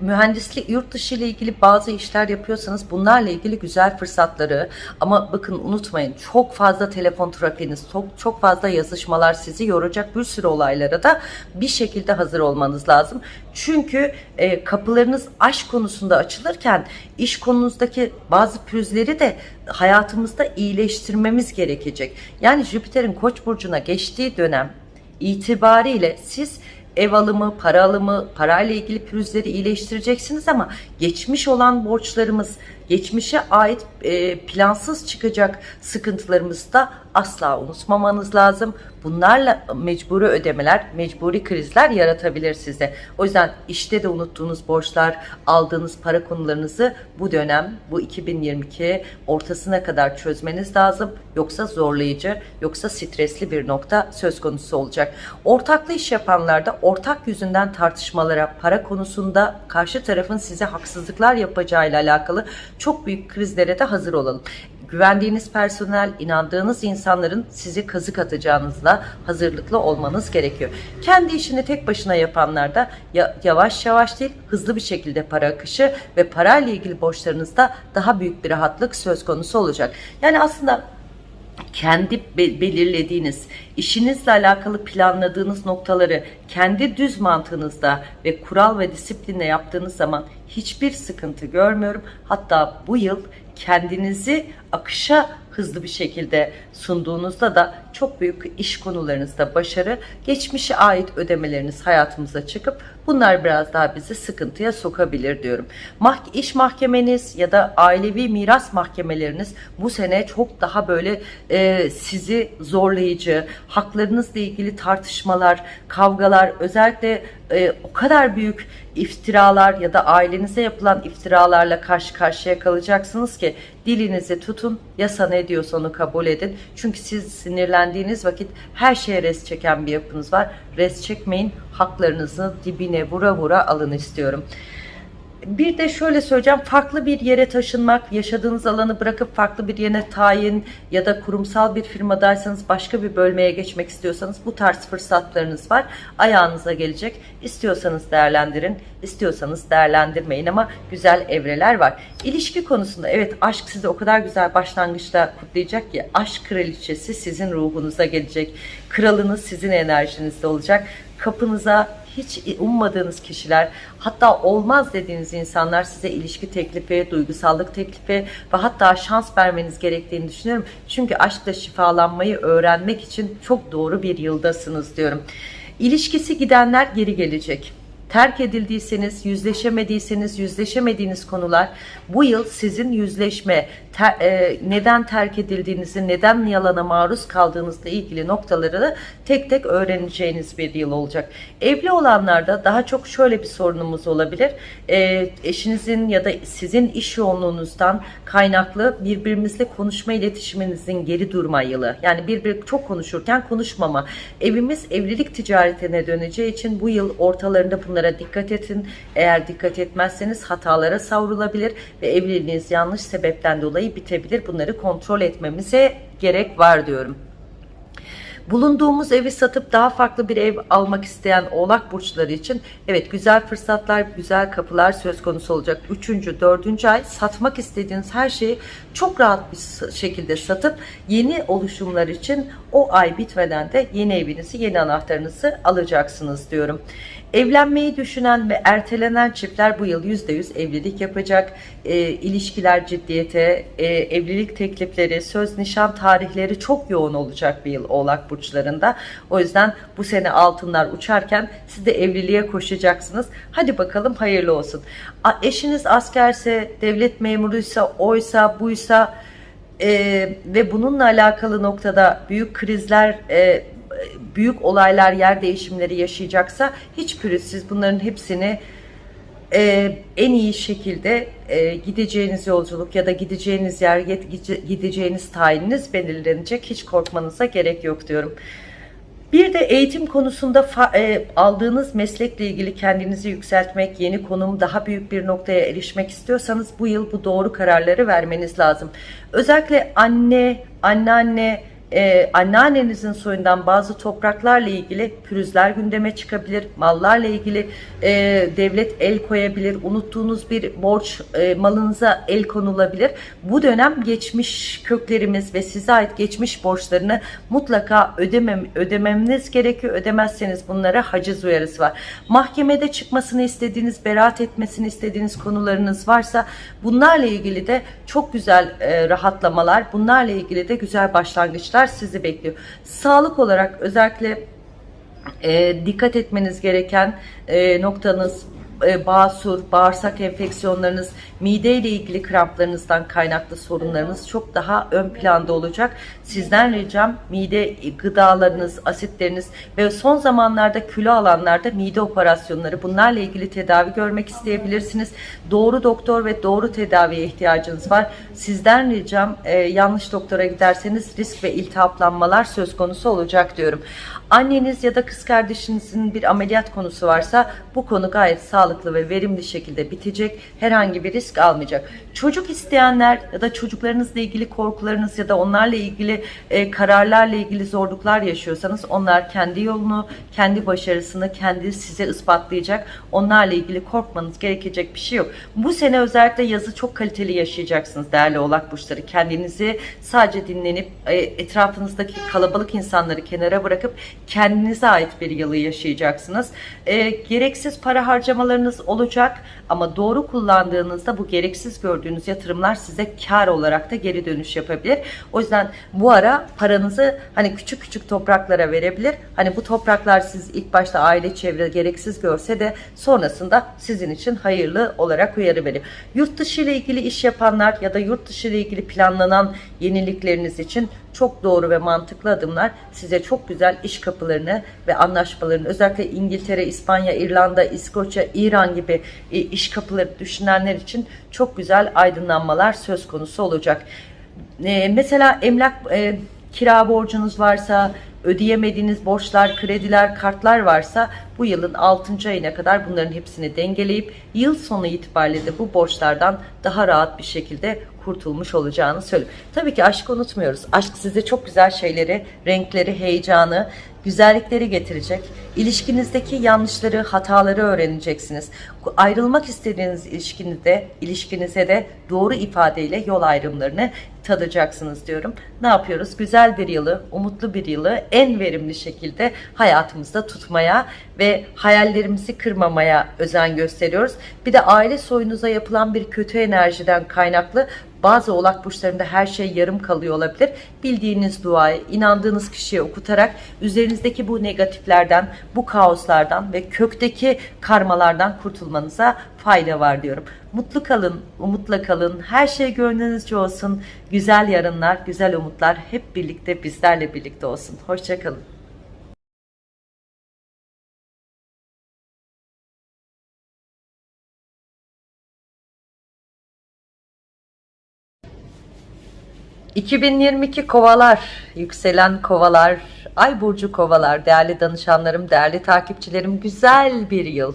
mühendislik yurt dışı ile ilgili bazı işler yapıyorsanız bunlarla ilgili güzel fırsatları ama bakın unutmayın çok fazla telefon trafiğiniz çok, çok fazla yazışmalar sizi yoracak bir sürü olaylara da bir şekilde hazır olmanız lazım. Çünkü e, kapılarınız aşk konusunda açılırken iş konunuzdaki bazı pürüzleri de hayatımızda iyileştirmemiz gerekecek. Yani Jüpiter'in Koç burcuna geçtiği dönem itibariyle siz ev alımı, para alımı, parayla ilgili pürüzleri iyileştireceksiniz ama geçmiş olan borçlarımız, geçmişe ait e, plansız çıkacak sıkıntılarımızı da asla unutmamanız lazım. Bunlarla mecburi ödemeler, mecburi krizler yaratabilir size. O yüzden işte de unuttuğunuz borçlar, aldığınız para konularınızı bu dönem, bu 2022 ortasına kadar çözmeniz lazım. Yoksa zorlayıcı, yoksa stresli bir nokta söz konusu olacak. Ortaklı iş yapanlarda ortak yüzünden tartışmalara, para konusunda karşı tarafın size haksızlıklar yapacağıyla alakalı çok büyük krizlere de hazır olalım güvendiğiniz personel, inandığınız insanların sizi kazık atacağınızla hazırlıklı olmanız gerekiyor. Kendi işini tek başına yapanlar da yavaş yavaş değil hızlı bir şekilde para akışı ve parayla ilgili borçlarınızda daha büyük bir rahatlık söz konusu olacak. Yani aslında kendi belirlediğiniz, işinizle alakalı planladığınız noktaları kendi düz mantığınızda ve kural ve disiplinle yaptığınız zaman hiçbir sıkıntı görmüyorum. Hatta bu yıl kendinizi akışa hızlı bir şekilde sunduğunuzda da çok büyük iş konularınızda başarı, geçmişe ait ödemeleriniz hayatımıza çıkıp bunlar biraz daha bizi sıkıntıya sokabilir diyorum. Mah iş mahkemeniz ya da ailevi miras mahkemeleriniz bu sene çok daha böyle e, sizi zorlayıcı, haklarınızla ilgili tartışmalar, kavgalar, özellikle e, o kadar büyük iftiralar ya da ailenize yapılan iftiralarla karşı karşıya kalacaksınız ki dilinizi tutun yasa ne diyorsa onu kabul edin. Çünkü siz sinirlendiğiniz vakit her şeye res çeken bir yapınız var. Res çekmeyin haklarınızı dibine vura vura alın istiyorum. Bir de şöyle söyleyeceğim farklı bir yere taşınmak, yaşadığınız alanı bırakıp farklı bir yere tayin ya da kurumsal bir firmadaysanız başka bir bölmeye geçmek istiyorsanız bu tarz fırsatlarınız var. Ayağınıza gelecek. İstiyorsanız değerlendirin, istiyorsanız değerlendirmeyin ama güzel evreler var. İlişki konusunda evet aşk sizi o kadar güzel başlangıçta kutlayacak ki aşk kraliçesi sizin ruhunuza gelecek. Kralınız sizin enerjinizde olacak. Kapınıza hiç ummadığınız kişiler hatta olmaz dediğiniz insanlar size ilişki teklifi, duygusallık teklifi ve hatta şans vermeniz gerektiğini düşünüyorum. Çünkü aşkla şifalanmayı öğrenmek için çok doğru bir yıldasınız diyorum. İlişkisi gidenler geri gelecek terk edildiyseniz, yüzleşemediyseniz, yüzleşemediğiniz konular bu yıl sizin yüzleşme, ter, e, neden terk edildiğinizi, neden yalana maruz kaldığınızla ilgili noktaları da tek tek öğreneceğiniz bir yıl olacak. Evli olanlarda daha çok şöyle bir sorunumuz olabilir. E, eşinizin ya da sizin iş yoğunluğunuzdan kaynaklı birbirimizle konuşma iletişiminizin geri durma yılı. Yani birbir çok konuşurken konuşmama. Evimiz evlilik ticaretine döneceği için bu yıl ortalarında bunlara dikkat edin. Eğer dikkat etmezseniz hatalara savrulabilir ve evliliğiniz yanlış sebepten dolayı bitebilir. Bunları kontrol etmemize gerek var diyorum. Bulunduğumuz evi satıp daha farklı bir ev almak isteyen oğlak burçları için evet güzel fırsatlar, güzel kapılar söz konusu olacak. Üçüncü, dördüncü ay satmak istediğiniz her şeyi çok rahat bir şekilde satıp yeni oluşumlar için o ay bitmeden de yeni evinizi, yeni anahtarınızı alacaksınız diyorum. Evlenmeyi düşünen ve ertelenen çiftler bu yıl %100 evlilik yapacak. E, ilişkiler ciddiyete, e, evlilik teklifleri, söz nişan tarihleri çok yoğun olacak bir yıl Oğlak Burçlarında. O yüzden bu sene altınlar uçarken siz de evliliğe koşacaksınız. Hadi bakalım hayırlı olsun. A, eşiniz askerse, devlet memuruysa, oysa, buysa e, ve bununla alakalı noktada büyük krizler e, büyük olaylar, yer değişimleri yaşayacaksa hiç pürüzsüz bunların hepsini e, en iyi şekilde e, gideceğiniz yolculuk ya da gideceğiniz yer, gideceğiniz tayininiz belirlenecek. Hiç korkmanıza gerek yok diyorum. Bir de eğitim konusunda e, aldığınız meslekle ilgili kendinizi yükseltmek, yeni konum, daha büyük bir noktaya erişmek istiyorsanız bu yıl bu doğru kararları vermeniz lazım. Özellikle anne, anneanne, ee, anneannenizin soyundan bazı topraklarla ilgili pürüzler gündeme çıkabilir. Mallarla ilgili e, devlet el koyabilir. Unuttuğunuz bir borç e, malınıza el konulabilir. Bu dönem geçmiş köklerimiz ve size ait geçmiş borçlarını mutlaka ödemem, ödememiz gerekiyor. Ödemezseniz bunlara haciz uyarısı var. Mahkemede çıkmasını istediğiniz, beraat etmesini istediğiniz konularınız varsa bunlarla ilgili de çok güzel e, rahatlamalar, bunlarla ilgili de güzel başlangıçlar sonuçlar sizi bekliyor. Sağlık olarak özellikle e, dikkat etmeniz gereken e, noktanız e, basur, bağırsak enfeksiyonlarınız, mide ile ilgili kramplarınızdan kaynaklı sorunlarınız çok daha ön planda olacak. Sizden ricam mide gıdalarınız, asitleriniz ve son zamanlarda kilo alanlarda mide operasyonları bunlarla ilgili tedavi görmek isteyebilirsiniz. Doğru doktor ve doğru tedaviye ihtiyacınız var. Sizden ricam e, yanlış doktora giderseniz risk ve iltihaplanmalar söz konusu olacak diyorum. Anneniz ya da kız kardeşinizin bir ameliyat konusu varsa bu konu gayet sağlıklı ve verimli şekilde bitecek. Herhangi bir risk almayacak. Çocuk isteyenler ya da çocuklarınızla ilgili korkularınız ya da onlarla ilgili e, kararlarla ilgili zorluklar yaşıyorsanız onlar kendi yolunu, kendi başarısını kendi size ispatlayacak. Onlarla ilgili korkmanız gerekecek bir şey yok. Bu sene özellikle yazı çok kaliteli yaşayacaksınız değerli oğlak burçları. Kendinizi sadece dinlenip e, etrafınızdaki kalabalık insanları kenara bırakıp kendinize ait bir yılı yaşayacaksınız. E, gereksiz para harcamalarınız olacak ama doğru kullandığınızda bu gereksiz gördüğünüz yatırımlar size kar olarak da geri dönüş yapabilir. O yüzden bu ara paranızı hani küçük küçük topraklara verebilir. Hani bu topraklar siz ilk başta aile çevre gereksiz görse de sonrasında sizin için hayırlı olarak uyarı veriyor. Yurt dışı ile ilgili iş yapanlar ya da yurt dışı ile ilgili planlanan yenilikleriniz için çok doğru ve mantıklı adımlar size çok güzel iş kapılarını ve anlaşmalarını özellikle İngiltere, İspanya, İrlanda, İskoçya, İran gibi e, iş kapıları düşünenler için çok güzel aydınlanmalar söz konusu olacak. E, mesela emlak e, kira borcunuz varsa, ödeyemediğiniz borçlar, krediler, kartlar varsa bu yılın 6. ayına kadar bunların hepsini dengeleyip yıl sonu itibariyle de bu borçlardan daha rahat bir şekilde kurtulmuş olacağını söylüyor. Tabii ki aşk unutmuyoruz. Aşk size çok güzel şeyleri, renkleri, heyecanı, güzellikleri getirecek. İlişkinizdeki yanlışları, hataları öğreneceksiniz. Ayrılmak istediğiniz ilişkinizde, ilişkinize de doğru ifadeyle yol ayrımlarını tadacaksınız diyorum. Ne yapıyoruz? Güzel bir yılı, umutlu bir yılı en verimli şekilde hayatımızda tutmaya ve hayallerimizi kırmamaya özen gösteriyoruz. Bir de aile soyunuza yapılan bir kötü enerjiden kaynaklı Bazı oğlak burçlarında her şey yarım kalıyor olabilir. Bildiğiniz duayı inandığınız kişiye okutarak üzerinizdeki bu negatiflerden, bu kaoslardan ve kökteki karmalardan kurtulmanıza fayda var diyorum. Mutlu kalın, umutla kalın. Her şey gönlünüzce olsun. Güzel yarınlar, güzel umutlar hep birlikte bizlerle birlikte olsun. Hoşçakalın. ...2022 kovalar, yükselen kovalar, ay burcu kovalar, değerli danışanlarım, değerli takipçilerim, güzel bir yıl.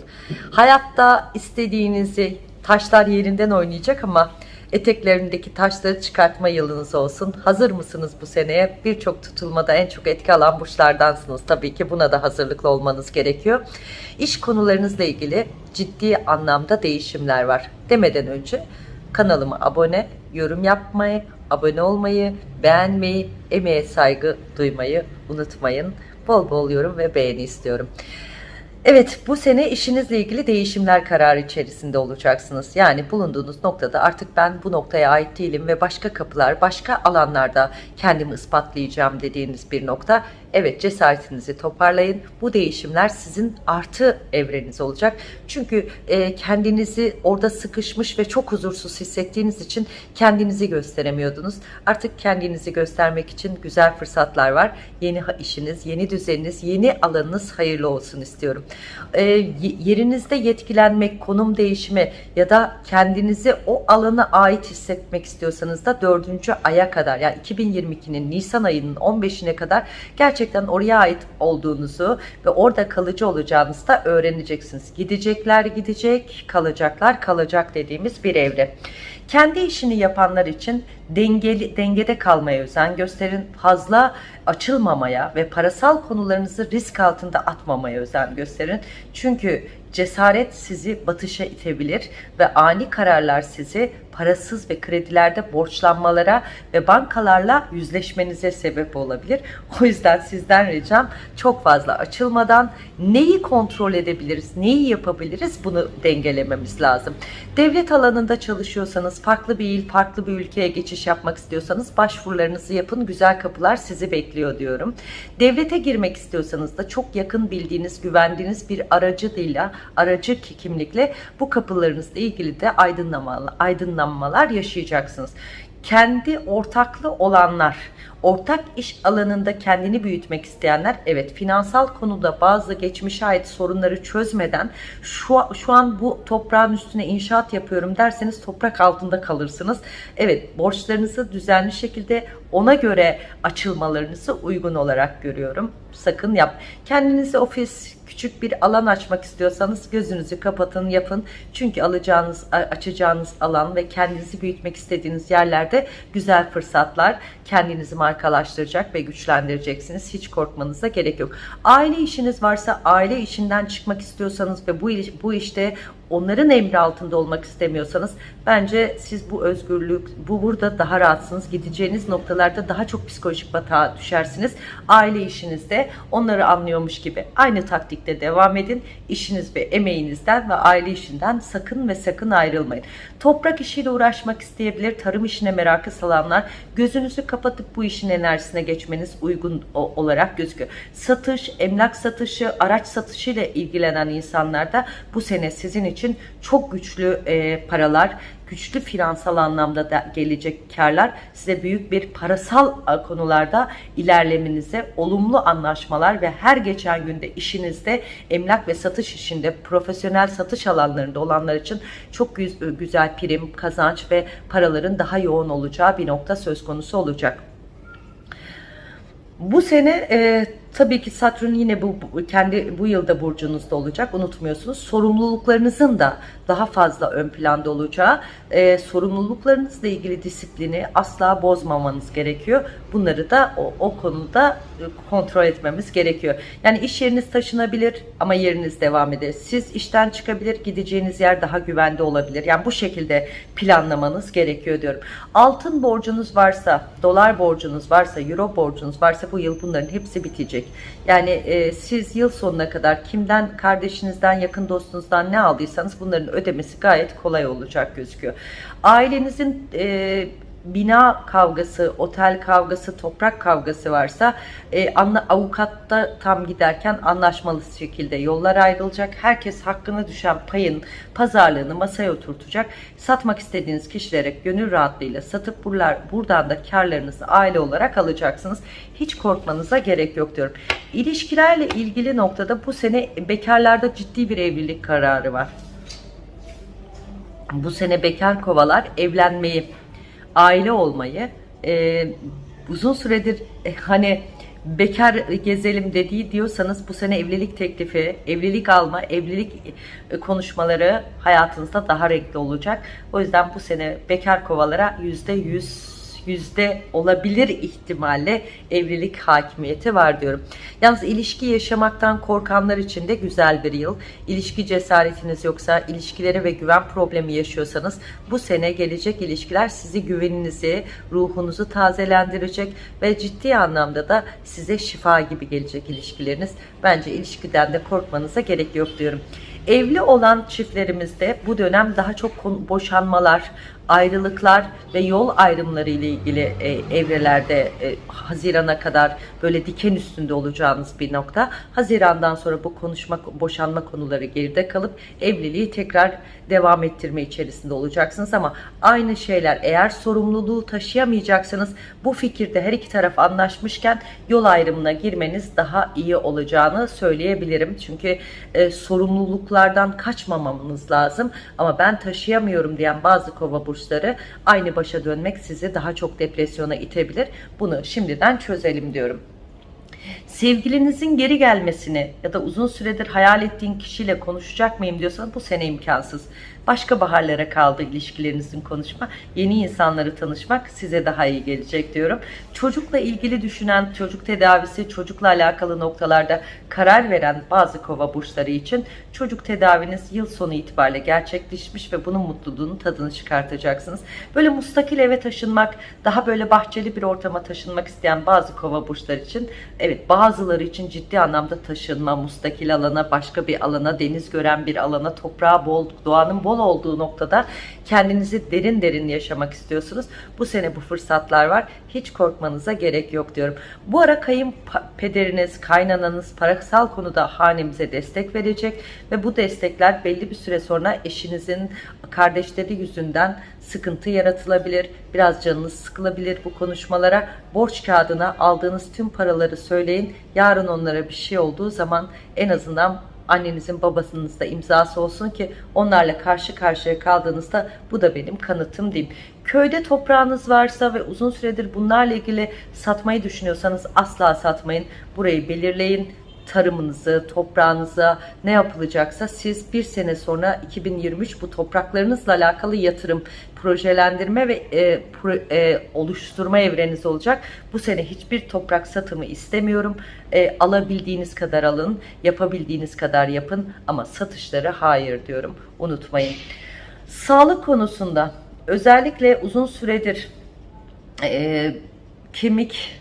Hayatta istediğinizi, taşlar yerinden oynayacak ama eteklerindeki taşları çıkartma yılınız olsun. Hazır mısınız bu seneye? Birçok tutulmada en çok etki alan burçlardansınız. Tabii ki buna da hazırlıklı olmanız gerekiyor. İş konularınızla ilgili ciddi anlamda değişimler var. Demeden önce kanalıma abone, yorum yapmayı, abone olmayı, beğenmeyi, emeğe saygı duymayı unutmayın. Bol bol yorum ve beğeni istiyorum. Evet bu sene işinizle ilgili değişimler kararı içerisinde olacaksınız. Yani bulunduğunuz noktada artık ben bu noktaya ait değilim ve başka kapılar, başka alanlarda kendimi ispatlayacağım dediğiniz bir nokta. Evet cesaretinizi toparlayın. Bu değişimler sizin artı evreniz olacak. Çünkü e, kendinizi orada sıkışmış ve çok huzursuz hissettiğiniz için kendinizi gösteremiyordunuz. Artık kendinizi göstermek için güzel fırsatlar var. Yeni işiniz, yeni düzeniniz, yeni alanınız hayırlı olsun istiyorum. E, yerinizde yetkilenmek, konum değişimi ya da kendinizi o alana ait hissetmek istiyorsanız da dördüncü aya kadar yani 2022'nin Nisan ayının 15'ine kadar gerçekten oraya ait olduğunuzu ve orada kalıcı olacağınızı da öğreneceksiniz. Gidecekler gidecek, kalacaklar kalacak dediğimiz bir evre. Kendi işini yapanlar için dengeli, dengede kalmaya özen gösterin. Fazla açılmamaya ve parasal konularınızı risk altında atmamaya özen gösterin. Çünkü cesaret sizi batışa itebilir ve ani kararlar sizi parasız ve kredilerde borçlanmalara ve bankalarla yüzleşmenize sebep olabilir. O yüzden sizden ricam çok fazla açılmadan neyi kontrol edebiliriz, neyi yapabiliriz bunu dengelememiz lazım. Devlet alanında çalışıyorsanız, farklı bir il, farklı bir ülkeye geçiş yapmak istiyorsanız başvurularınızı yapın. Güzel kapılar sizi bekliyor diyorum. Devlete girmek istiyorsanız da çok yakın bildiğiniz, güvendiğiniz bir aracıyla, aracı kimlikle bu kapılarınızla ilgili de aydınlamalı, aydınlanma aydınlanmalar yaşayacaksınız. Kendi ortaklı olanlar, ortak iş alanında kendini büyütmek isteyenler, evet finansal konuda bazı geçmişe ait sorunları çözmeden şu, şu an bu toprağın üstüne inşaat yapıyorum derseniz toprak altında kalırsınız. Evet borçlarınızı düzenli şekilde ona göre açılmalarınızı uygun olarak görüyorum. Sakın yap. Kendinize ofis, küçük bir alan açmak istiyorsanız gözünüzü kapatın, yapın. Çünkü alacağınız, açacağınız alan ve kendinizi büyütmek istediğiniz yerlerde güzel fırsatlar kendinizi markalaştıracak ve güçlendireceksiniz. Hiç korkmanıza gerek yok. Aile işiniz varsa, aile işinden çıkmak istiyorsanız ve bu, bu işte onların emri altında olmak istemiyorsanız bence siz bu özgürlük, bu burada daha rahatsınız. Gideceğiniz noktalarda daha çok psikolojik batağa düşersiniz. Aile işinizde onları anlıyormuş gibi aynı taktikte devam edin. İşiniz ve emeğinizden ve aile işinden sakın ve sakın ayrılmayın. Toprak işiyle uğraşmak isteyebilir, tarım işine merakı salanlar gözünüzü kapatıp bu işin enerjisine geçmeniz uygun olarak gözüküyor. Satış, emlak satışı, araç satışı ile ilgilenen insanlar da bu sene sizin için çok güçlü e, paralar, güçlü finansal anlamda da gelecek karlar size büyük bir parasal e, konularda ilerlemenize olumlu anlaşmalar ve her geçen günde işinizde emlak ve satış işinde profesyonel satış alanlarında olanlar için çok güzel prim, kazanç ve paraların daha yoğun olacağı bir nokta söz konusu olacak. Bu sene e, Tabii ki Satürn yine bu, kendi bu yılda burcunuzda olacak. Unutmuyorsunuz. Sorumluluklarınızın da daha fazla ön planda olacağı, e, sorumluluklarınızla ilgili disiplini asla bozmamanız gerekiyor. Bunları da o, o konuda e, kontrol etmemiz gerekiyor. Yani iş yeriniz taşınabilir ama yeriniz devam eder. Siz işten çıkabilir, gideceğiniz yer daha güvende olabilir. Yani bu şekilde planlamanız gerekiyor diyorum. Altın borcunuz varsa, dolar borcunuz varsa, euro borcunuz varsa bu yıl bunların hepsi bitecek. Yani e, siz yıl sonuna kadar kimden, kardeşinizden, yakın dostunuzdan ne aldıysanız bunların ödemesi gayet kolay olacak gözüküyor. Ailenizin e, bina kavgası, otel kavgası, toprak kavgası varsa e, anla, avukatta tam giderken anlaşmalı şekilde yollar ayrılacak. Herkes hakkına düşen payın pazarlığını masaya oturtacak. Satmak istediğiniz kişilere gönül rahatlığıyla satıp buralar, buradan da karlarınızı aile olarak alacaksınız. Hiç korkmanıza gerek yok diyorum. İlişkilerle ilgili noktada bu sene bekarlarda ciddi bir evlilik kararı var. Bu sene bekar kovalar evlenmeyi aile olmayı e, uzun süredir e, hani bekar gezelim dediği diyorsanız bu sene evlilik teklifi, evlilik alma, evlilik e, konuşmaları hayatınızda daha renkli olacak. O yüzden bu sene bekar kovalara yüzde yüz yüzde olabilir ihtimalle evlilik hakimiyeti var diyorum. Yalnız ilişki yaşamaktan korkanlar için de güzel bir yıl. İlişki cesaretiniz yoksa, ilişkilere ve güven problemi yaşıyorsanız bu sene gelecek ilişkiler sizi güveninizi, ruhunuzu tazelendirecek ve ciddi anlamda da size şifa gibi gelecek ilişkileriniz. Bence ilişkiden de korkmanıza gerek yok diyorum. Evli olan çiftlerimizde bu dönem daha çok boşanmalar, ayrılıklar ve yol ayrımları ile ilgili e, evrelerde e, Haziran'a kadar böyle diken üstünde olacağınız bir nokta. Haziran'dan sonra bu konuşma, boşanma konuları geride kalıp evliliği tekrar devam ettirme içerisinde olacaksınız ama aynı şeyler eğer sorumluluğu taşıyamayacaksanız bu fikirde her iki taraf anlaşmışken yol ayrımına girmeniz daha iyi olacağını söyleyebilirim. Çünkü e, sorumluluklardan kaçmamamız lazım ama ben taşıyamıyorum diyen bazı kova burçları aynı başa dönmek sizi daha çok depresyona itebilir. Bunu şimdiden çözelim diyorum. Sevgilinizin geri gelmesini ya da uzun süredir hayal ettiğin kişiyle konuşacak mıyım diyorsan bu sene imkansız. Başka baharlara kaldı ilişkilerinizin konuşma. Yeni insanları tanışmak size daha iyi gelecek diyorum. Çocukla ilgili düşünen, çocuk tedavisi, çocukla alakalı noktalarda karar veren bazı kova burçları için çocuk tedaviniz yıl sonu itibariyle gerçekleşmiş ve bunun mutluluğunu tadını çıkartacaksınız. Böyle mustakil eve taşınmak, daha böyle bahçeli bir ortama taşınmak isteyen bazı kova burçları için evet bazıları için ciddi anlamda taşınma, mustakil alana, başka bir alana, deniz gören bir alana, toprağı bol, doğanın bol olduğu noktada kendinizi derin derin yaşamak istiyorsunuz. Bu sene bu fırsatlar var. Hiç korkmanıza gerek yok diyorum. Bu ara kayınpederiniz, kaynananız parasal konuda hanemize destek verecek ve bu destekler belli bir süre sonra eşinizin kardeşleri yüzünden sıkıntı yaratılabilir. Biraz canınız sıkılabilir bu konuşmalara. Borç kağıdına aldığınız tüm paraları söyleyin. Yarın onlara bir şey olduğu zaman en azından annenizin babasınızda imzası olsun ki onlarla karşı karşıya kaldığınızda bu da benim kanıtım diyeyim. Köyde toprağınız varsa ve uzun süredir bunlarla ilgili satmayı düşünüyorsanız asla satmayın. Burayı belirleyin tarımınızı, toprağınıza ne yapılacaksa siz bir sene sonra 2023 bu topraklarınızla alakalı yatırım, projelendirme ve e, pro, e, oluşturma evreniz olacak. Bu sene hiçbir toprak satımı istemiyorum. E, alabildiğiniz kadar alın, yapabildiğiniz kadar yapın ama satışları hayır diyorum. Unutmayın. Sağlık konusunda özellikle uzun süredir e, kemik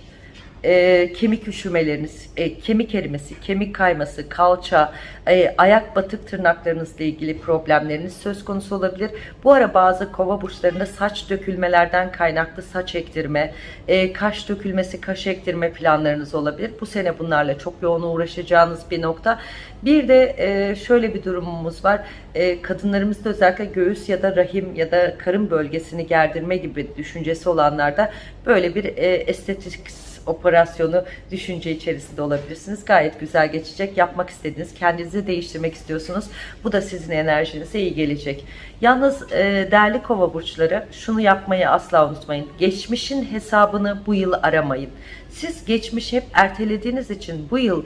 e, kemik üşümeleriniz, e, kemik erimesi, kemik kayması, kalça, e, ayak batık tırnaklarınızla ilgili problemleriniz söz konusu olabilir. Bu ara bazı kova burçlarında saç dökülmelerden kaynaklı saç ektirme, e, kaş dökülmesi, kaş ektirme planlarınız olabilir. Bu sene bunlarla çok yoğun uğraşacağınız bir nokta. Bir de e, şöyle bir durumumuz var. E, kadınlarımızda özellikle göğüs ya da rahim ya da karın bölgesini gerdirme gibi düşüncesi olanlarda böyle bir e, estetik operasyonu düşünce içerisinde olabilirsiniz. Gayet güzel geçecek. Yapmak istediğiniz, kendinizi değiştirmek istiyorsunuz. Bu da sizin enerjinize iyi gelecek. Yalnız e, değerli kova burçları şunu yapmayı asla unutmayın. Geçmişin hesabını bu yıl aramayın. Siz geçmiş hep ertelediğiniz için bu yıl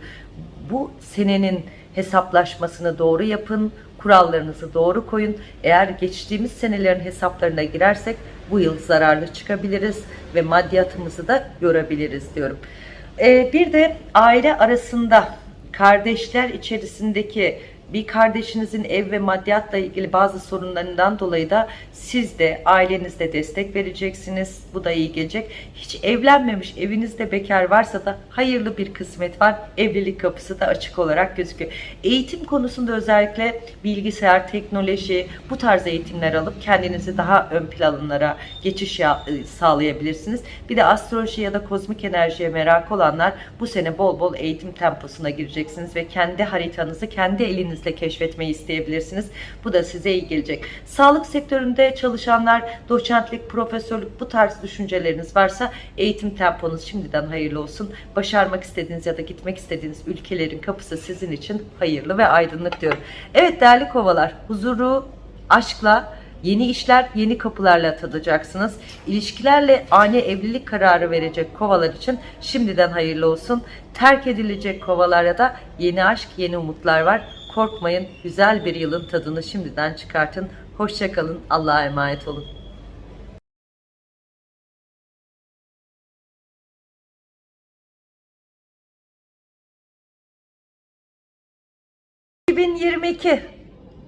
bu senenin hesaplaşmasını doğru yapın, kurallarınızı doğru koyun. Eğer geçtiğimiz senelerin hesaplarına girersek bu yıl zararlı çıkabiliriz ve maddiyatımızı da görebiliriz diyorum. Ee, bir de aile arasında kardeşler içerisindeki bir kardeşinizin ev ve maddiyatla ilgili bazı sorunlarından dolayı da siz de ailenizde destek vereceksiniz. Bu da iyi gelecek. Hiç evlenmemiş evinizde bekar varsa da hayırlı bir kısmet var. Evlilik kapısı da açık olarak gözüküyor. Eğitim konusunda özellikle bilgisayar, teknoloji bu tarz eğitimler alıp kendinizi daha ön planlara geçiş e, sağlayabilirsiniz. Bir de astroloji ya da kozmik enerjiye merak olanlar bu sene bol bol eğitim temposuna gireceksiniz ve kendi haritanızı kendi elinizle keşfetmeyi isteyebilirsiniz. Bu da size iyi gelecek. Sağlık sektöründe çalışanlar, doçentlik, profesörlük bu tarz düşünceleriniz varsa eğitim temponuz şimdiden hayırlı olsun. Başarmak istediğiniz ya da gitmek istediğiniz ülkelerin kapısı sizin için hayırlı ve aydınlık diyorum. Evet değerli kovalar, huzuru, aşkla, Yeni işler, yeni kapılarla tadacaksınız. İlişkilerle ani evlilik kararı verecek kovalar için şimdiden hayırlı olsun. Terk edilecek kovalara da yeni aşk, yeni umutlar var. Korkmayın, güzel bir yılın tadını şimdiden çıkartın. Hoşçakalın, Allah'a emanet olun. ...2022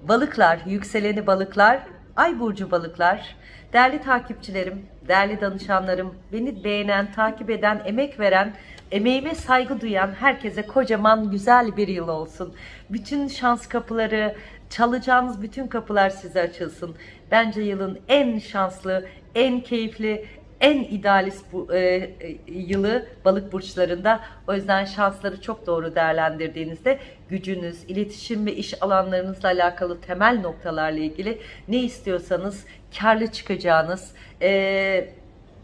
Balıklar, yükseleni balıklar, ay burcu balıklar, değerli takipçilerim, değerli danışanlarım, beni beğenen, takip eden, emek veren, emeğime saygı duyan herkese kocaman güzel bir yıl olsun. Bütün şans kapıları, çalacağınız bütün kapılar size açılsın. Bence yılın en şanslı, en keyifli, en idealist bu e, e, yılı balık burçlarında. O yüzden şansları çok doğru değerlendirdiğinizde gücünüz, iletişim ve iş alanlarınızla alakalı temel noktalarla ilgili ne istiyorsanız karlı çıkacağınız, e,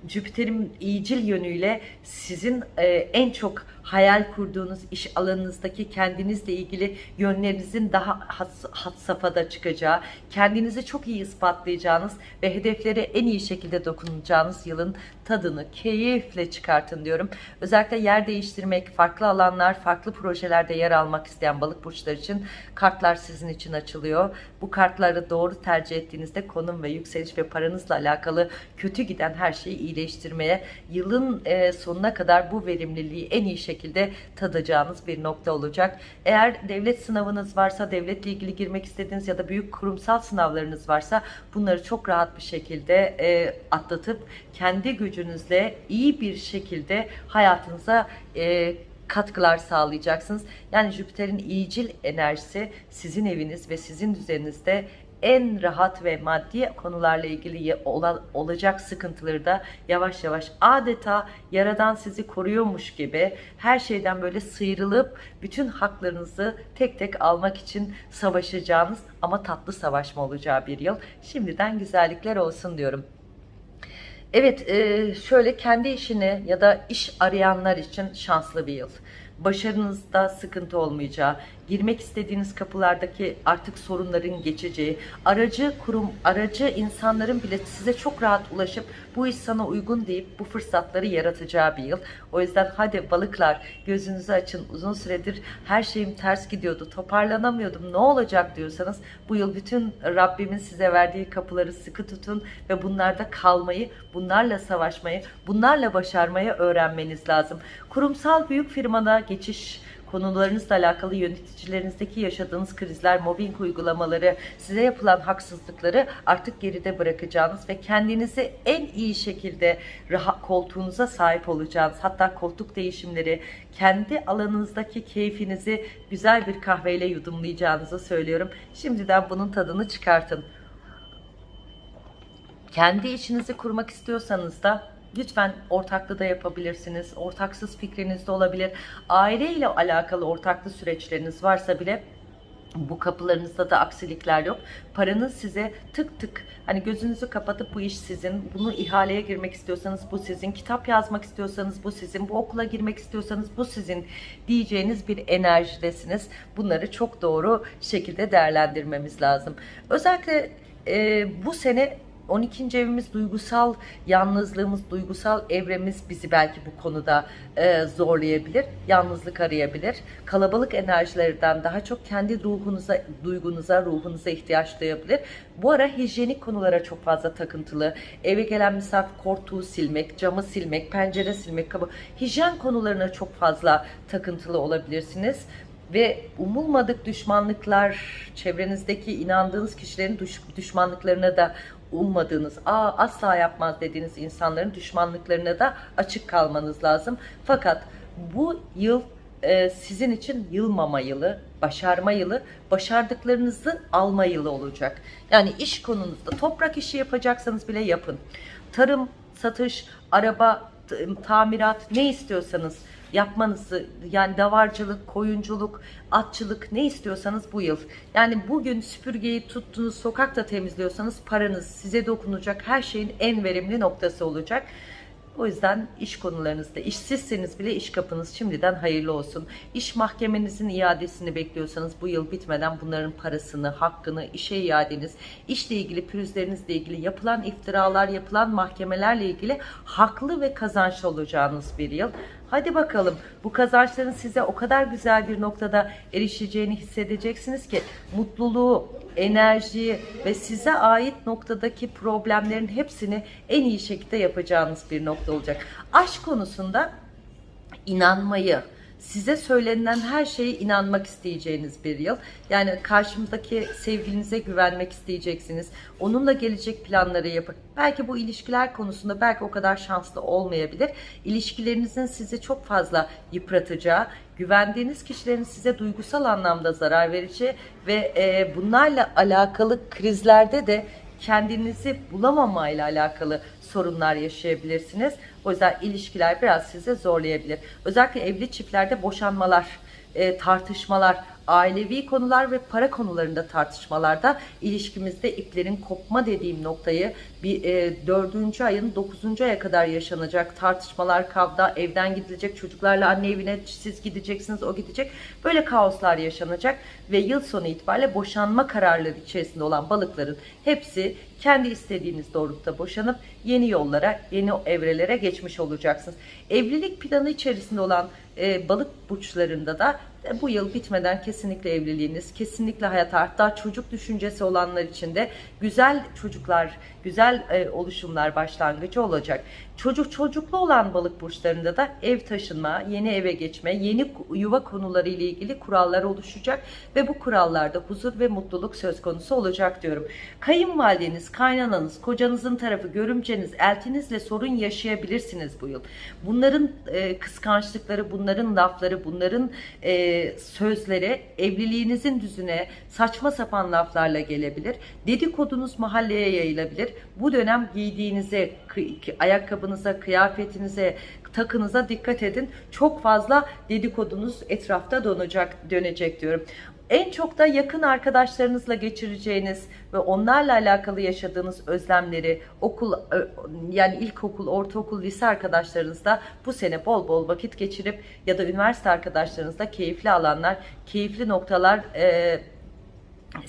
Jüpiter'in iyicil yönüyle sizin e, en çok hayal kurduğunuz iş alanınızdaki kendinizle ilgili yönlerinizin daha had, had safhada çıkacağı, kendinizi çok iyi ispatlayacağınız ve hedeflere en iyi şekilde dokunacağınız yılın tadını keyifle çıkartın diyorum. Özellikle yer değiştirmek, farklı alanlar, farklı projelerde yer almak isteyen balık burçları için kartlar sizin için açılıyor. Bu kartları doğru tercih ettiğinizde konum ve yükseliş ve paranızla alakalı kötü giden her şeyi iyileştirmeye, yılın sonuna kadar bu verimliliği en iyi şekilde tadacağınız bir nokta olacak. Eğer devlet sınavınız varsa, devletle ilgili girmek istediğiniz ya da büyük kurumsal sınavlarınız varsa bunları çok rahat bir şekilde e, atlatıp kendi gücünüzle iyi bir şekilde hayatınıza e, katkılar sağlayacaksınız. Yani Jüpiter'in iyicil enerjisi sizin eviniz ve sizin düzeninizde en rahat ve maddi konularla ilgili ola- olacak sıkıntıları da yavaş yavaş adeta yaradan sizi koruyormuş gibi her şeyden böyle sıyrılıp bütün haklarınızı tek tek almak için savaşacağınız ama tatlı savaşma olacağı bir yıl. Şimdiden güzellikler olsun diyorum. Evet, e, şöyle kendi işini ya da iş arayanlar için şanslı bir yıl. Başarınızda sıkıntı olmayacağı, girmek istediğiniz kapılardaki artık sorunların geçeceği, aracı kurum, aracı insanların bile size çok rahat ulaşıp bu iş sana uygun deyip bu fırsatları yaratacağı bir yıl. O yüzden hadi balıklar gözünüzü açın. Uzun süredir her şeyim ters gidiyordu, toparlanamıyordum, ne olacak diyorsanız bu yıl bütün Rabbimin size verdiği kapıları sıkı tutun ve bunlarda kalmayı, bunlarla savaşmayı, bunlarla başarmayı öğrenmeniz lazım. Kurumsal büyük firmada geçiş konularınızla alakalı yöneticilerinizdeki yaşadığınız krizler, mobbing uygulamaları, size yapılan haksızlıkları artık geride bırakacağınız ve kendinizi en iyi şekilde rahat koltuğunuza sahip olacağınız, hatta koltuk değişimleri, kendi alanınızdaki keyfinizi güzel bir kahveyle yudumlayacağınızı söylüyorum. Şimdiden bunun tadını çıkartın. Kendi işinizi kurmak istiyorsanız da lütfen ortaklı da yapabilirsiniz. Ortaksız fikriniz de olabilir. Aile ile alakalı ortaklı süreçleriniz varsa bile bu kapılarınızda da aksilikler yok. Paranız size tık tık hani gözünüzü kapatıp bu iş sizin. Bunu ihaleye girmek istiyorsanız bu sizin. Kitap yazmak istiyorsanız bu sizin. Bu okula girmek istiyorsanız bu sizin diyeceğiniz bir enerjidesiniz. Bunları çok doğru şekilde değerlendirmemiz lazım. Özellikle e, bu sene 12. evimiz duygusal yalnızlığımız, duygusal evremiz bizi belki bu konuda e, zorlayabilir. Yalnızlık arayabilir. Kalabalık enerjilerden daha çok kendi ruhunuza, duygunuza, ruhunuza ihtiyaç duyabilir. Bu ara hijyenik konulara çok fazla takıntılı. Eve gelen misafir koltuğu silmek, camı silmek, pencere silmek, kapı. Hijyen konularına çok fazla takıntılı olabilirsiniz ve umulmadık düşmanlıklar, çevrenizdeki inandığınız kişilerin düş- düşmanlıklarına da ummadığınız, Aa, asla yapmaz dediğiniz insanların düşmanlıklarına da açık kalmanız lazım. Fakat bu yıl e, sizin için yılmama yılı, başarma yılı, başardıklarınızı alma yılı olacak. Yani iş konunuzda toprak işi yapacaksanız bile yapın. Tarım, satış, araba, tamirat ne istiyorsanız yapmanızı yani davarcılık, koyunculuk, atçılık ne istiyorsanız bu yıl. Yani bugün süpürgeyi tuttunuz sokakta temizliyorsanız paranız size dokunacak her şeyin en verimli noktası olacak. O yüzden iş konularınızda işsizseniz bile iş kapınız şimdiden hayırlı olsun. İş mahkemenizin iadesini bekliyorsanız bu yıl bitmeden bunların parasını, hakkını, işe iadeniz, işle ilgili pürüzlerinizle ilgili yapılan iftiralar, yapılan mahkemelerle ilgili haklı ve kazançlı olacağınız bir yıl. Hadi bakalım bu kazançların size o kadar güzel bir noktada erişeceğini hissedeceksiniz ki mutluluğu, enerjiyi ve size ait noktadaki problemlerin hepsini en iyi şekilde yapacağınız bir nokta olacak. Aşk konusunda inanmayı, size söylenen her şeye inanmak isteyeceğiniz bir yıl. Yani karşımızdaki sevgilinize güvenmek isteyeceksiniz. Onunla gelecek planları yapın. Belki bu ilişkiler konusunda belki o kadar şanslı olmayabilir. İlişkilerinizin sizi çok fazla yıpratacağı, güvendiğiniz kişilerin size duygusal anlamda zarar vereceği ve e, bunlarla alakalı krizlerde de kendinizi bulamamayla alakalı sorunlar yaşayabilirsiniz. O yüzden ilişkiler biraz sizi zorlayabilir. Özellikle evli çiftlerde boşanmalar, e, tartışmalar, ailevi konular ve para konularında tartışmalarda ilişkimizde iplerin kopma dediğim noktayı bir e, dördüncü ayın dokuzuncu aya kadar yaşanacak tartışmalar, kavga, evden gidilecek, çocuklarla anne evine siz gideceksiniz, o gidecek. Böyle kaoslar yaşanacak ve yıl sonu itibariyle boşanma kararları içerisinde olan balıkların hepsi kendi istediğiniz doğrultuda boşanıp yeni yollara, yeni evrelere geçmiş olacaksınız. Evlilik planı içerisinde olan e, balık burçlarında da e, bu yıl bitmeden kesinlikle evliliğiniz, kesinlikle hayata hatta çocuk düşüncesi olanlar için de güzel çocuklar, güzel e, oluşumlar başlangıcı olacak. Çocuk çocuklu olan balık burçlarında da ev taşınma, yeni eve geçme, yeni yuva konuları ile ilgili kurallar oluşacak ve bu kurallarda huzur ve mutluluk söz konusu olacak diyorum. Kayınvalideniz, kaynananız, kocanızın tarafı, görümceniz, eltinizle sorun yaşayabilirsiniz bu yıl. Bunların e, kıskançlıkları, bunların lafları, bunların e, sözleri evliliğinizin düzüne saçma sapan laflarla gelebilir. Dedikodunuz mahalleye yayılabilir. Bu dönem giydiğinize, ayakkabınıza, kıyafetinize, takınıza dikkat edin. Çok fazla dedikodunuz etrafta dönecek, dönecek diyorum. En çok da yakın arkadaşlarınızla geçireceğiniz ve onlarla alakalı yaşadığınız özlemleri okul yani ilkokul, ortaokul, lise arkadaşlarınızla bu sene bol bol vakit geçirip ya da üniversite arkadaşlarınızla keyifli alanlar, keyifli noktalar e,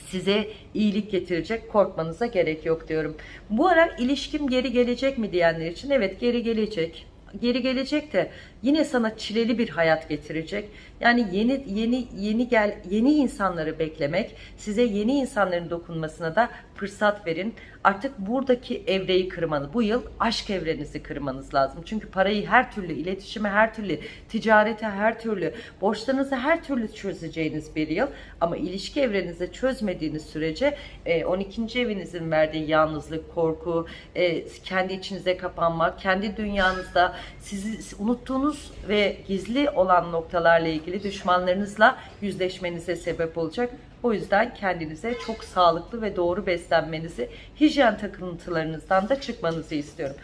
size iyilik getirecek korkmanıza gerek yok diyorum. Bu ara ilişkim geri gelecek mi diyenler için evet geri gelecek. Geri gelecek de yine sana çileli bir hayat getirecek. Yani yeni yeni yeni gel yeni insanları beklemek, size yeni insanların dokunmasına da fırsat verin. Artık buradaki evreyi kırmanız, bu yıl aşk evrenizi kırmanız lazım. Çünkü parayı her türlü, iletişime her türlü, ticarete her türlü, borçlarınızı her türlü çözeceğiniz bir yıl. Ama ilişki evrenizi çözmediğiniz sürece e, 12. evinizin verdiği yalnızlık, korku, e, kendi içinize kapanmak, kendi dünyanızda sizi unuttuğunuz ve gizli olan noktalarla ilgili düşmanlarınızla yüzleşmenize sebep olacak. O yüzden kendinize çok sağlıklı ve doğru beslenmenizi, hijyen takıntılarınızdan da çıkmanızı istiyorum.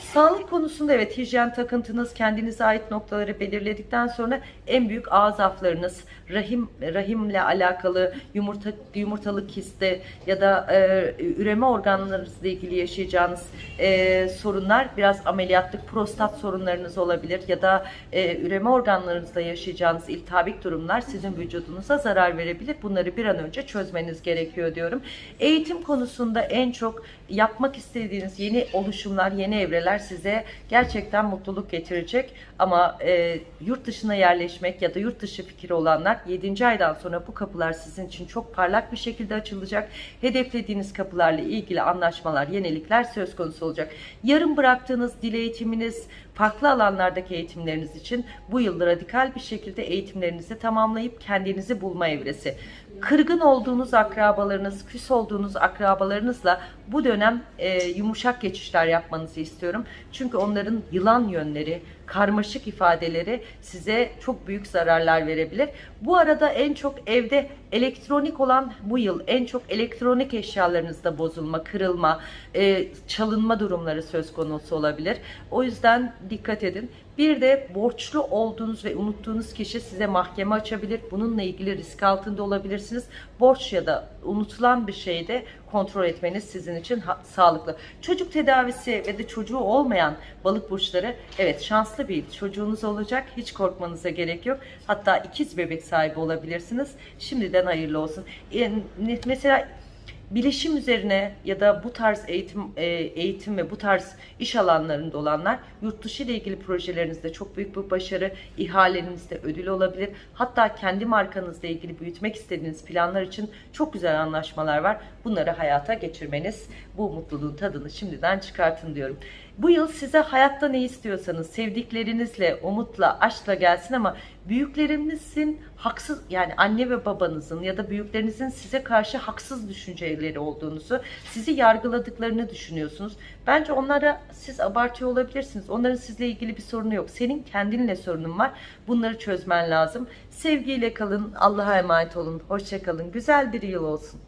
Sağlık konusunda evet hijyen takıntınız kendinize ait noktaları belirledikten sonra en büyük ağız aflarınız, rahim rahimle alakalı yumurta yumurtalık kisti ya da e, üreme organlarınızla ilgili yaşayacağınız e, sorunlar biraz ameliyatlık prostat sorunlarınız olabilir ya da e, üreme organlarınızda yaşayacağınız iltihabik durumlar sizin vücudunuza zarar verebilir. Bunları bir an önce çözmeniz gerekiyor diyorum. Eğitim konusunda en çok yapmak istediğiniz yeni oluşumlar, yeni evreler evreler size gerçekten mutluluk getirecek. Ama e, yurt dışına yerleşmek ya da yurt dışı fikri olanlar 7. aydan sonra bu kapılar sizin için çok parlak bir şekilde açılacak. Hedeflediğiniz kapılarla ilgili anlaşmalar, yenilikler söz konusu olacak. Yarım bıraktığınız dil eğitiminiz, farklı alanlardaki eğitimleriniz için bu yıl radikal bir şekilde eğitimlerinizi tamamlayıp kendinizi bulma evresi. Kırgın olduğunuz akrabalarınız, küs olduğunuz akrabalarınızla bu dönem e, yumuşak geçişler yapmanızı istiyorum. Çünkü onların yılan yönleri, karmaşık ifadeleri size çok büyük zararlar verebilir. Bu arada en çok evde elektronik olan bu yıl en çok elektronik eşyalarınızda bozulma, kırılma, e, çalınma durumları söz konusu olabilir. O yüzden dikkat edin. Bir de borçlu olduğunuz ve unuttuğunuz kişi size mahkeme açabilir. Bununla ilgili risk altında olabilirsiniz. Borç ya da unutulan bir şeyi de kontrol etmeniz sizin için sağlıklı. Çocuk tedavisi ve de çocuğu olmayan balık burçları evet şanslı bir çocuğunuz olacak. Hiç korkmanıza gerek yok. Hatta ikiz bebek sahibi olabilirsiniz. Şimdiden hayırlı olsun. E, mesela bilişim üzerine ya da bu tarz eğitim e, eğitim ve bu tarz iş alanlarında olanlar yurt dışı ile ilgili projelerinizde çok büyük bir başarı, ihalenizde ödül olabilir. Hatta kendi markanızla ilgili büyütmek istediğiniz planlar için çok güzel anlaşmalar var. Bunları hayata geçirmeniz bu mutluluğun tadını şimdiden çıkartın diyorum. Bu yıl size hayatta ne istiyorsanız sevdiklerinizle, umutla, aşkla gelsin ama büyüklerinizin haksız yani anne ve babanızın ya da büyüklerinizin size karşı haksız düşünceleri olduğunuzu, sizi yargıladıklarını düşünüyorsunuz. Bence onlara siz abartıyor olabilirsiniz. Onların sizle ilgili bir sorunu yok. Senin kendinle sorunun var. Bunları çözmen lazım. Sevgiyle kalın. Allah'a emanet olun. Hoşça kalın. Güzel bir yıl olsun.